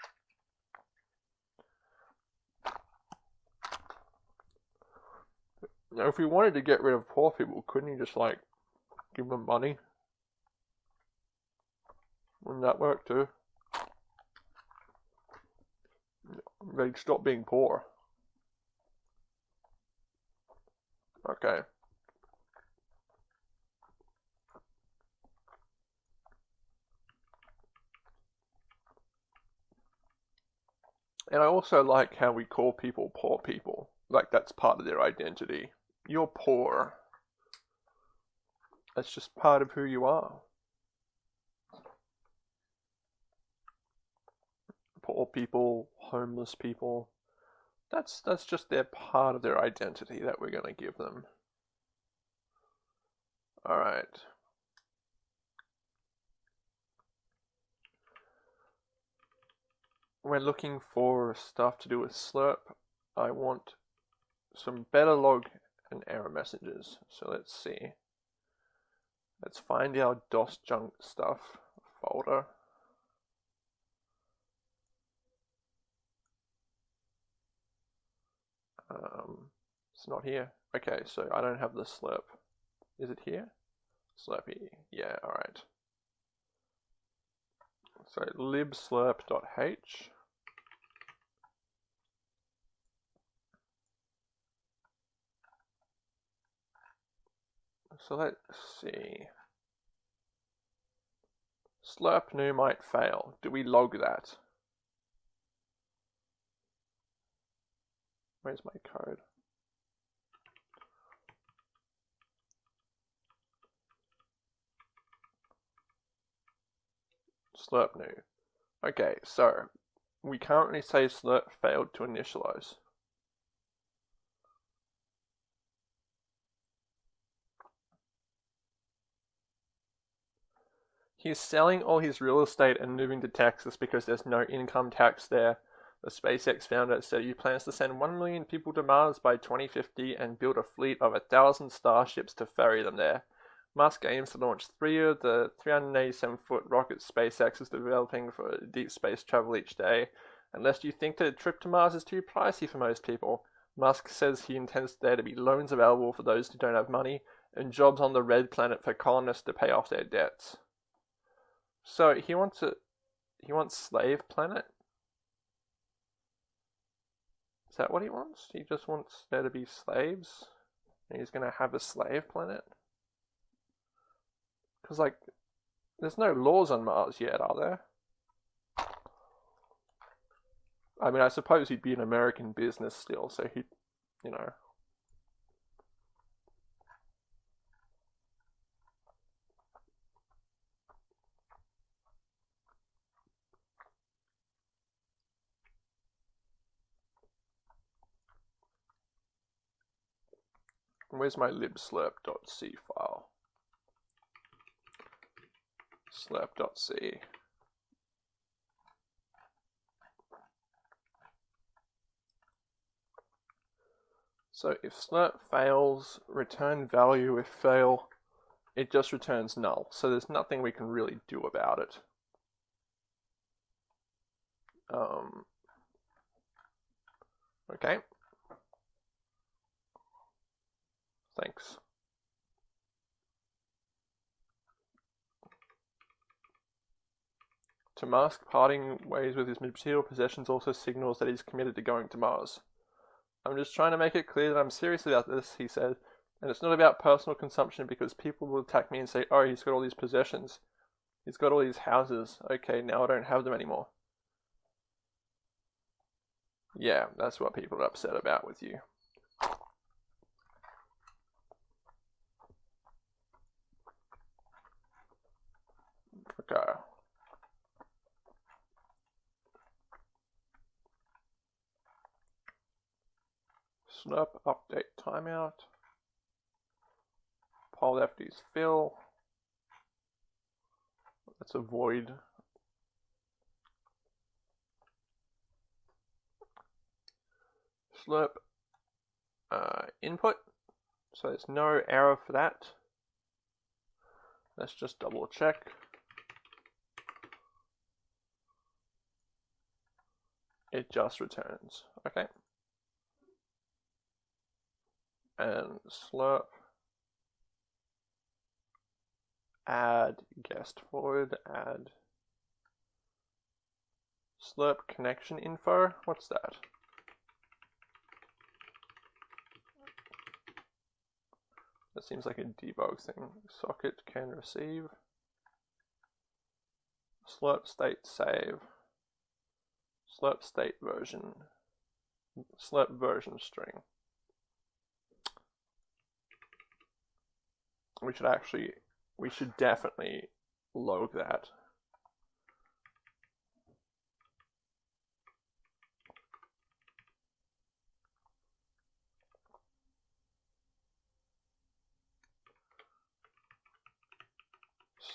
Now, if we wanted to get rid of poor people, couldn't you just like give them money? Wouldn't that work too? They'd stop being poor. Okay. And I also like how we call people poor people. Like that's part of their identity. You're poor. That's just part of who you are. Poor people, homeless people. That's that's just their part of their identity that we're going to give them. All right. We're looking for stuff to do with slirp, I want some better log and error messages. So let's see. Let's find our DOS junk stuff folder. Um, it's not here. Okay, so I don't have the slirp. Is it here? Slurpy. Yeah, alright. So libslirp.h So let's see. Slirp new might fail. Do we log that? Where's my code? Slirp new. Okay, so we currently say slirp failed to initialize. He's selling all his real estate and moving to Texas because there's no income tax there. The SpaceX founder said he plans to send 1 million people to Mars by 2050 and build a fleet of a thousand starships to ferry them there. Musk aims to launch three of the 387 foot rockets SpaceX is developing for deep space travel each day. Unless you think that a trip to Mars is too pricey for most people, Musk says he intends there to be loans available for those who don't have money and jobs on the red planet for colonists to pay off their debts. So he wants a he wants slave planet? Is that what he wants? He just wants there to be slaves? And he's to have a slave planet? Because, like, there's no laws on Mars yet, are there? I mean, I suppose he'd be an American business still, so he'd, you know. Where's my libslirp.c file? Slirp.c. So if slirp fails, return value if fail, it just returns null. So there's nothing we can really do about it. Um, okay. Thanks. To Musk, parting ways with his material possessions also signals that he's committed to going to Mars. I'm just trying to make it clear that I'm serious about this, he said, and it's not about personal consumption because people will attack me and say, oh, he's got all these possessions. He's got all these houses. Okay, now I don't have them anymore. Yeah, that's what people are upset about with you. Snap update timeout. Poll FD's fill. Let's avoid slirp uh, input. So there's no error for that. Let's just double check. It just returns. Okay? And slirp. Add guest void add slirp connection info what's that? That seems like a debug thing. Socket can receive. Slirp state save slirp state version slirp version string we should actually, we should definitely log that.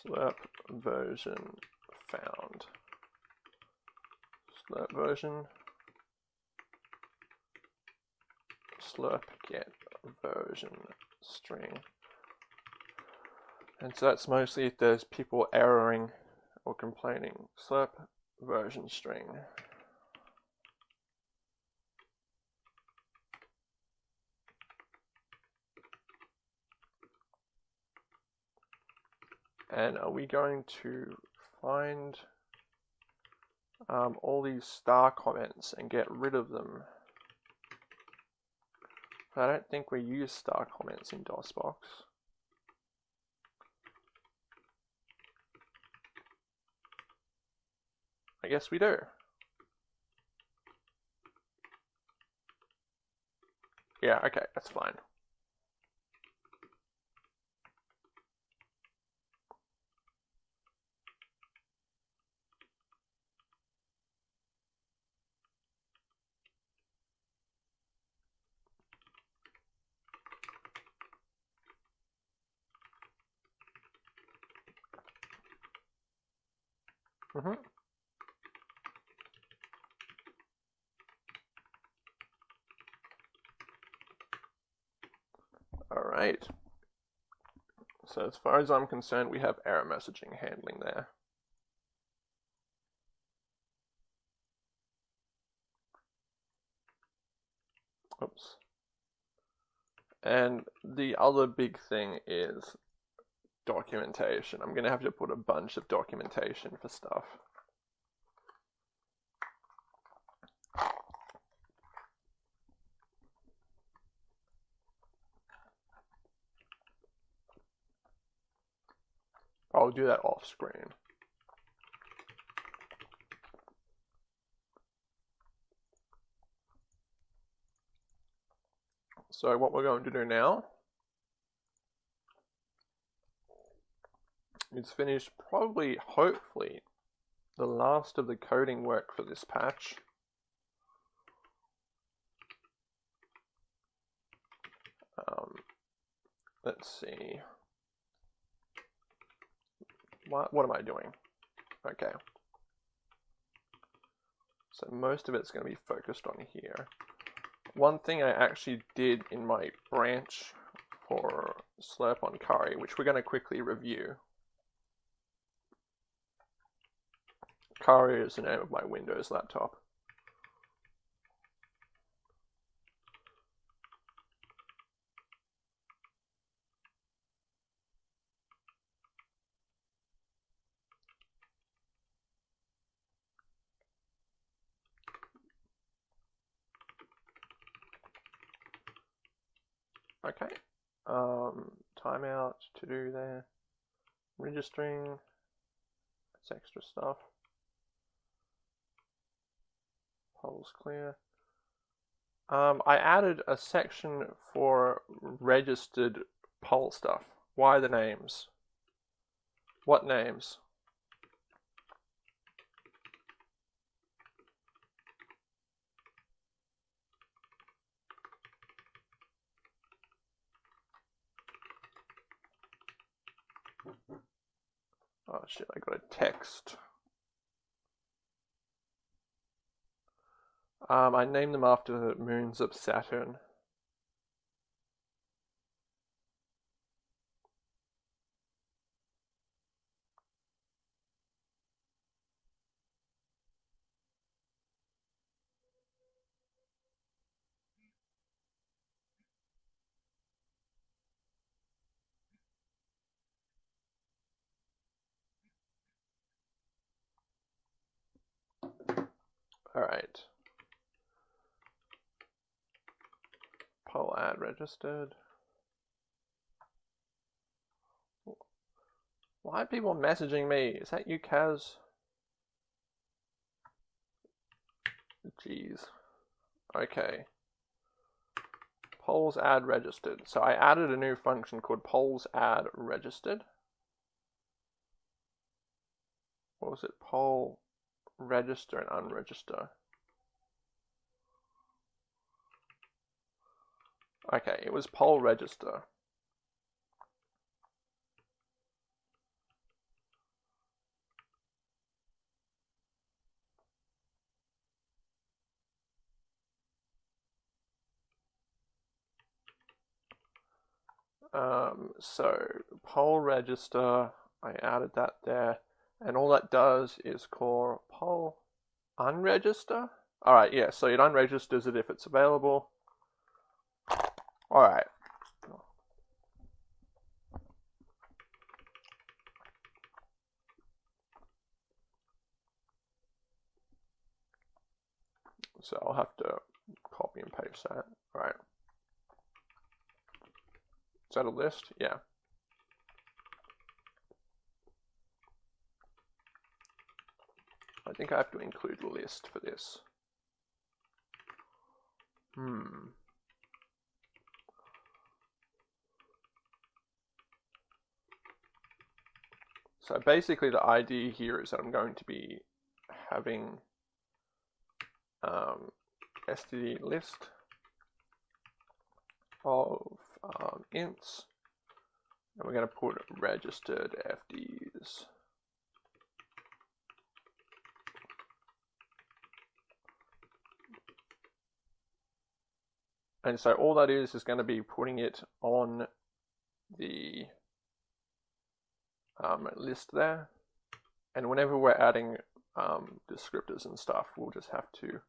slirp version found. Slirp version slirp get version string. And so that's mostly if there's people erroring or complaining. Slirp version string. And are we going to find um, all these star comments and get rid of them? I don't think we use star comments in DOSBox. I guess we do. Yeah, okay, that's fine. Mm-hmm. All right. So as far as I'm concerned, we have error messaging handling there. Oops. And the other big thing is documentation. I'm going to have to put a bunch of documentation for stuff. I'll do that off screen. So what we're going to do now is finished probably, hopefully, the last of the coding work for this patch. Um, let's see. What, what am I doing? Okay. So most of it's going to be focused on here. One thing I actually did in my branch for Slirp on Kari, which we're going to quickly review. Kari is the name of my Windows laptop. Okay. Um, timeout to do there. Registering. That's extra stuff. Polls clear. Um, I added a section for registered poll stuff. Why the names? What names? Oh shit, I got a text. Um, I named them after the moons of Saturn. All right. Poll ad registered. Why are people messaging me? Is that you, Kaz? Jeez. Okay. Polls ad registered. So I added a new function called polls ad registered. What was it? Poll register and unregister. Okay, it was poll register. Um, so poll register, I added that there, and all that does is call poll unregister. All right, yeah, so it unregisters it if it's available. All right. So I'll have to copy and paste that. All right. Is that a list? Yeah. I think I have to include a list for this. Hmm. So basically the idea here is that I'm going to be having um, std list of um, ints and we're going to put registered FDs. And so all that is is going to be putting it on the um, list there. And whenever we're adding um, descriptors and stuff, we'll just have to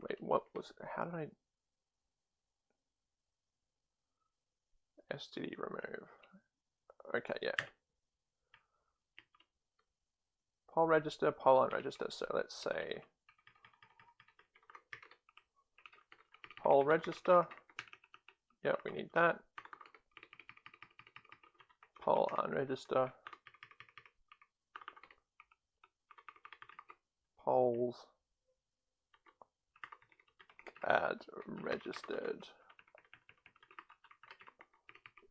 wait. What was? How did I? std remove. Okay, yeah. Poll register, poll unregister. So let's say poll register. Yep, we need that. Poll unregister. Polls add registered.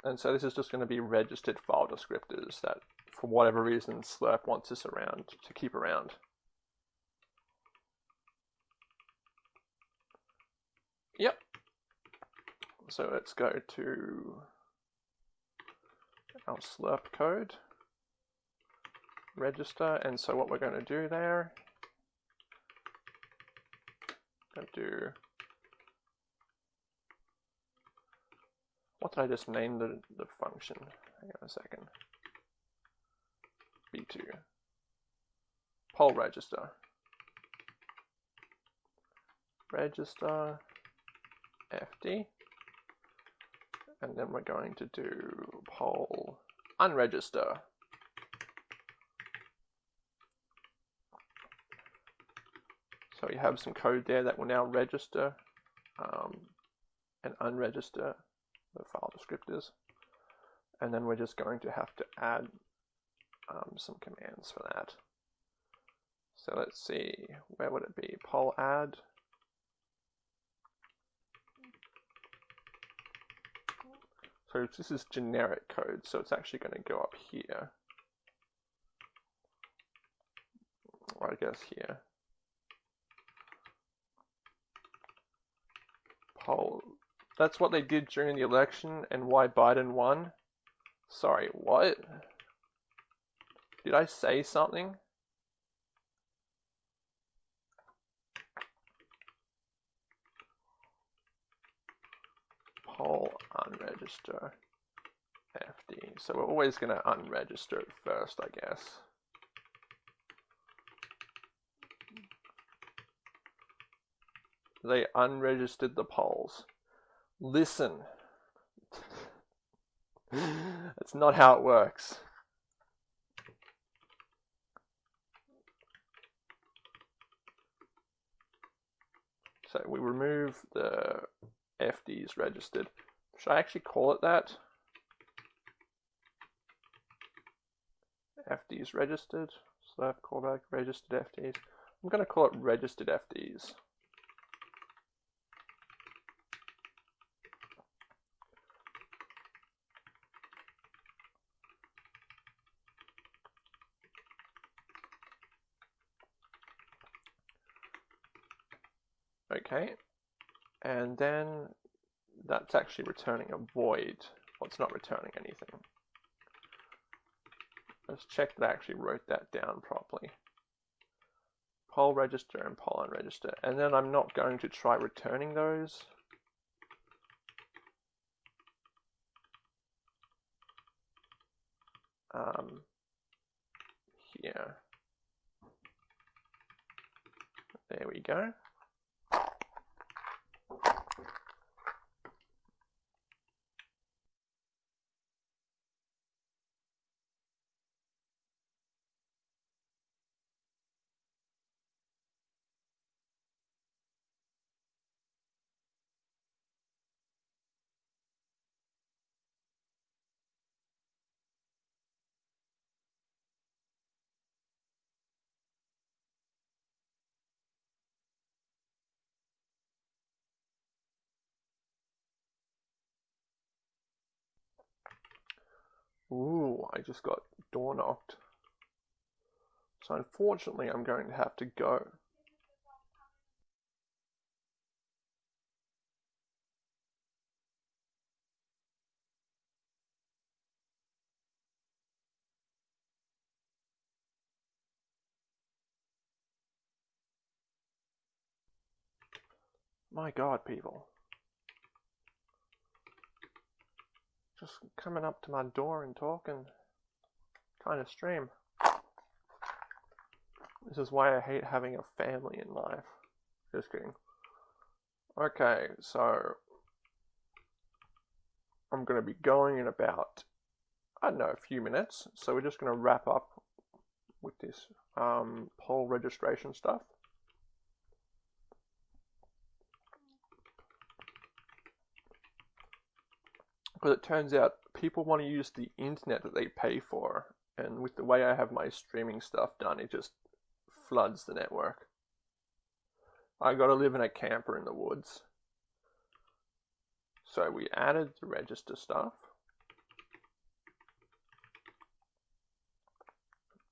And so this is just going to be registered file descriptors that for whatever reason Slirp wants us around to keep around. Yep. So let's go to our Slirp code, register, and so what we're going to do there, going to do What did I just name the, the function? Hang on a second. B2. Poll register. Register FD. And then we're going to do poll unregister. So we have some code there that will now register um, and unregister the file descriptors. And then we're just going to have to add um, some commands for that. So let's see, where would it be? Poll add. So this is generic code, so it's actually going to go up here. Or I guess here. Poll that's what they did during the election and why Biden won? Sorry, what? Did I say something? Poll unregister FD. So we're always going to unregister it first, I guess. They unregistered the polls. Listen. That's not how it works. So we remove the FDs registered. Should I actually call it that? FDs registered. Slirp callback registered FDs. I'm going to call it registered FDs. Okay, and then that's actually returning a void. Well, it's not returning anything. Let's check that I actually wrote that down properly. Poll register and poll unregister. And then I'm not going to try returning those. Um, here. There we go. Ooh, I just got door knocked. So unfortunately, I'm going to have to go. My god, people. Just coming up to my door and talking. Trying to stream. This is why I hate having a family in life. Just kidding. Okay, so I'm going to be going in about, I don't know, a few minutes. So we're just going to wrap up with this um, poll registration stuff. Because it turns out people want to use the internet that they pay for. And with the way I have my streaming stuff done, it just floods the network. I got to live in a camper in the woods. So we added the register stuff.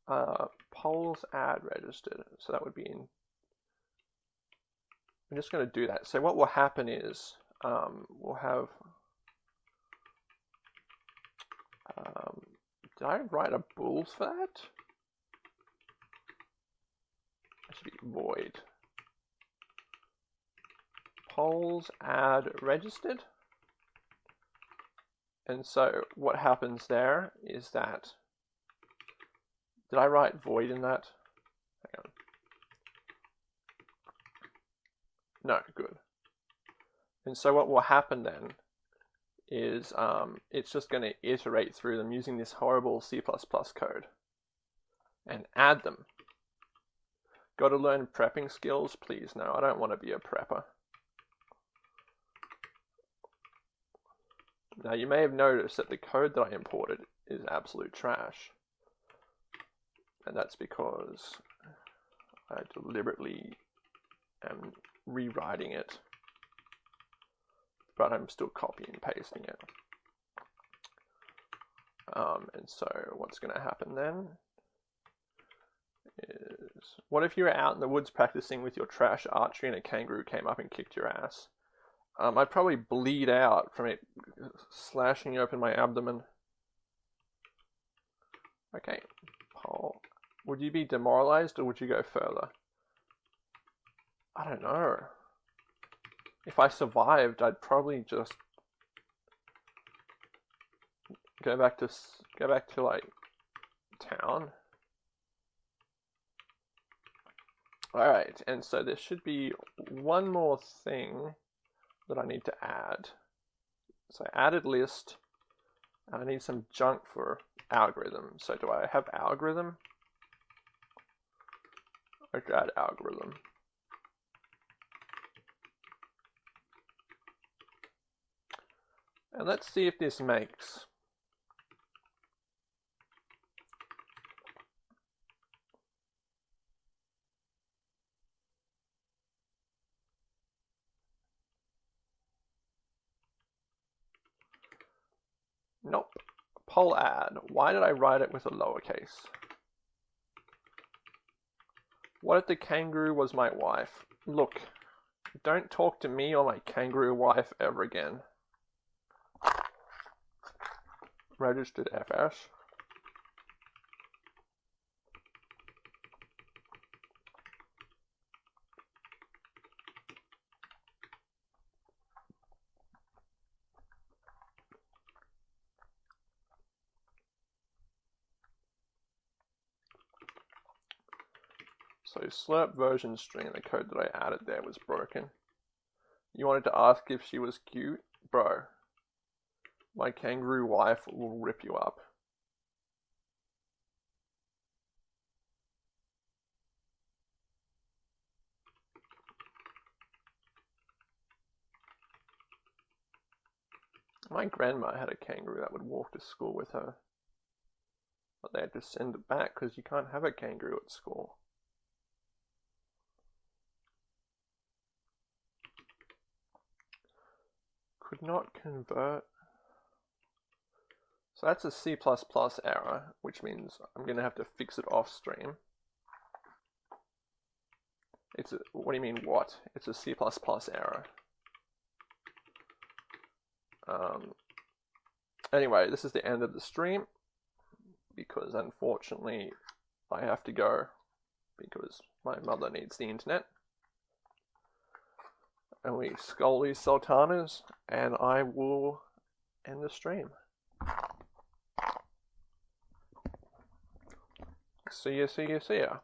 Uh, polls add registered. So that would be in. I'm just going to do that. So what will happen is um, we'll have. Um, did I write a bool for that? That should be void. Polls add registered. And so what happens there is that, did I write void in that? Hang on. No, good. And so what will happen then is um, it's just going to iterate through them using this horrible C++ code and add them. Got to learn prepping skills? Please, no, I don't want to be a prepper. Now you may have noticed that the code that I imported is absolute trash. And that's because I deliberately am rewriting it, but I'm still copying and pasting it. Um, and so what's going to happen then is, what if you were out in the woods practicing with your trash archery and a kangaroo came up and kicked your ass? Um, I'd probably bleed out from it slashing open my abdomen. Okay, Paul. Would you be demoralized or would you go further? I don't know. If I survived, I'd probably just go back to go back to like town. All right, and so there should be one more thing that I need to add. So added list, I need some junk for algorithm. So do I have algorithm? I add algorithm. And let's see if this makes. Nope. Poll add. Why did I write it with a lowercase? What if the kangaroo was my wife? Look, don't talk to me or my kangaroo wife ever again. Registered FS. So slirp version string, the code that I added there was broken. You wanted to ask if she was cute? Bro, my kangaroo wife will rip you up. My grandma had a kangaroo that would walk to school with her. But they had to send it back because you can't have a kangaroo at school. could not convert. So that's a C++ error, which means I'm going to have to fix it off stream. It's a, what do you mean what? It's a C++ error. Um, anyway, this is the end of the stream because unfortunately I have to go because my mother needs the internet. and we skull these sultanas, and I will end the stream. See ya, see ya, see ya.